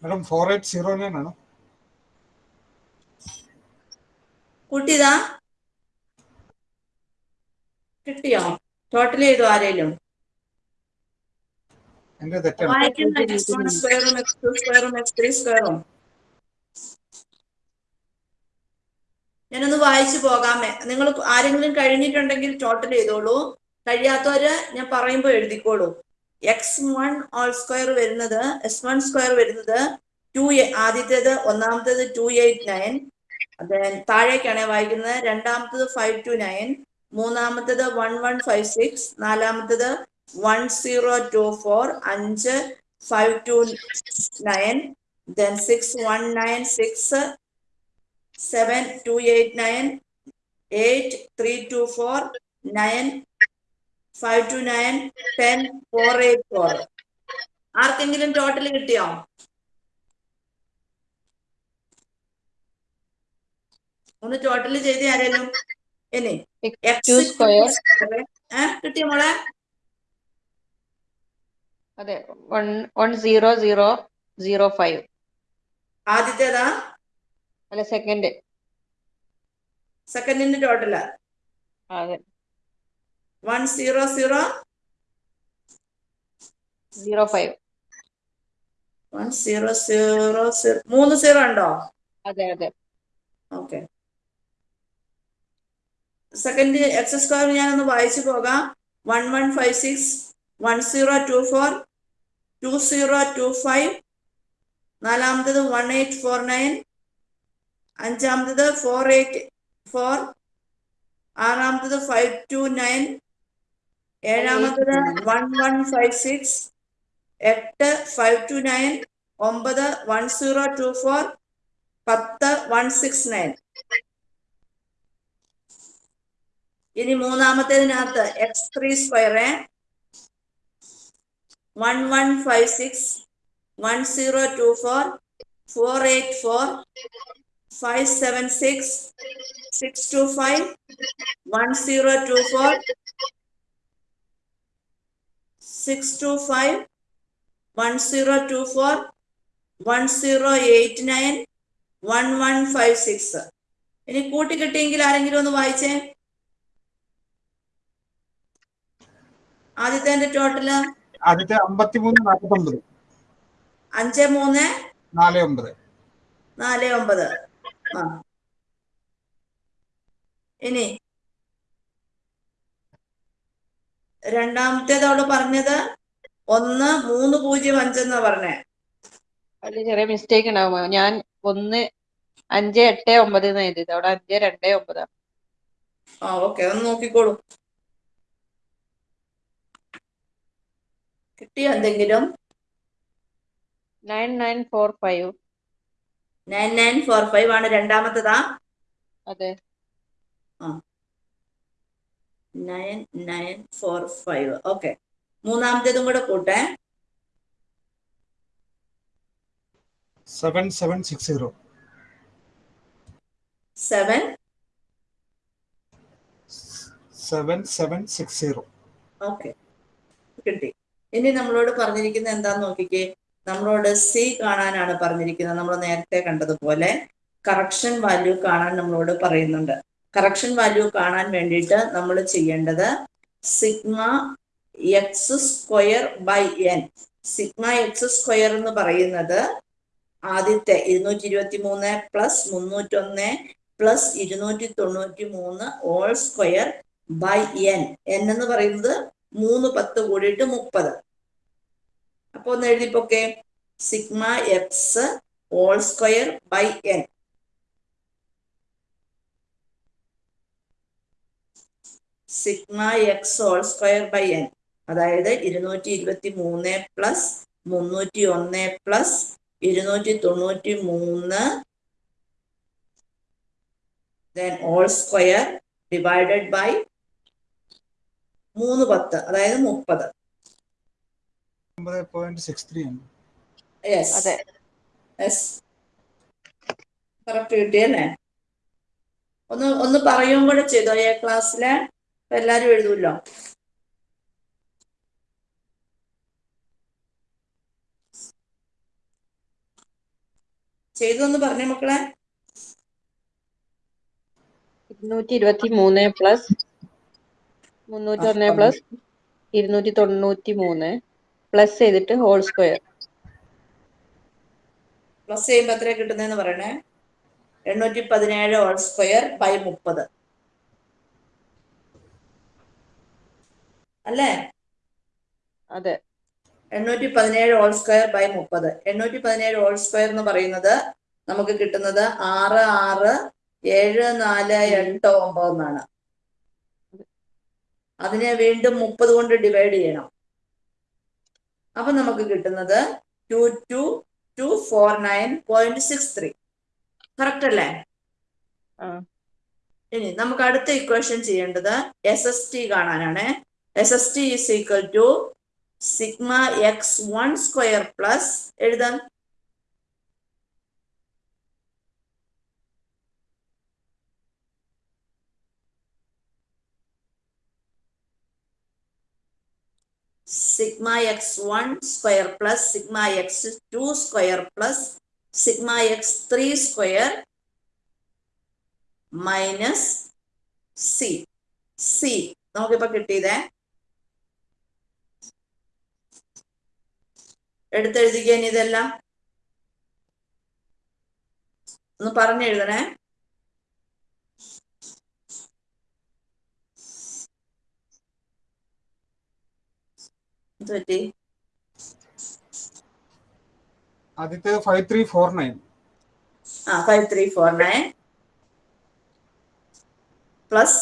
Speaker 3: madam four eight zero nine ആണ്?
Speaker 1: കൂട്ടിയതാ? കിട്ടിയോ? ടോട്ടൽ ചെയ്തു ആരേലും
Speaker 3: എന്റെ തെറ്റാണ്
Speaker 1: വായിക്കുന്ന എക്സ് വൺ സ്ക്വയറും എക്സ് ടു സ്ക്വയറും എക്സ് ത്രീ സ്ക്വയറും ഞാനൊന്ന് വായിച്ചു പോകാമേ. നിങ്ങൾ ആരെങ്കിലും കഴിഞ്ഞിട്ടുണ്ടെങ്കിൽ ടോട്ടൽ ചെയ്തോളൂ. കഴിയാത്തവര് ഞാൻ പറയുമ്പോൾ എഴുതിക്കോളൂ. എക്സ് വൺ ഓൾ സ്ക്വയർ വരുന്നത് എസ് വൺ സ്ക്വയർ വരുന്നത് ടു ആദ്യത്തേത് ഒന്നാമത്തേത് ടു എയ്റ്റ് നയൻ അതെ താഴേക്കാണ് വായിക്കുന്നത്. രണ്ടാമത്തത് ഫൈവ് ടു നയൻ മൂന്നാമത്തത് വൺ വൺ ഫൈവ് സിക്സ് നാലാമത്തത് വൺ സീറോ ടു ഫോർ അഞ്ച് five two nine then six one nine six seven two eight nine eight three two four nine five two nine ten four eight four ആർക്കെങ്കിലും total കിട്ടിയോ? ഒന്ന് total ചെയ്ത് ആരേലും ഇനി കിട്ടിയ മോളെ?
Speaker 4: അതെ one one zero zero zero five
Speaker 1: ആദ്യത്തേതാ?
Speaker 4: അല്ല സെക്കൻഡ്
Speaker 1: സെക്കൻഡിന്റെ ടോട്ടലാ
Speaker 4: അതെ.
Speaker 1: One zero zero
Speaker 4: zero five
Speaker 1: one zero zero zero മൂന്ന് സീറോ ഉണ്ടോ?
Speaker 4: അതെ അതെ.
Speaker 1: ഓക്കെ സെക്കൻഡ് എക്സ് സ്ക്വയർ ഞാനൊന്ന് വായിച്ചു പോകാം. One one five six one zero two four two zero two five നാലാമത്തത് വൺ എയ്റ്റ് ഫോർ നയൻ അഞ്ചാമത്തത് ഫോർ എയ്റ്റ് ഫോർ ആറാമത്തത് ഫൈവ് ടു നയൻ ഏഴാമത്തത് വൺ വൺ ഫൈവ് സിക്സ് എട്ട് ഫൈവ് ടു നയൻ ഒമ്പത് one zero two four പത്ത് one six nine ഇനി മൂന്നാമത്തേതിനകത്ത് X three square one one five six one zero two four four eight four five seven six six two five one zero two four six two five one zero two four one zero eight nine one one five six ഇനി കൂട്ടി ആരെങ്കിലും ഒന്ന് വായിച്ചേ? ആദ്യത്തെ total
Speaker 3: ആദ്യത്തെ അമ്പത്തിമൂന്ന് നാൽപ്പത്തി ഒമ്പത്
Speaker 1: അഞ്ച് മൂന്ന്?
Speaker 3: നാല് ഒമ്പത്.
Speaker 1: നാല് ഒമ്പത്. ആ. ഇനി രണ്ടാമത്തേത് അവൾ പറഞ്ഞത് ഒന്ന് മൂന്ന് പൂജ്യം അഞ്ചെന്നാ പറഞ്ഞേ.
Speaker 4: അതിൽ ചെറിയ മിസ്റ്റേക്ക് ഉണ്ടാവുമോ ഞാൻ ഒന്ന് അഞ്ച് എട്ട് ഒമ്പത് എന്ന് എഴുതിയത്. അവിടെ അഞ്ച് രണ്ട് ഒമ്പതാണ്
Speaker 1: ആ ഓക്കെ. ഒന്ന് നോക്കിക്കോളൂ. കിട്ടിയോ എന്തെങ്കിലും?
Speaker 4: Nine nine four five.
Speaker 1: Nine nine four five ആണ് രണ്ടാമത്തതാ?
Speaker 4: അതെ.
Speaker 1: Nine nine four five. Okay. മൂന്നാമത്തേതും കൂടെ കൂട്ടെ.
Speaker 3: Seven seven six zero.
Speaker 1: Seven?
Speaker 3: Seven seven six zero.
Speaker 1: Okay. കിട്ടി. ഇനി നമ്മളോട് പറഞ്ഞിരിക്കുന്ന എന്താന്ന് നോക്കിക്കേ. നമ്മളോട് സി കാണാനാണ് പറഞ്ഞിരിക്കുന്നത്. നമ്മൾ നേരത്തെ കണ്ടതുപോലെ കറക്ഷൻ വാല്യൂ കാണാൻ നമ്മളോട് പറയുന്നുണ്ട്. കറക്ഷൻ വാല്യൂ കാണാൻ വേണ്ടിയിട്ട് നമ്മൾ ചെയ്യേണ്ടത് sigma X square by N sigma X square എന്ന് പറയുന്നത് ആദ്യത്തെ ഇരുന്നൂറ്റി ഇരുപത്തി മൂന്ന് പ്ലസ് മുന്നൂറ്റൊന്ന് പ്ലസ് ഇരുന്നൂറ്റി തൊണ്ണൂറ്റി മൂന്ന് all square by N N എന്ന് പറയുന്നത് മൂന്ന് പത്ത് കൂടിയിട്ട് മുപ്പത്. അപ്പൊ ഒന്ന് എഴുതിപ്പോക്കെ. Sigma X all square by N. Sigma X all square by N. അതായത് ഇരുന്നൂറ്റി ഇരുപത്തി മൂന്ന് പ്ലസ് മുന്നൂറ്റി ഒന്ന് പ്ലസ് ഇരുന്നൂറ്റി തൊണ്ണൂറ്റി മൂന്ന് then all square divided by മൂന്ന് പത്ത് അതായത് മുപ്പത്. കറക്റ്റ് കിട്ടിയല്ലേ ഒന്ന് ഒന്ന് പറയുകയും കൂടെ ചെയ്തോ? എ ക്ലാസ്സിലെ? എല്ലാരും എഴുതൂല്ലോ? ചെയ്തു പറഞ്ഞേ മക്കളെ?
Speaker 4: ഇരുന്നൂറ്റി ഇരുപത്തി മൂന്ന് പ്ലസ് മുന്നൂറ്റി ഒന്ന് പ്ലസ് ഇരുന്നൂറ്റി തൊണ്ണൂറ്റി മൂന്ന് പ്ലസ് ചെയ്തിട്ട് ഹോൾ സ്ക്വയർ
Speaker 1: പ്ലസ് ചെയ്യുമ്പോൾ എത്ര കിട്ടുന്നതെന്ന് പറയണേ? എണ്ണൂറ്റി പതിനേഴ് ഹോൾ സ്ക്വയർ ബൈ മുപ്പത്. അല്ലേ?
Speaker 4: അതെ.
Speaker 1: എണ്ണൂറ്റി പതിനേഴ് ഹോൾ സ്ക്വയർ ബൈ മുപ്പത്. എണ്ണൂറ്റി പതിനേഴ് ഹോൾ സ്ക്വയർ എന്ന് പറയുന്നത് നമുക്ക് കിട്ടുന്നത് ആറ് ആറ് ഏഴ് നാല് എട്ട് ഒമ്പത് എന്നാണ്. അതിനെ വീണ്ടും മുപ്പത് കൊണ്ട് ഡിവൈഡ് ചെയ്യണം. അപ്പൊ നമുക്ക് കിട്ടുന്നത് two two two four nine point six three correct അല്ലേ? ഇനി നമുക്ക് അടുത്ത ഇക്വേഷൻ ചെയ്യേണ്ടത് എസ് എസ് ടി കാണാനാണ്. S S T is equal to sigma X one square plus എഴുതാം. Sigma X one square plus sigma X two square plus sigma X three square minus C C നമുക്കിപ്പോ കിട്ടിയതേ. എടുത്തെഴുതിക്കാൻ ഇതെല്ലാം. ഒന്ന് പറഞ്ഞെഴുതണേ. എന്ത് പറ്റി
Speaker 3: ആദ്യത്തെ ഫൈവ് ത്രീ ഫോർ നയൻ
Speaker 1: ആ five three four nine plus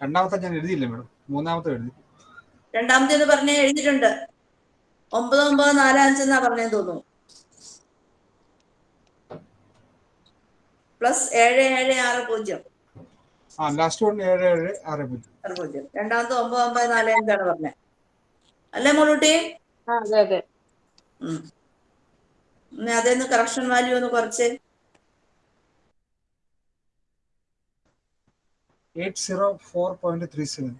Speaker 3: രണ്ടാമത്തെ ഞാൻ എഴുതിയില്ല മേഡം മൂന്നാമത്തെ എഴുതി.
Speaker 1: രണ്ടാമത്തേന്ന് പറഞ്ഞ എഴുതിയിട്ടുണ്ട്. ഒമ്പത് ഒമ്പത് നാല് അഞ്ച് എന്നാ പറഞ്ഞതെന്ന് തോന്നുന്നു. പ്ലസ് ഏഴ് ഏഴ് ആറ് പൂജ്യം.
Speaker 3: ആ ലാസ്റ്റ് വൺ ഏഴ് ഏഴ് ആറ് പൂജ്യം.
Speaker 1: ആറ് പൂജ്യം. രണ്ടാമത്തെ ഒമ്പത് ഒമ്പത് നാല് അഞ്ചാണ് പറഞ്ഞത് അല്ലേ മോളൂട്ടി?
Speaker 4: അതെ അതെ.
Speaker 1: ഉം. അതേന്ന് കറക്ഷൻ വാല്യൂ ഒന്ന് കുറച്ച്.
Speaker 3: Eight zero four point three seven.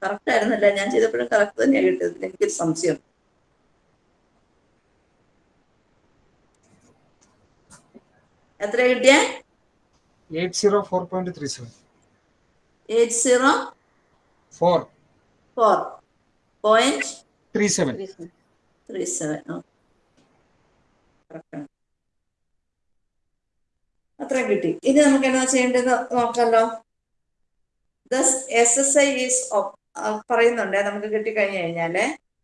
Speaker 1: Correct ആയിരുന്നല്ല? ഞാൻ ചെയ്തപ്പോഴും കറക്റ്റ് തന്നെയാണ് കിട്ടിയത്. എനിക്കൊരു സംശയം. എത്ര കിട്ടിയ?
Speaker 3: Eight zero four point three seven.
Speaker 1: Eight zero
Speaker 3: four.
Speaker 1: Four point
Speaker 3: three seven.
Speaker 1: Three seven. അത്രയും കിട്ടി. ഇനി നമുക്ക് എന്താ ചെയ്യേണ്ടത് നോക്കാമല്ലോ thus S S I is പറയുന്നുണ്ട്. നമുക്ക് കിട്ടിക്കഴിഞ്ഞു കഴിഞ്ഞാൽ.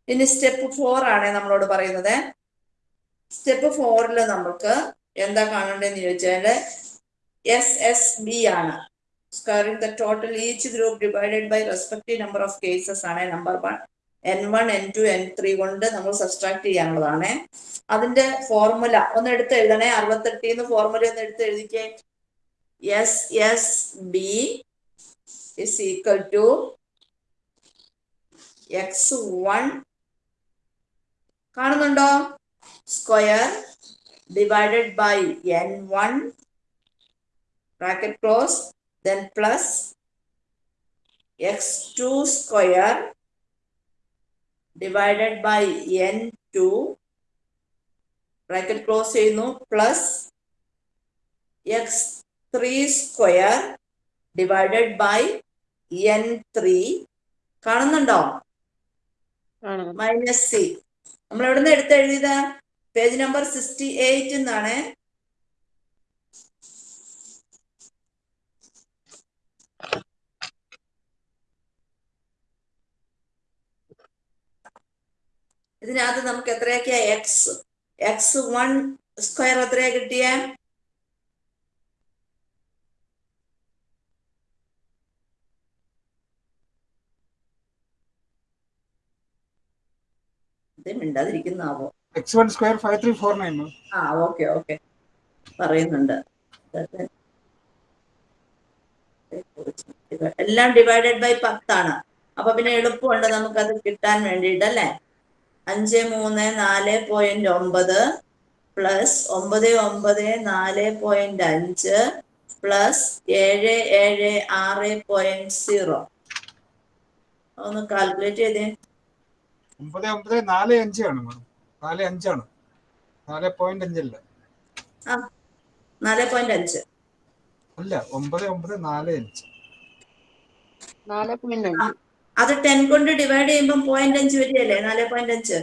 Speaker 1: ഇനി സ്റ്റെപ്പ് ഫോർ ആണ് നമ്മളോട് പറയുന്നത്. സ്റ്റെപ്പ് ഫോറിൽ നമുക്ക് എന്താ കാണേണ്ടതെന്ന് ചോദിച്ചാൽ എസ് എസ് ബി ആണ്. Squaring the total each group divided by respective number of cases ആണ്. Number one N one N two N three കൊണ്ട് നമ്മൾ സബ്സ്ട്രാക്ട് ചെയ്യാനുള്ളതാണ്. അതിന്റെ ഫോർമുല ഒന്ന് എടുത്ത് എഴുതണേ. അറുപത്തെട്ടിൽ നിന്ന് ഫോർമുല ഒന്ന് എടുത്ത് എഴുതിക്കേ. S S B is equal to X one കാണുന്നുണ്ടോ? Square one bracket close then plus X two square divided by N two bracket close ചെയ്യുന്നു three square divided by N three കാണുന്നുണ്ടോ?
Speaker 4: ആണ്
Speaker 1: minus C നമ്മൾ എവിടുന്ന് എടുത്തെഴുതിയത്? Page number sixty eight എന്നാണ്. ഇതിനകത്ത് നമുക്ക് എത്രയൊക്കെയാ? എക്സ് എക്സ് വൺ സ്ക്വയർ എത്രയാ കിട്ടിയ? മിണ്ടാതിരിക്കുന്ന മിണ്ടാതിരിക്കുന്നാവോ?
Speaker 3: X one square five three four nine
Speaker 1: ആ ഓക്കെ ഓക്കെ. പറയുന്നുണ്ട്. എല്ലാം ഡിവൈഡഡ് ബൈ പത്താണ്. അപ്പൊ പിന്നെ എളുപ്പമുണ്ട് നമുക്കത് കിട്ടാൻ വേണ്ടിയിട്ട് അല്ലേ? അഞ്ച് മൂന്ന് നാല് പോയിന്റ് ഒമ്പത് പ്ലസ് ഒമ്പത് ഒമ്പത് നാല് പോയിന്റ് അഞ്ച് പ്ലസ് ഏഴ് ഏഴ് ആറ് പോയിന്റ് സീറോ ഒന്ന് കാൽക്കുലേറ്റ് ചെയ്തേ.
Speaker 3: ഒമ്പത് ഒമ്പത് നാല് അഞ്ചാണ് മാം നാല് അഞ്ചാണ്. നാല് പോയിന്റ് അഞ്ചല്ല.
Speaker 1: ആ നാല് പോയിന്റ് അഞ്ച്.
Speaker 3: അല്ല ഒമ്പത് ഒമ്പത് നാല് അഞ്ച്.
Speaker 1: അത് ടെൻ കൊണ്ട് ഡിവൈഡ് ചെയ്യുമ്പോൾ പോയിന്റ് അഞ്ച് വരികയല്ലേ? നാല് പോയിന്റ് അഞ്ച്.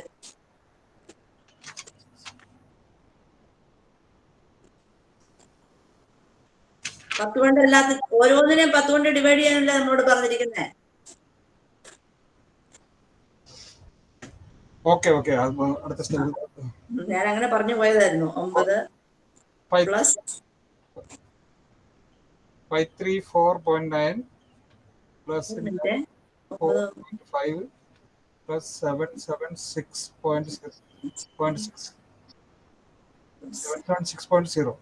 Speaker 1: പത്ത് കൊണ്ട് അല്ലാത്ത ഓരോന്നിനെയും പത്ത് കൊണ്ട് ഡിവൈഡ് ചെയ്യാനല്ലേ നമ്മളോട് പറഞ്ഞിരിക്കുന്നത്
Speaker 3: ഓക്കെ ഓക്കെ. അടുത്ത സ്റ്റെപ്പ്
Speaker 1: ഞാൻ അങ്ങനെ പറഞ്ഞു പോയതായിരുന്നു. ഒമ്പത്
Speaker 3: plus five three four point
Speaker 1: nine
Speaker 3: plus
Speaker 1: four
Speaker 3: five plus seven seven six point six point six. Seven seven six point zero.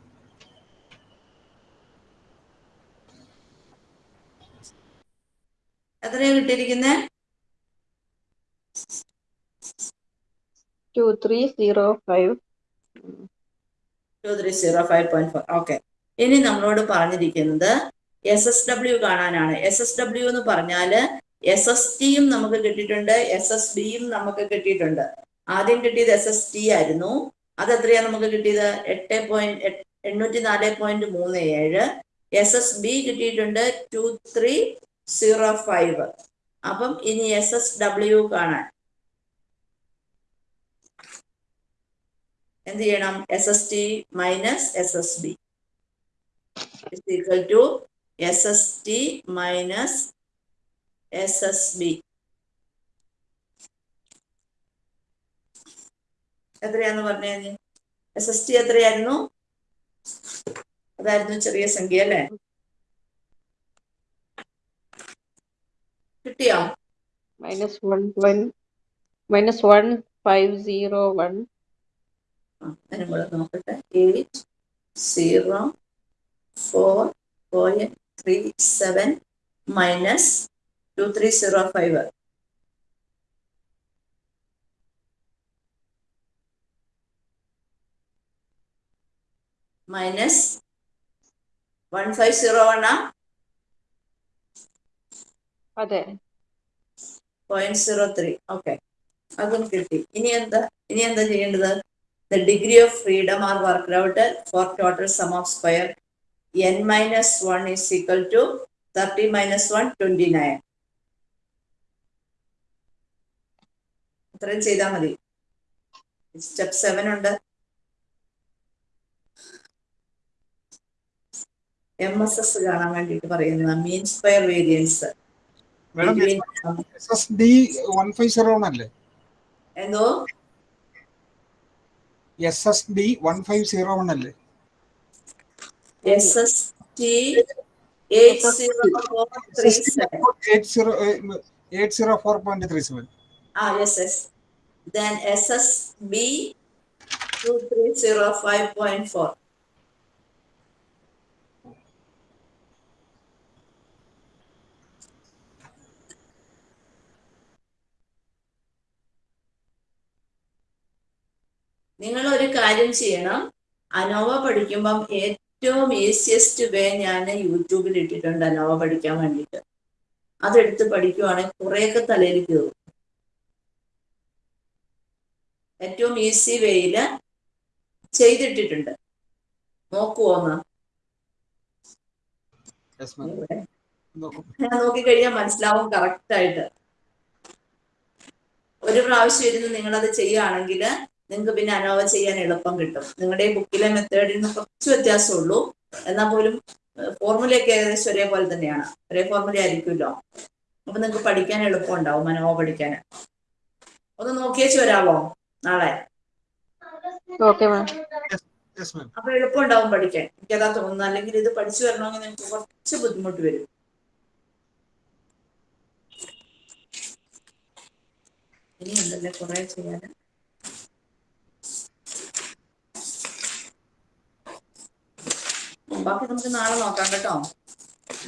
Speaker 1: എത്രയാ കിട്ടിയിരിക്കുന്നത് ഓക്കെ ഇനി നമ്മളോട് പറഞ്ഞിരിക്കുന്നത് എസ് എസ് ഡബ്ല്യു കാണാനാണ്. എസ് എസ് ഡബ്ല്യു എന്ന് പറഞ്ഞാൽ എസ് എസ് ടിയും നമുക്ക് കിട്ടിയിട്ടുണ്ട്. എസ് എസ് ബിയും നമുക്ക് കിട്ടിയിട്ടുണ്ട്. ആദ്യം കിട്ടിയത് എസ് എസ് ടി ആയിരുന്നു. അത് എത്രയാണ് നമുക്ക് കിട്ടിയത്? എട്ട് പോയിന്റ് എണ്ണൂറ്റി നാല് പോയിന്റ് മൂന്ന് ഏഴ്. എസ് എസ് ബി കിട്ടിയിട്ടുണ്ട് ടു ത്രീ സീറോ ഫൈവ് അപ്പം ഇനി എസ് എസ് ഡബ്ല്യു കാണാൻ. എന്ത് ചെയ്യണം S S T minus S S B equal to S S T minus S S B എത്രയാന്ന് പറഞ്ഞേ എസ് എസ് ടി എത്രയായിരുന്നു? അതായിരുന്നു ചെറിയ സംഖ്യ അല്ലേ? കിട്ടിയോ?
Speaker 4: Minus one one minus one five zero one
Speaker 1: ആ, കൂടെ നോക്കട്ടെ. Eight zero four point three seven minus two three zero five minus one five zero one ആ
Speaker 4: അതെ.
Speaker 1: പോയിന്റ് സീറോ ത്രീ ഓക്കെ അതും കിട്ടി. ഇനി എന്താ? ഇനി എന്താ ചെയ്യേണ്ടത്? Degree of freedom are worked out for total sum of square N minus one is equal to thirty minus one twenty nine ഇത്രയും ചെയ്താൽ മതി. സ്റ്റെപ്പ് സെവൻ ഉണ്ട്. എം എസ് എസ് കാണാൻ വേണ്ടിയിട്ട് പറയുന്ന മീൻ സ്ക്വയർ വേരിയൻസ് എന്തോ?
Speaker 3: S S D one five zero one അല്ലേ?
Speaker 1: S S T eight 2305.4. നിങ്ങൾ ഒരു കാര്യം ചെയ്യണം. അനോവ പഠിക്കുമ്പം ഏറ്റവും ഈസിയസ്റ്റ് വേ ഞാൻ യൂട്യൂബിൽ ഇട്ടിട്ടുണ്ട് അനോവ പഠിക്കാൻ വേണ്ടിയിട്ട്. അതെടുത്ത് പഠിക്കുവാണെങ്കിൽ കുറേയൊക്കെ തലയിൽ കയറും. ഏറ്റവും ഈസി വേയിൽ ചെയ്തിട്ടിട്ടുണ്ട്. നോക്കുവോന്ന്
Speaker 3: നോക്കും.
Speaker 1: ഞാൻ നോക്കിക്കഴിഞ്ഞാൽ മനസ്സിലാവും കറക്റ്റ് ആയിട്ട്. ഒരു പ്രാവശ്യം ഇരുന്ന് നിങ്ങളത് ചെയ്യുകയാണെങ്കിൽ നിങ്ങൾക്ക് പിന്നെ അനോവ ചെയ്യാൻ എളുപ്പം കിട്ടും. നിങ്ങളുടെ ബുക്കിലെ മെത്തേഡിൽ നിന്ന് കുറച്ച് വ്യത്യാസമുള്ളൂ. എന്നാൽ പോലും ഫോർമുലയൊക്കെ ഏകദേശം ഒരേപോലെ തന്നെയാണ്. ഒരേ ഫോർമുല ആയിരിക്കുമല്ലോ. അപ്പൊ നിങ്ങൾക്ക് പഠിക്കാൻ എളുപ്പം ഉണ്ടാവും അനോവ പഠിക്കാൻ. ഒന്ന് നോക്കിയേച്ച് വരാവോ നാളെ. അപ്പൊ എളുപ്പം ഉണ്ടാവും പഠിക്കാൻ. എനിക്കതാ തോന്നുന്നു അല്ലെങ്കിൽ ഇത് പഠിച്ചു വരണമെങ്കിൽ നിങ്ങൾക്ക് കുറച്ച് ബുദ്ധിമുട്ട് വരും. ഇനി ഉണ്ടല്ലേ കുറെ ചെയ്യാൻ ബാക്കി നമുക്ക് നാളെ നോക്കാം കേട്ടോ.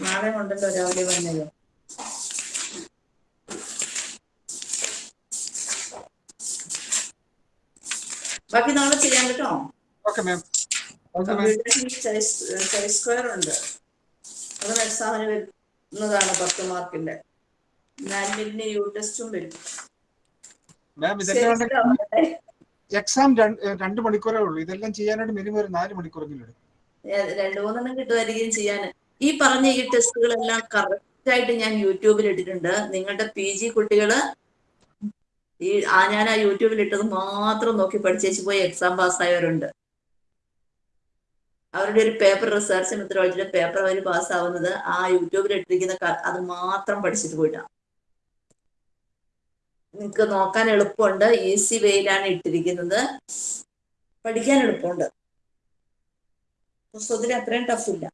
Speaker 1: നാളെ ഉണ്ടല്ലോ രാവിലെ വന്നത്. ബാക്കി നാളെ ചെയ്യാം കേട്ടോ. സ്ക്വയർ ഉണ്ട്. അതും എക്സാമിന് വരുന്നതാണ് പത്ത് മാർക്കിന്റെ. നാൻമിലിന് യു ടെസ്റ്റും വരും.
Speaker 3: എക്സാം രണ്ട് മണിക്കൂറേ ഉള്ളൂ. ഇതെല്ലാം ചെയ്യാനായിട്ട് മിനിമം ഒരു നാല് മണിക്കൂറെങ്കിലും എടുക്കും.
Speaker 1: രണ്ടു മൂന്നെണ്ണം കിട്ടുമായിരിക്കും ചെയ്യാൻ. ഈ പറഞ്ഞ ഈ ടെസ്റ്റുകളെല്ലാം കറക്റ്റ് ആയിട്ട് ഞാൻ യൂട്യൂബിൽ ഇട്ടിട്ടുണ്ട്. നിങ്ങളുടെ പി ജി കുട്ടികൾ ഈ ആ ഞാൻ ആ യൂട്യൂബിൽ ഇട്ടത് മാത്രം നോക്കി പഠിച്ചേച്ച് പോയി എക്സാം പാസ്സായവരുണ്ട് അവരുടെ ഒരു പേപ്പർ റിസർച്ച് മെത്തഡോളജിയുടെ പേപ്പർ അവർ പാസ്സാവുന്നത് ആ യൂട്യൂബിൽ ഇട്ടിരിക്കുന്ന അത് മാത്രം പഠിച്ചിട്ട് പോയിട്ടാണ് നിങ്ങൾക്ക് നോക്കാൻ എളുപ്പമുണ്ട് ഈസി വേയിലാണ് ഇട്ടിരിക്കുന്നത്. പഠിക്കാൻ എളുപ്പമുണ്ട്. പുസ്തകത്തിൽ അത്രയും ടഫ് ഇല്ല.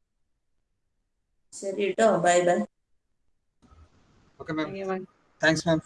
Speaker 1: ശരി കേട്ടോ ബൈ ബൈ
Speaker 3: താങ്ക്സ് മാം